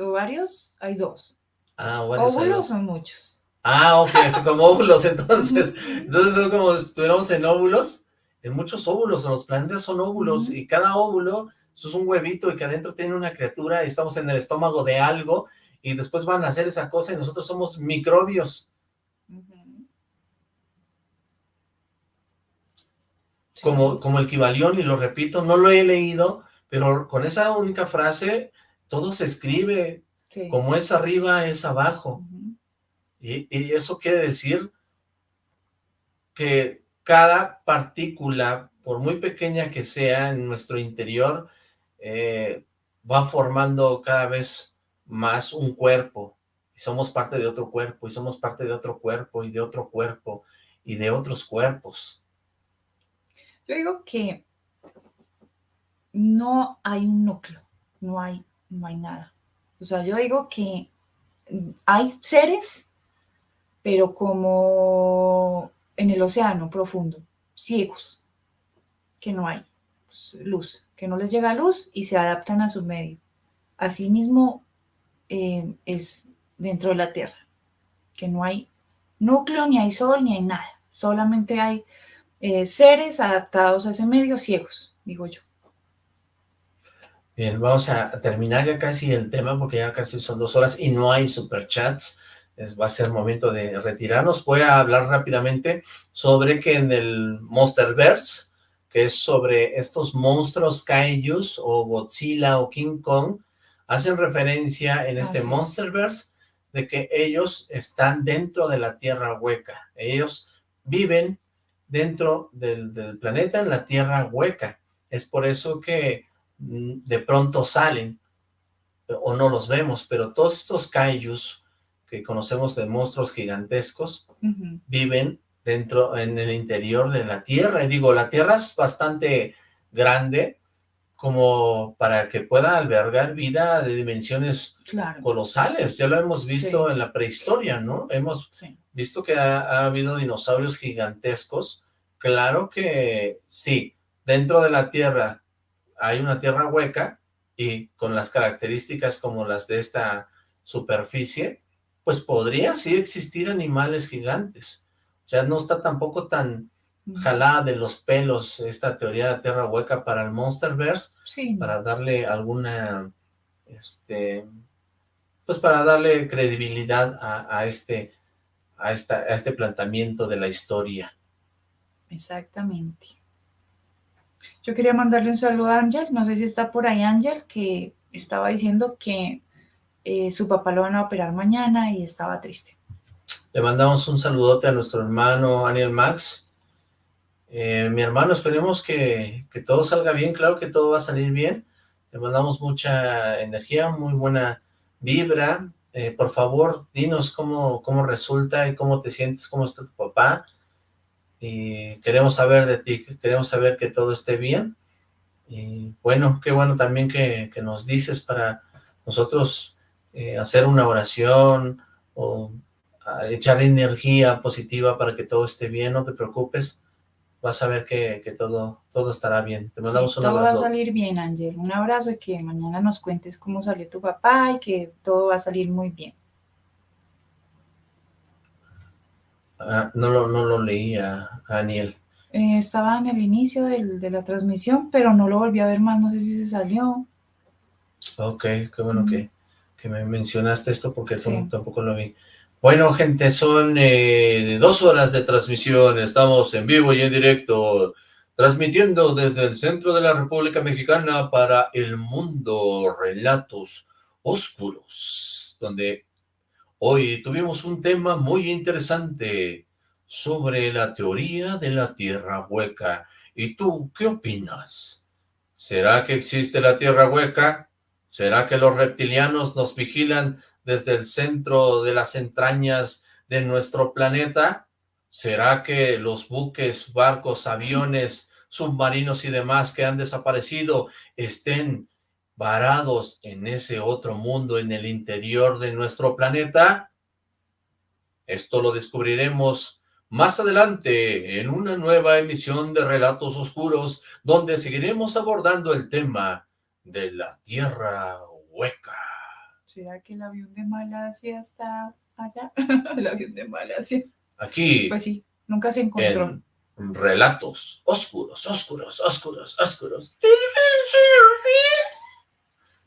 Ovarios hay dos. Ah, óvulos son muchos. Ah, ok, como óvulos entonces. Entonces son como si estuviéramos en óvulos, en muchos óvulos, los planetas son óvulos, y cada óvulo es un huevito y que adentro tiene una criatura, y estamos en el estómago de algo, y después van a hacer esa cosa, y nosotros somos microbios. Como, como el Kibalión, y lo repito, no lo he leído, pero con esa única frase todo se escribe, como es arriba, es abajo. y, eso quiere decir que cada partícula, por muy pequeña que sea en nuestro interior, eh, va formando cada vez más un cuerpo, y somos parte de otro cuerpo, y somos parte de otro cuerpo, y de otro cuerpo, y de otros cuerpos. Yo digo que no hay un núcleo, no hay, no hay nada. O sea, yo digo que hay seres, pero como en el océano profundo, ciegos, que no hay pues, luz, que no les llega luz y se adaptan a su medio. Asimismo eh, es dentro de la Tierra, que no hay núcleo, ni hay sol, ni hay nada. Solamente hay eh, seres adaptados a ese medio ciegos, digo yo. Bien, vamos a terminar ya casi el tema porque ya casi son dos horas y no hay superchats. Es, va a ser momento de retirarnos. Voy a hablar rápidamente sobre que en el Monsterverse, que es sobre estos monstruos kaijus o Godzilla o King Kong, hacen referencia en este Monsterverse de que ellos están dentro de la Tierra hueca. Ellos viven dentro del, del planeta en la Tierra hueca. Es por eso que de pronto salen o no los vemos, pero todos estos kaijus que conocemos de monstruos gigantescos viven dentro, en el interior de la Tierra, y digo, la Tierra es bastante grande como para que pueda albergar vida de dimensiones colosales, ya lo hemos visto en la prehistoria, ¿no? Hemos visto que ha habido dinosaurios gigantescos, claro que sí, dentro de la Tierra hay una tierra hueca y con las características como las de esta superficie, pues podría sí existir animales gigantes. O sea, no está tampoco tan jalada de los pelos esta teoría de tierra hueca para el Monsterverse, para darle alguna, este, pues para darle credibilidad a, este, a, esta, a este planteamiento de la historia. Exactamente. Yo quería mandarle un saludo a Ángel, no sé si está por ahí Ángel, que estaba diciendo que eh, su papá lo van a operar mañana y estaba triste. Le mandamos un saludote a nuestro hermano Daniel Max. Eh, mi hermano, esperemos que, todo salga bien, claro que todo va a salir bien. Le mandamos mucha energía, muy buena vibra. Eh, por favor, dinos cómo, cómo resulta y cómo te sientes, cómo está tu papá y queremos saber de ti, queremos saber que todo esté bien. Y bueno, qué bueno también que, nos dices para nosotros eh, hacer una oración o echar energía positiva para que todo esté bien, no te preocupes, vas a ver que, todo, todo estará bien. Te mandamos un abrazo. Todo va a salir bien, Ángel. Un abrazo y que mañana nos cuentes cómo salió tu papá y que todo va a salir muy bien. Ah, no, lo, no lo leía, Daniel. Eh, estaba en el inicio de la transmisión, pero no lo volví a ver más, no sé si se salió. Ok, qué bueno que, me mencionaste esto porque tampoco lo vi. Bueno, gente, son eh, dos horas de transmisión, estamos en vivo y en directo, transmitiendo desde el centro de la República Mexicana para el mundo Relatos Oscuros, donde Hoy tuvimos un tema muy interesante sobre la teoría de la Tierra hueca. ¿Y tú qué opinas? ¿Será que existe la Tierra hueca? ¿Será que los reptilianos nos vigilan desde el centro de las entrañas de nuestro planeta? ¿Será que los buques, barcos, aviones, submarinos y demás que han desaparecido estén varados en ese otro mundo en el interior de nuestro planeta? Esto lo descubriremos más adelante en una nueva emisión de Relatos Oscuros, donde seguiremos abordando el tema de la Tierra Hueca. ¿Será que el avión de Malasia está allá? el avión de Malasia. Aquí. Pues sí, nunca se encontró. relatos oscuros, oscuros, oscuros, oscuros.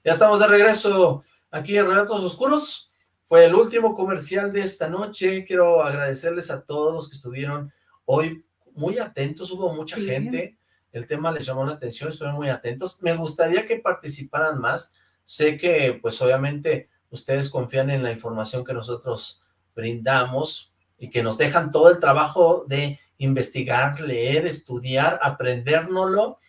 Ya estamos de regreso aquí en Relatos Oscuros. Fue el último comercial de esta noche. Quiero agradecerles a todos los que estuvieron hoy muy atentos. Hubo mucha gente. El tema les llamó la atención, estuvieron muy atentos. Me gustaría que participaran más. Sé que, pues, obviamente, ustedes confían en la información que nosotros brindamos y que nos dejan todo el trabajo de investigar, leer, estudiar, aprendérnoslo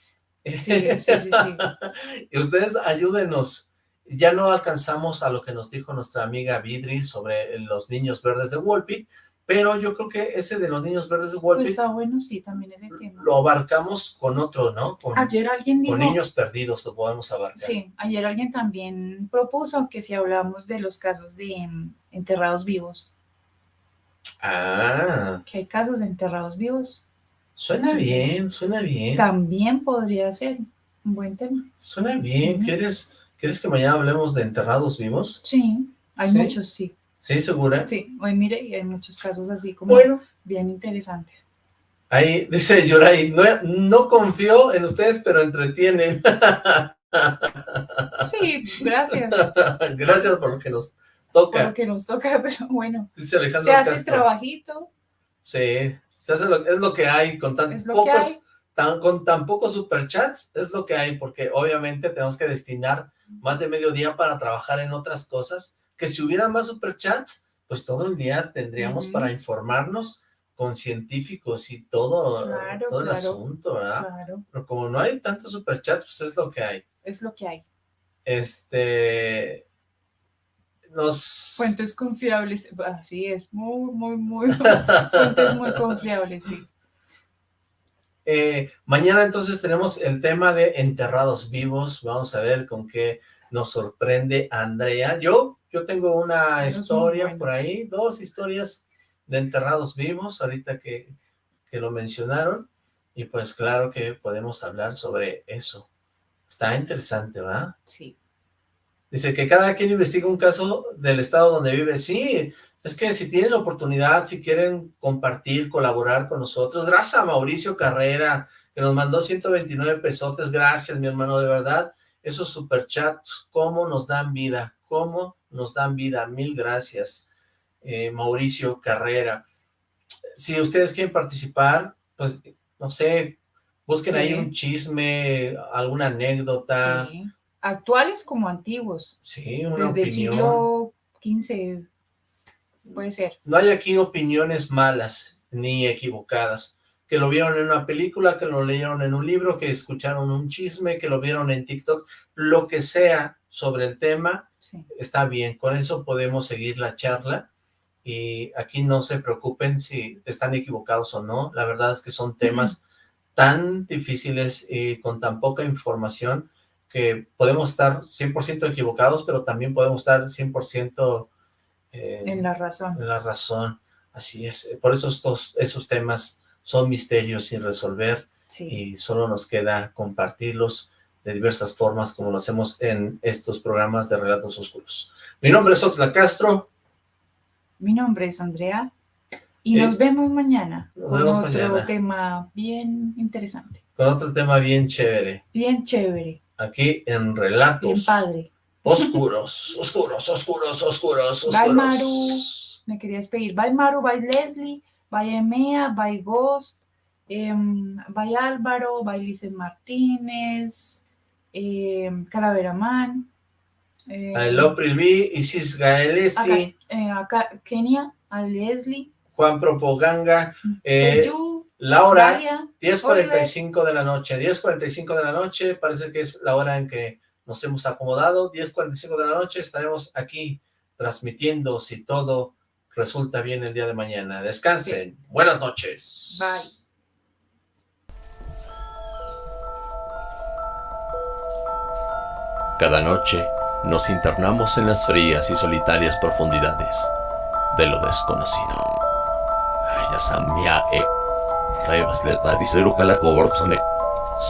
Sí, sí, sí, sí. y ustedes ayúdenos. Ya no alcanzamos a lo que nos dijo nuestra amiga Vidri sobre los niños verdes de Wolpit, pero yo creo que ese de los niños verdes de Wolpit Pues está bueno, sí, también ese tema. lo abarcamos con otro, ¿no? Con, Ayer alguien dijo... con niños perdidos lo podemos abarcar. Sí, ayer alguien también propuso que si hablamos de los casos de mm, enterrados vivos, Ah, que hay casos de enterrados vivos, suena Entonces, bien, suena bien. también podría ser un buen tema. Suena bien. ¿Quieres, ¿Quieres que mañana hablemos de enterrados vivos? Sí, hay ¿Sí? muchos, sí. ¿Sí, segura? Sí, hoy mire, y hay muchos casos así como Bueno, bien interesantes. ahí dice Yoray, no, no confío en ustedes, pero entretienen. Sí, gracias Gracias por lo que nos por toca. lo que nos toca, pero bueno, Dice Alejandro se hace Castro. trabajito, Sí, se hace lo, es lo que hay con tan pocos, tan, con tan pocos superchats, es lo que hay, porque obviamente tenemos que destinar más de medio día para trabajar en otras cosas, que si hubiera más superchats, pues todo el día tendríamos para informarnos con científicos y todo, Claro, todo el asunto, ¿verdad? Claro, Pero como no hay tantos superchats, pues es lo que hay. es lo que hay. Este... Nos... Fuentes confiables, así es, muy, muy, muy, fuentes muy confiables, sí. Eh, mañana entonces tenemos el tema de enterrados vivos. Vamos a ver con qué nos sorprende Andrea. Yo, yo tengo una historia por ahí, dos historias de enterrados vivos, ahorita que, que lo mencionaron. Y pues claro que podemos hablar sobre eso. Está interesante, ¿verdad? Sí, Dice que cada quien investiga un caso del estado donde vive. Sí, es que si tienen la oportunidad, si quieren compartir, colaborar con nosotros, gracias a Mauricio Carrera, que nos mandó 129 pesotes, gracias mi hermano, de verdad, esos superchats, cómo nos dan vida, cómo nos dan vida, mil gracias, eh, Mauricio Carrera. Si ustedes quieren participar, pues, no sé, busquen Sí. ahí un chisme, alguna anécdota, sí. Actuales como antiguos, sí, una desde el siglo XV, puede ser. No hay aquí opiniones malas ni equivocadas. Que lo vieron en una película, que lo leyeron en un libro, que escucharon un chisme, que lo vieron en TikTok, lo que sea sobre el tema, Sí. está bien. Con eso podemos seguir la charla y aquí no se preocupen si están equivocados o no. La verdad es que son temas tan difíciles y con tan poca información que podemos estar 100% equivocados, pero también podemos estar 100% eh, En la razón. la razón, así es. Por eso estos, esos temas son misterios sin resolver Sí. y solo nos queda compartirlos de diversas formas como lo hacemos en estos programas de Relatos Oscuros. Mi nombre es Oxla Castro, Mi nombre es Andrea y Eh, nos vemos mañana nos con vemos otro mañana. tema bien interesante, con otro tema bien chévere, bien chévere, aquí en bien Relatos padre. Oscuros, Oscuros, Oscuros, Oscuros, Oscuros. Bye, Maru. Me quería despedir. Bye Maru, bye Leslie, bye Emea, bye Ghost, em, bye Álvaro, bye Lice Martínez, em, Calavera Man. em, I love Isis Gaelesi, acá, eh, acá Kenia, a Leslie, Juan Propaganga, eh, Teyu, Laura, Dalia, 10.45 de la noche, 10.45 de la noche, parece que es la hora en que nos hemos acomodado, 10.45 de la noche, estaremos aquí transmitiendo si todo resulta bien el día de mañana. Descansen, buenas noches. Bye. Cada noche nos internamos en las frías y solitarias profundidades de lo desconocido. E Revas de Tadisero Calacoborsone.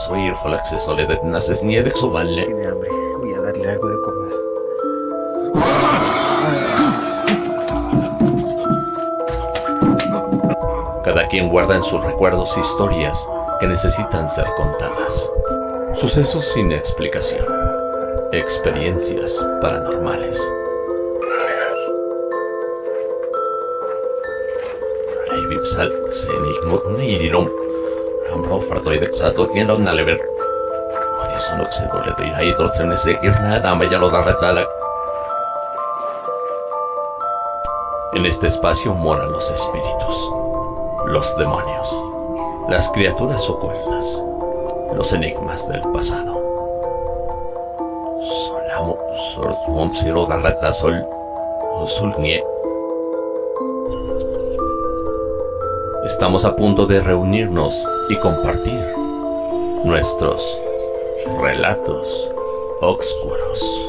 Soy el acceso de Naces Niede Subanle. Tiene hambre. Voy a darle algo de comer. Cada quien guarda en sus recuerdos historias que necesitan ser contadas. Sucesos sin explicación. Experiencias paranormales. Vipsal, Senig, Nirirum. Ambro Fartoid Exato, quien lo nalever. Por eso no se dole de ir ahí, dos en ese ir nada, me ya lo da retala. En este espacio moran los espíritus los demonios, las criaturas ocultas, los enigmas del pasado. Solamo, Sol, Darrata, Sol, Sulnie. Estamos a punto de reunirnos y compartir nuestros relatos oscuros.